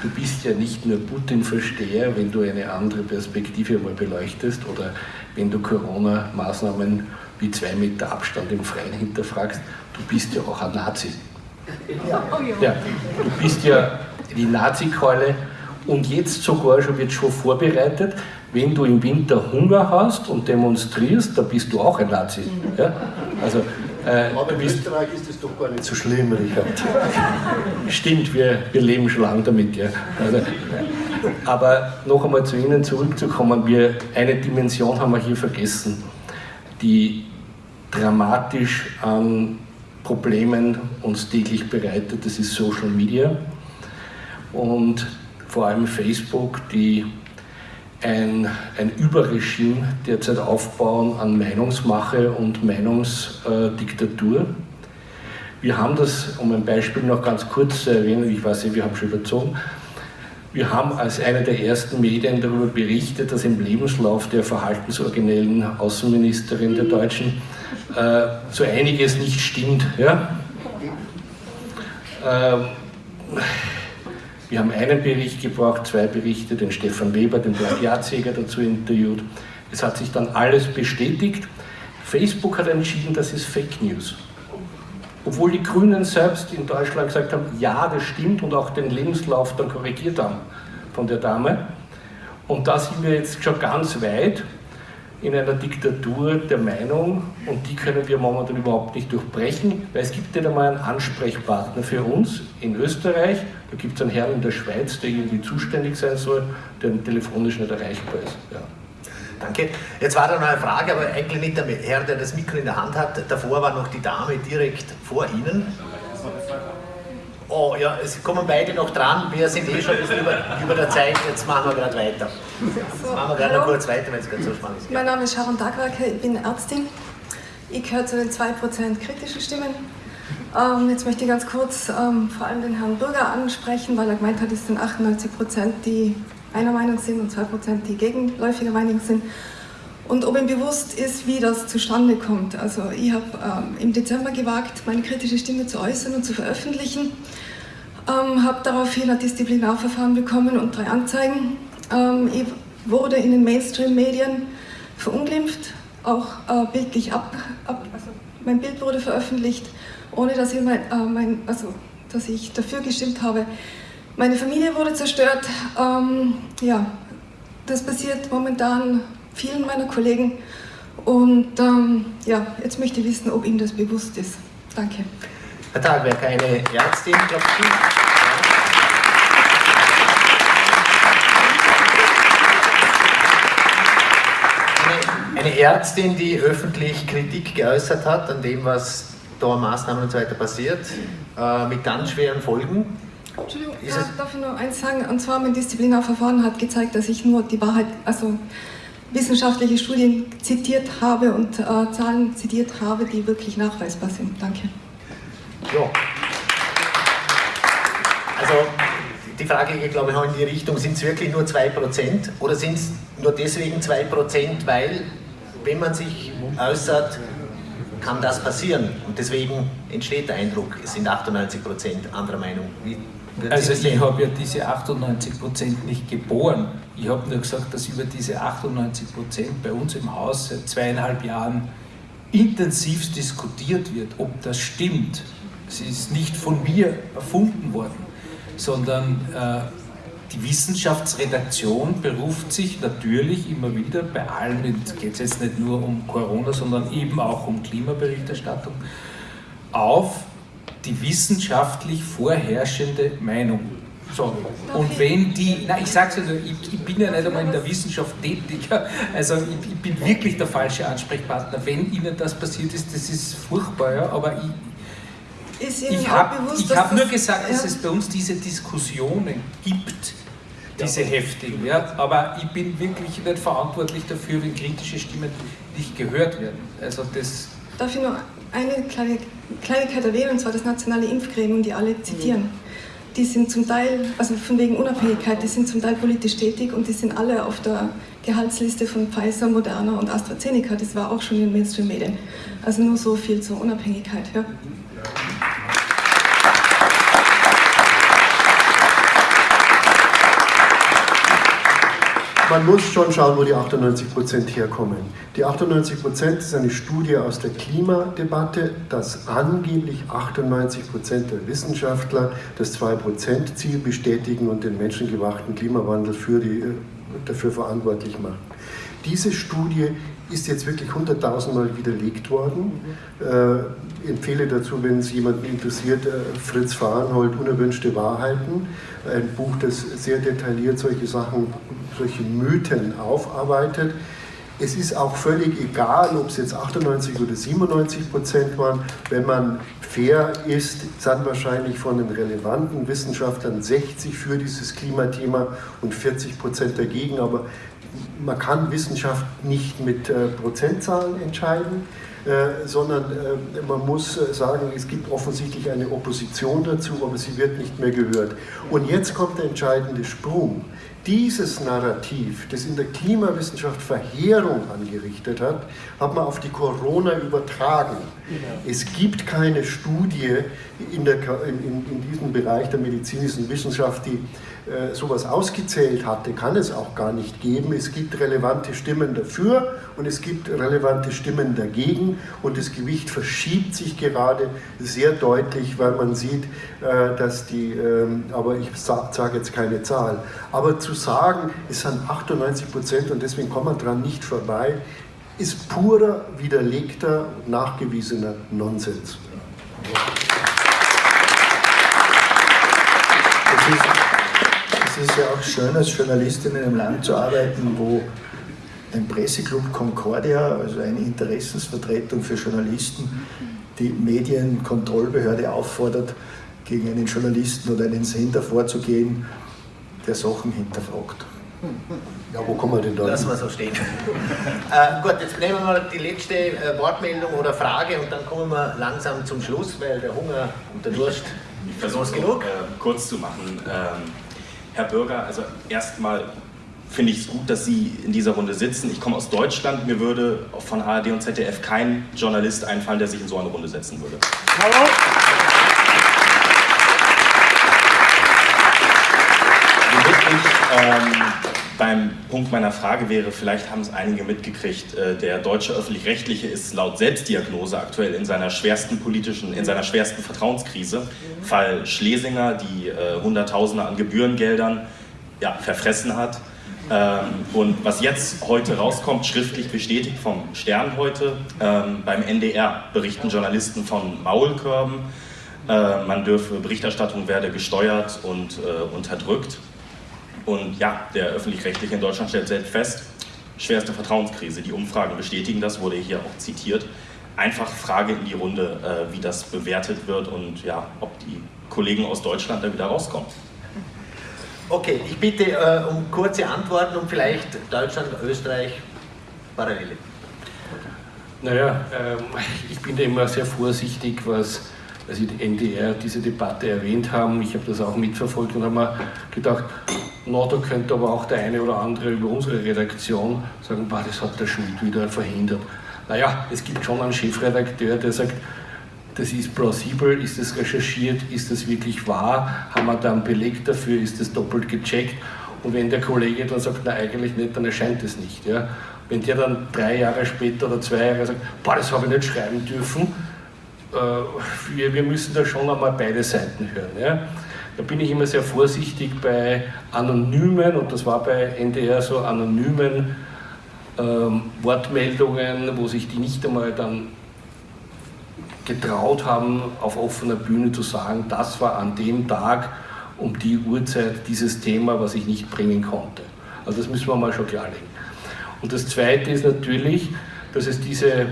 du bist ja nicht nur Putin-Versteher, wenn du eine andere Perspektive mal beleuchtest oder wenn du Corona-Maßnahmen wie zwei Meter Abstand im Freien hinterfragst, du bist ja auch ein Nazi. Ja, ja du bist ja die Nazi-Keule und jetzt sogar schon wird schon vorbereitet, wenn du im Winter Hunger hast und demonstrierst, dann bist du auch ein Nazi. Ja? Also, äh, Aber in Österreich ist das doch gar nicht so schlimm, Richard. Stimmt, wir, wir leben schon lange damit. Ja. Also, aber noch einmal zu Ihnen zurückzukommen, wir, eine Dimension haben wir hier vergessen, die dramatisch an Problemen uns täglich bereitet, das ist Social Media und vor allem Facebook, die ein, ein Überregime derzeit aufbauen an Meinungsmache und Meinungsdiktatur. Wir haben das, um ein Beispiel noch ganz kurz zu erwähnen, ich weiß nicht, wir haben schon überzogen, wir haben als eine der ersten Medien darüber berichtet, dass im Lebenslauf der verhaltensoriginellen Außenministerin der Deutschen äh, so einiges nicht stimmt. Ja? Ähm, wir haben einen Bericht gebraucht, zwei Berichte, den Stefan Weber, den Plagiatsjäger dazu interviewt. Es hat sich dann alles bestätigt. Facebook hat entschieden, das ist Fake News. Obwohl die Grünen selbst in Deutschland gesagt haben, ja, das stimmt und auch den Lebenslauf dann korrigiert haben von der Dame. Und da sind wir jetzt schon ganz weit in einer Diktatur der Meinung und die können wir momentan überhaupt nicht durchbrechen, weil es gibt nicht einmal einen Ansprechpartner für uns in Österreich, da gibt es einen Herrn in der Schweiz, der irgendwie zuständig sein soll, der telefonisch nicht erreichbar ist. Ja. Danke. Jetzt war da noch eine Frage, aber eigentlich nicht der Herr, der das Mikro in der Hand hat. Davor war noch die Dame direkt vor Ihnen. Oh ja, es kommen beide noch dran. Wir sind eh schon ein bisschen über, über der Zeit. Jetzt machen wir gerade weiter. Jetzt machen wir gerade noch kurz weiter, wenn es gerade so spannend ist. Mein Name ist Sharon Dagwacke, ich bin Ärztin. Ich gehöre zu den 2% kritischen Stimmen. Ähm, jetzt möchte ich ganz kurz ähm, vor allem den Herrn Bürger ansprechen, weil er gemeint hat, es sind 98% die einer Meinung sind und 2% die gegenläufiger Meinung sind. Und ob ihm bewusst ist, wie das zustande kommt. Also ich habe ähm, im Dezember gewagt, meine kritische Stimme zu äußern und zu veröffentlichen. Ähm, habe daraufhin ein Disziplinarverfahren bekommen und drei Anzeigen. Ähm, ich wurde in den Mainstream-Medien verunglimpft, auch äh, bildlich ab, ab, also mein Bild wurde veröffentlicht, ohne dass ich, mein, äh, mein, also, dass ich dafür gestimmt habe. Meine Familie wurde zerstört. Ähm, ja, das passiert momentan vielen meiner Kollegen. Und ähm, ja, jetzt möchte ich wissen, ob Ihnen das bewusst ist. Danke. Herr Thalberg, eine Ärztin, glaube ich. Eine Ärztin, die öffentlich Kritik geäußert hat an dem, was da Maßnahmen und so weiter passiert, äh, mit ganz schweren Folgen. Entschuldigung, ja, darf ich noch eins sagen? Und zwar mein Disziplinarverfahren hat gezeigt, dass ich nur die Wahrheit, also wissenschaftliche Studien zitiert habe und äh, Zahlen zitiert habe, die wirklich nachweisbar sind. Danke. Ja. Also die Frage geht, glaube ich, auch in die Richtung, sind es wirklich nur 2% oder sind es nur deswegen 2%, weil wenn man sich äußert, kann das passieren. Und deswegen entsteht der Eindruck, es sind 98% anderer Meinung. Wie also ich habe ja diese 98% nicht geboren. Ich habe nur gesagt, dass über diese 98% bei uns im Haus seit zweieinhalb Jahren intensiv diskutiert wird, ob das stimmt. Es ist nicht von mir erfunden worden, sondern äh, die Wissenschaftsredaktion beruft sich natürlich immer wieder, bei allen, es geht jetzt nicht nur um Corona, sondern eben auch um Klimaberichterstattung, auf die wissenschaftlich vorherrschende Meinung. So. Und wenn die, na ich sage es also, ich, ich, bin ja nicht einmal in der Wissenschaft tätig, also ich, ich, bin wirklich der falsche Ansprechpartner. Wenn Ihnen das passiert ist, das ist furchtbar, ja, aber ich, ich habe hab nur gesagt, dass es bei uns diese Diskussionen gibt, diese heftigen, ja, aber ich bin wirklich nicht verantwortlich dafür, wenn kritische Stimmen nicht gehört werden. Also das Darf ich noch eine kleine Kleinigkeit erwähnen, und zwar das nationale Impfgremium, die alle zitieren. Mhm. Die sind zum Teil, also von wegen Unabhängigkeit, die sind zum Teil politisch tätig und die sind alle auf der Gehaltsliste von Pfizer, Moderna und AstraZeneca. Das war auch schon in den Mainstream-Medien. Also nur so viel zur Unabhängigkeit. Ja. Man muss schon schauen, wo die 98 Prozent herkommen. Die 98 Prozent ist eine Studie aus der Klimadebatte, dass angeblich 98 Prozent der Wissenschaftler das 2 Prozent Ziel bestätigen und den menschengemachten Klimawandel für die, dafür verantwortlich machen. Diese Studie ist jetzt wirklich hunderttausendmal widerlegt worden. Äh, empfehle dazu, wenn es jemanden interessiert, äh, Fritz Fahrenhold, Unerwünschte Wahrheiten, ein Buch, das sehr detailliert solche Sachen, solche Mythen aufarbeitet. Es ist auch völlig egal, ob es jetzt 98 oder 97 Prozent waren. Wenn man fair ist, sind wahrscheinlich von den relevanten Wissenschaftlern 60 für dieses Klimathema und 40 Prozent dagegen. Aber man kann Wissenschaft nicht mit äh, Prozentzahlen entscheiden, äh, sondern äh, man muss äh, sagen, es gibt offensichtlich eine Opposition dazu, aber sie wird nicht mehr gehört. Und jetzt kommt der entscheidende Sprung. Dieses Narrativ, das in der Klimawissenschaft Verheerung angerichtet hat, hat man auf die Corona übertragen. Es gibt keine Studie in, der, in, in diesem Bereich der medizinischen Wissenschaft, die sowas ausgezählt hatte, kann es auch gar nicht geben. Es gibt relevante Stimmen dafür und es gibt relevante Stimmen dagegen und das Gewicht verschiebt sich gerade sehr deutlich, weil man sieht, äh, dass die, ähm, aber ich sage jetzt keine Zahl, aber zu sagen, es sind 98 Prozent und deswegen kommt man dran nicht vorbei, ist purer, widerlegter, nachgewiesener Nonsens. Das ist ist ja auch schön, als Journalistin in einem Land zu arbeiten, wo ein Presseclub Concordia, also eine Interessensvertretung für Journalisten, die Medienkontrollbehörde auffordert, gegen einen Journalisten oder einen Sender vorzugehen, der Sachen hinterfragt. Ja, wo kommen wir denn da? Lassen wir so stehen. (laughs) äh, gut, jetzt nehmen wir mal die letzte äh, Wortmeldung oder Frage und dann kommen wir langsam zum Schluss, weil der Hunger und der Durst. Ich versuche es genug. Äh, kurz zu machen. Ähm, Herr Bürger, also erstmal finde ich es gut, dass Sie in dieser Runde sitzen. Ich komme aus Deutschland, mir würde von ARD und ZDF kein Journalist einfallen, der sich in so eine Runde setzen würde. Hallo. Ähm, beim Punkt meiner Frage wäre, vielleicht haben es einige mitgekriegt, äh, der deutsche öffentlich-rechtliche ist laut Selbstdiagnose aktuell in seiner schwersten politischen, in seiner schwersten Vertrauenskrise. Fall Schlesinger, die äh, Hunderttausende an Gebührengeldern ja, verfressen hat. Ähm, und was jetzt heute rauskommt, schriftlich bestätigt vom Stern heute, ähm, beim NDR berichten Journalisten von Maulkörben, äh, man dürfe, Berichterstattung werde gesteuert und unterdrückt. Und ja, der Öffentlich-Rechtliche in Deutschland stellt selbst fest, schwerste Vertrauenskrise. Die Umfragen bestätigen das, wurde hier auch zitiert. Einfach Frage in die Runde, äh, wie das bewertet wird und ja, ob die Kollegen aus Deutschland da wieder rauskommen. Okay, ich bitte äh, um kurze Antworten und vielleicht Deutschland, Österreich, Parallele. Naja, ähm, (laughs) ich bin da immer sehr vorsichtig, was als die NDR diese Debatte erwähnt haben. Ich habe das auch mitverfolgt und habe mir gedacht, na, da könnte aber auch der eine oder andere über unsere Redaktion sagen, boah, das hat der Schmidt wieder verhindert. Naja, es gibt schon einen Chefredakteur, der sagt, das ist plausibel, ist das recherchiert, ist das wirklich wahr, haben wir da einen Beleg dafür, ist das doppelt gecheckt und wenn der Kollege dann sagt, na eigentlich nicht, dann erscheint es nicht. Ja. Wenn der dann drei Jahre später oder zwei Jahre sagt, boah, das habe ich nicht schreiben dürfen, wir, wir müssen da schon einmal beide Seiten hören. Ja. Da bin ich immer sehr vorsichtig bei anonymen, und das war bei NDR so, anonymen ähm, Wortmeldungen, wo sich die nicht einmal dann getraut haben, auf offener Bühne zu sagen, das war an dem Tag um die Uhrzeit dieses Thema, was ich nicht bringen konnte. Also das müssen wir mal schon klarlegen. Und das Zweite ist natürlich, dass es diese äh,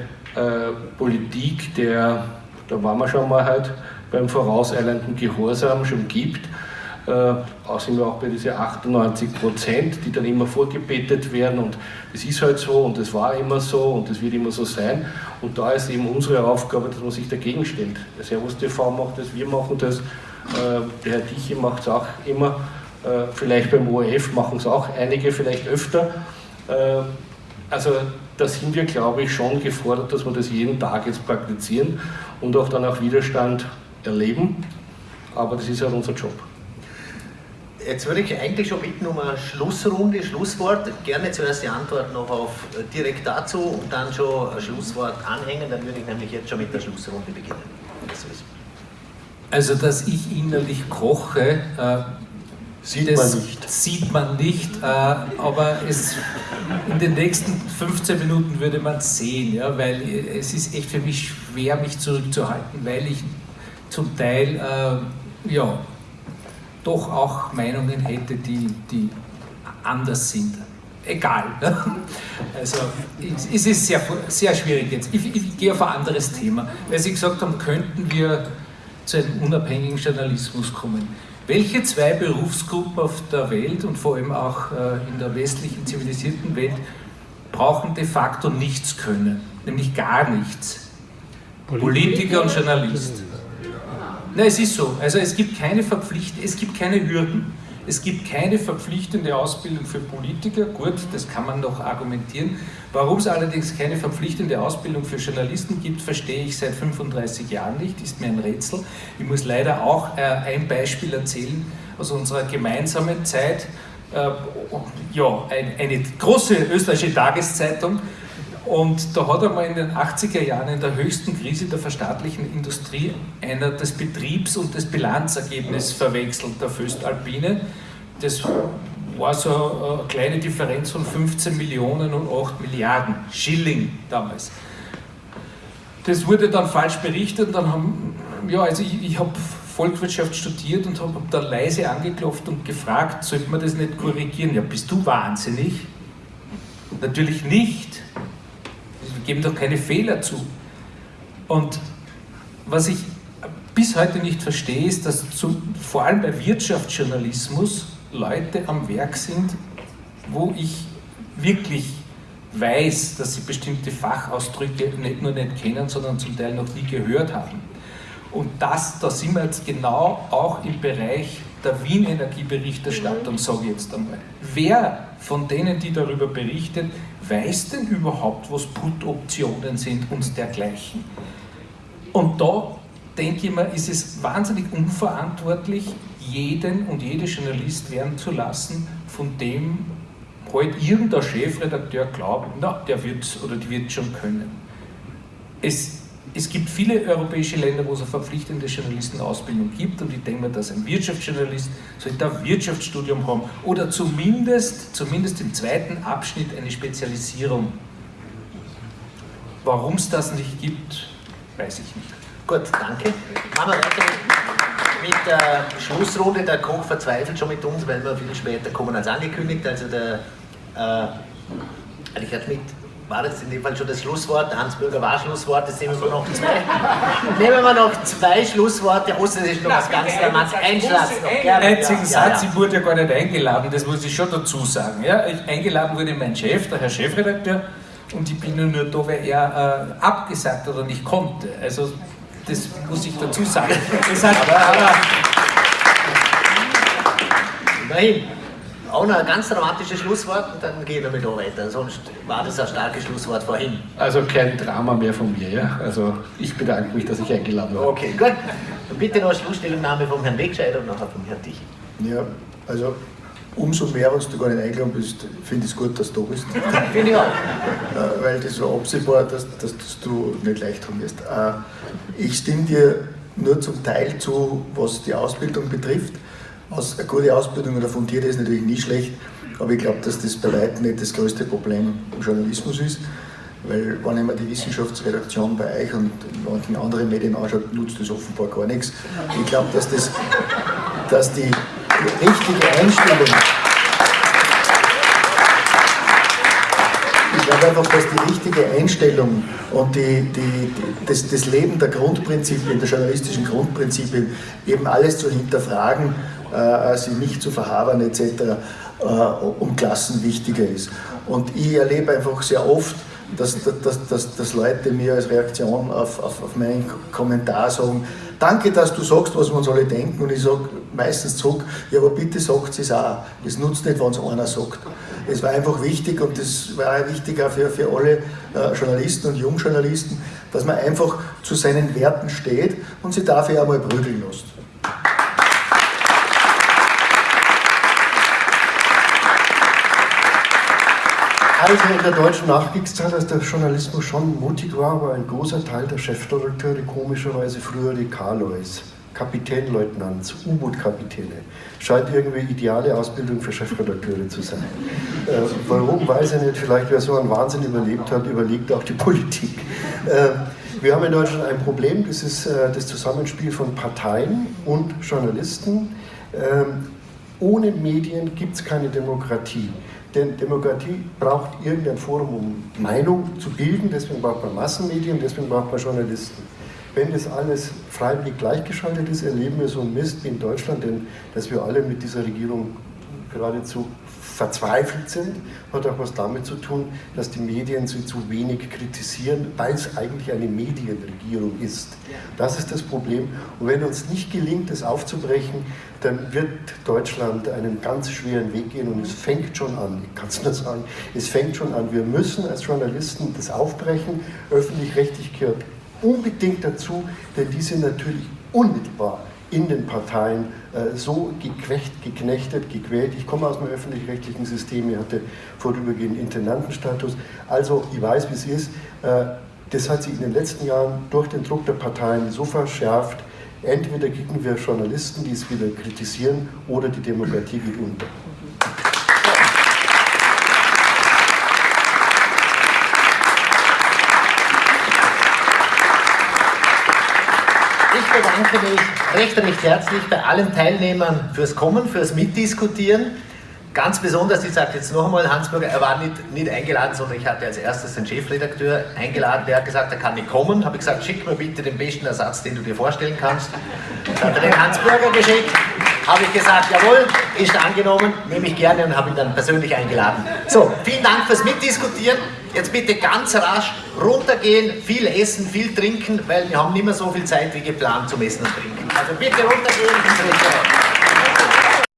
Politik der da waren wir schon mal halt beim vorauseilenden Gehorsam schon gibt. Äh, sind wir auch bei diesen 98 Prozent, die dann immer vorgebetet werden und es ist halt so und es war immer so und es wird immer so sein. Und da ist eben unsere Aufgabe, dass man sich dagegen stellt. Der Servus TV macht das, wir machen das, äh, der Herr Diche macht es auch immer, äh, vielleicht beim ORF machen es auch einige, vielleicht öfter. Äh, also da sind wir, glaube ich, schon gefordert, dass wir das jeden Tag jetzt praktizieren und auch dann auch Widerstand erleben. Aber das ist halt unser Job. Jetzt würde ich eigentlich schon bitten um eine Schlussrunde, Schlusswort. Gerne zuerst die Antwort noch auf äh, direkt dazu und dann schon ein Schlusswort anhängen. Dann würde ich nämlich jetzt schon mit der Schlussrunde beginnen. Also, dass ich innerlich koche, äh, Sieht das man nicht. Sieht man nicht, äh, aber es, in den nächsten 15 Minuten würde man es sehen, ja, weil es ist echt für mich schwer, mich zurückzuhalten, weil ich zum Teil äh, ja, doch auch Meinungen hätte, die, die anders sind. Egal. Ne? (laughs) Also es ist sehr, sehr schwierig jetzt. Ich, ich gehe auf ein anderes Thema, weil Sie gesagt haben, könnten wir zu einem unabhängigen Journalismus kommen. Welche zwei Berufsgruppen auf der Welt und vor allem auch äh, in der westlichen zivilisierten Welt brauchen de facto nichts können, nämlich gar nichts? Politiker und Journalist. Nein, es ist so. Also es gibt keine Verpflichtung, es gibt keine Hürden. Es gibt keine verpflichtende Ausbildung für Politiker. Gut, das kann man noch argumentieren. Warum es allerdings keine verpflichtende Ausbildung für Journalisten gibt, verstehe ich seit 35 Jahren nicht, ist mir ein Rätsel. Ich muss leider auch äh, ein Beispiel erzählen aus unserer gemeinsamen Zeit. Äh, ja, eine große österreichische Tageszeitung und da hat er mal in den 80er Jahren in der höchsten Krise der verstaatlichen Industrie einer das Betriebs- und das Bilanzergebnis verwechselt, der Föstalpine. Das war so eine kleine Differenz von 15 Millionen und 8 Milliarden Schilling damals. Das wurde dann falsch berichtet dann haben, ja, also ich, ich habe Volkswirtschaft studiert und habe hab da leise angeklopft und gefragt, sollte man das nicht korrigieren? Ja, bist du wahnsinnig? Natürlich nicht geben doch keine Fehler zu. Und was ich bis heute nicht verstehe, ist, dass zu, vor allem bei Wirtschaftsjournalismus Leute am Werk sind, wo ich wirklich weiß, dass sie bestimmte Fachausdrücke nicht nur nicht kennen, sondern zum Teil noch nie gehört haben. Und das, da sind wir jetzt genau auch im Bereich der Wien-Energieberichterstattung, mhm. sage ich jetzt einmal. Wer von denen, die darüber berichtet, weiß denn überhaupt, was Put-Optionen sind und dergleichen? Und da denke ich mir, ist es wahnsinnig unverantwortlich, jeden und jede Journalist werden zu lassen, von dem halt irgendein Chefredakteur glaubt, na, der wird oder die wird schon können. Es es gibt viele europäische Länder, wo es eine verpflichtende Journalistenausbildung gibt und ich denke mir, dass ein Wirtschaftsjournalist sollte ein Wirtschaftsstudium haben oder zumindest, zumindest im zweiten Abschnitt eine Spezialisierung. Warum es das nicht gibt, weiß ich nicht. Gut, danke. Machen wir weiter mit der Schlussrunde. Der Koch verzweifelt schon mit uns, weil wir viel später kommen als angekündigt. Also der äh, Richard Schmidt war das in dem Fall schon das Schlusswort. Der Hans-Bürger war Schlusswort. Jetzt nehmen wir noch zwei. nehmen wir noch zwei Schlussworte. Außer das ist noch was ganz Dramas. Ein Satz noch. Gerne. Einzigen ja, Satz, ja. ich wurde ja gar nicht eingeladen, das muss ich schon dazu sagen. Ja, eingeladen wurde mein Chef, der Herr Chefredakteur, und ich bin nur da, weil er äh, abgesagt oder nicht konnte. Also das muss ich dazu sagen. Das hat, aber, aber, immerhin auch noch ein ganz dramatisches Schlusswort und dann gehen wir mit da weiter. Sonst war das ein starkes Schlusswort vorhin. Also kein Drama mehr von mir, ja? Also ich bedanke mich, dass ich eingeladen war. Okay, gut. Und bitte noch eine Schlussstellungnahme vom Herrn Wegscheider und nachher vom Herrn Dich. Ja, also umso mehr, was du gar nicht eingeladen bist, finde ich es gut, dass du da bist. (laughs) Finde ich auch. Weil das war absehbar, dass, dass, dass du nicht leicht haben wirst. Äh, ich stimme dir nur zum Teil zu, was die Ausbildung betrifft. Aus, eine gute Ausbildung oder fundierte ist natürlich nie schlecht, aber ich glaube, dass das bei weitem nicht das größte Problem im Journalismus ist. Weil, wenn ich mir die Wissenschaftsredaktion bei euch und manchen anderen Medien anschaue, nutzt das offenbar gar nichts. Ich glaube, dass, das, dass die, richtige Einstellung. Ich glaube einfach, dass die richtige Einstellung und die, die, das, das Leben der Grundprinzipien, der journalistischen Grundprinzipien, eben alles zu hinterfragen, sie nicht zu verhabern etc., äh, um Klassen wichtiger ist. Und ich erlebe einfach sehr oft, dass, dass, dass, dass Leute mir als Reaktion auf, auf, auf meinen Kommentar sagen, danke, dass du sagst, was wir uns alle denken. Und ich sage meistens zurück, ja, aber bitte sagt es auch. Es nutzt nicht, wenn es einer sagt. Es war einfach wichtig und das war wichtig auch für, für alle äh, Journalisten und Jungjournalisten, dass man einfach zu seinen Werten steht und sie dafür auch mal prügeln lässt. Also in der deutschen Nachkriegszeit, als der Journalismus schon mutig war, war ein großer Teil der Chefredakteure komischerweise früher die Karlois, Kapitänleutnants, U-Boot-Kapitäne. Scheint irgendwie ideale Ausbildung für Chefredakteure zu sein. Äh, warum, weiß ich nicht. Vielleicht, wer so einen Wahnsinn überlebt hat, überlegt auch die Politik. Äh, wir haben in Deutschland ein Problem, das ist äh, das Zusammenspiel von Parteien und Journalisten. Ähm, ohne Medien gibt es keine Demokratie. Denn Demokratie braucht irgendein Forum, um Meinung zu bilden, deswegen braucht man Massenmedien, deswegen braucht man Journalisten. Wenn das alles freiwillig gleichgeschaltet ist, erleben wir so einen Mist wie in Deutschland, denn dass wir alle mit dieser Regierung geradezu verzweifelt sind, hat auch was damit zu tun, dass die Medien sie zu wenig kritisieren, weil es eigentlich eine Medienregierung ist. Das ist das Problem. Und wenn uns nicht gelingt, das aufzubrechen, dann wird Deutschland einen ganz schweren Weg gehen und es fängt schon an, ich kann es nur sagen, es fängt schon an. Wir müssen als Journalisten das aufbrechen. Öffentlich-rechtlich gehört unbedingt dazu, denn die sind natürlich unmittelbar in den Parteien so gequecht, geknechtet, gequält. Ich komme aus dem öffentlich-rechtlichen System, ich hatte vorübergehend Intendantenstatus. Also ich weiß, wie es ist. Äh, das hat sich in den letzten Jahren durch den Druck der Parteien so verschärft. Entweder kriegen wir Journalisten, die es wieder kritisieren, oder die Demokratie geht unter. Bedanke mich recht, recht herzlich bei allen Teilnehmern fürs Kommen, fürs Mitdiskutieren. Ganz besonders, ich sage jetzt noch einmal, Hansburger, er war nicht, nicht eingeladen, sondern ich hatte als erstes den Chefredakteur eingeladen, der hat gesagt, er kann nicht kommen. Habe ich gesagt, schick mir bitte den besten Ersatz, den du dir vorstellen kannst. Dann hat er den Hansburger geschickt. Habe ich gesagt, jawohl, ist angenommen, nehme ich gerne und habe ihn dann persönlich eingeladen. So, vielen Dank fürs Mitdiskutieren. Jetzt bitte ganz rasch runtergehen, viel essen, viel trinken, weil wir haben nicht mehr so viel Zeit wie geplant zum Essen und Trinken. Also bitte runtergehen ins Restaurant.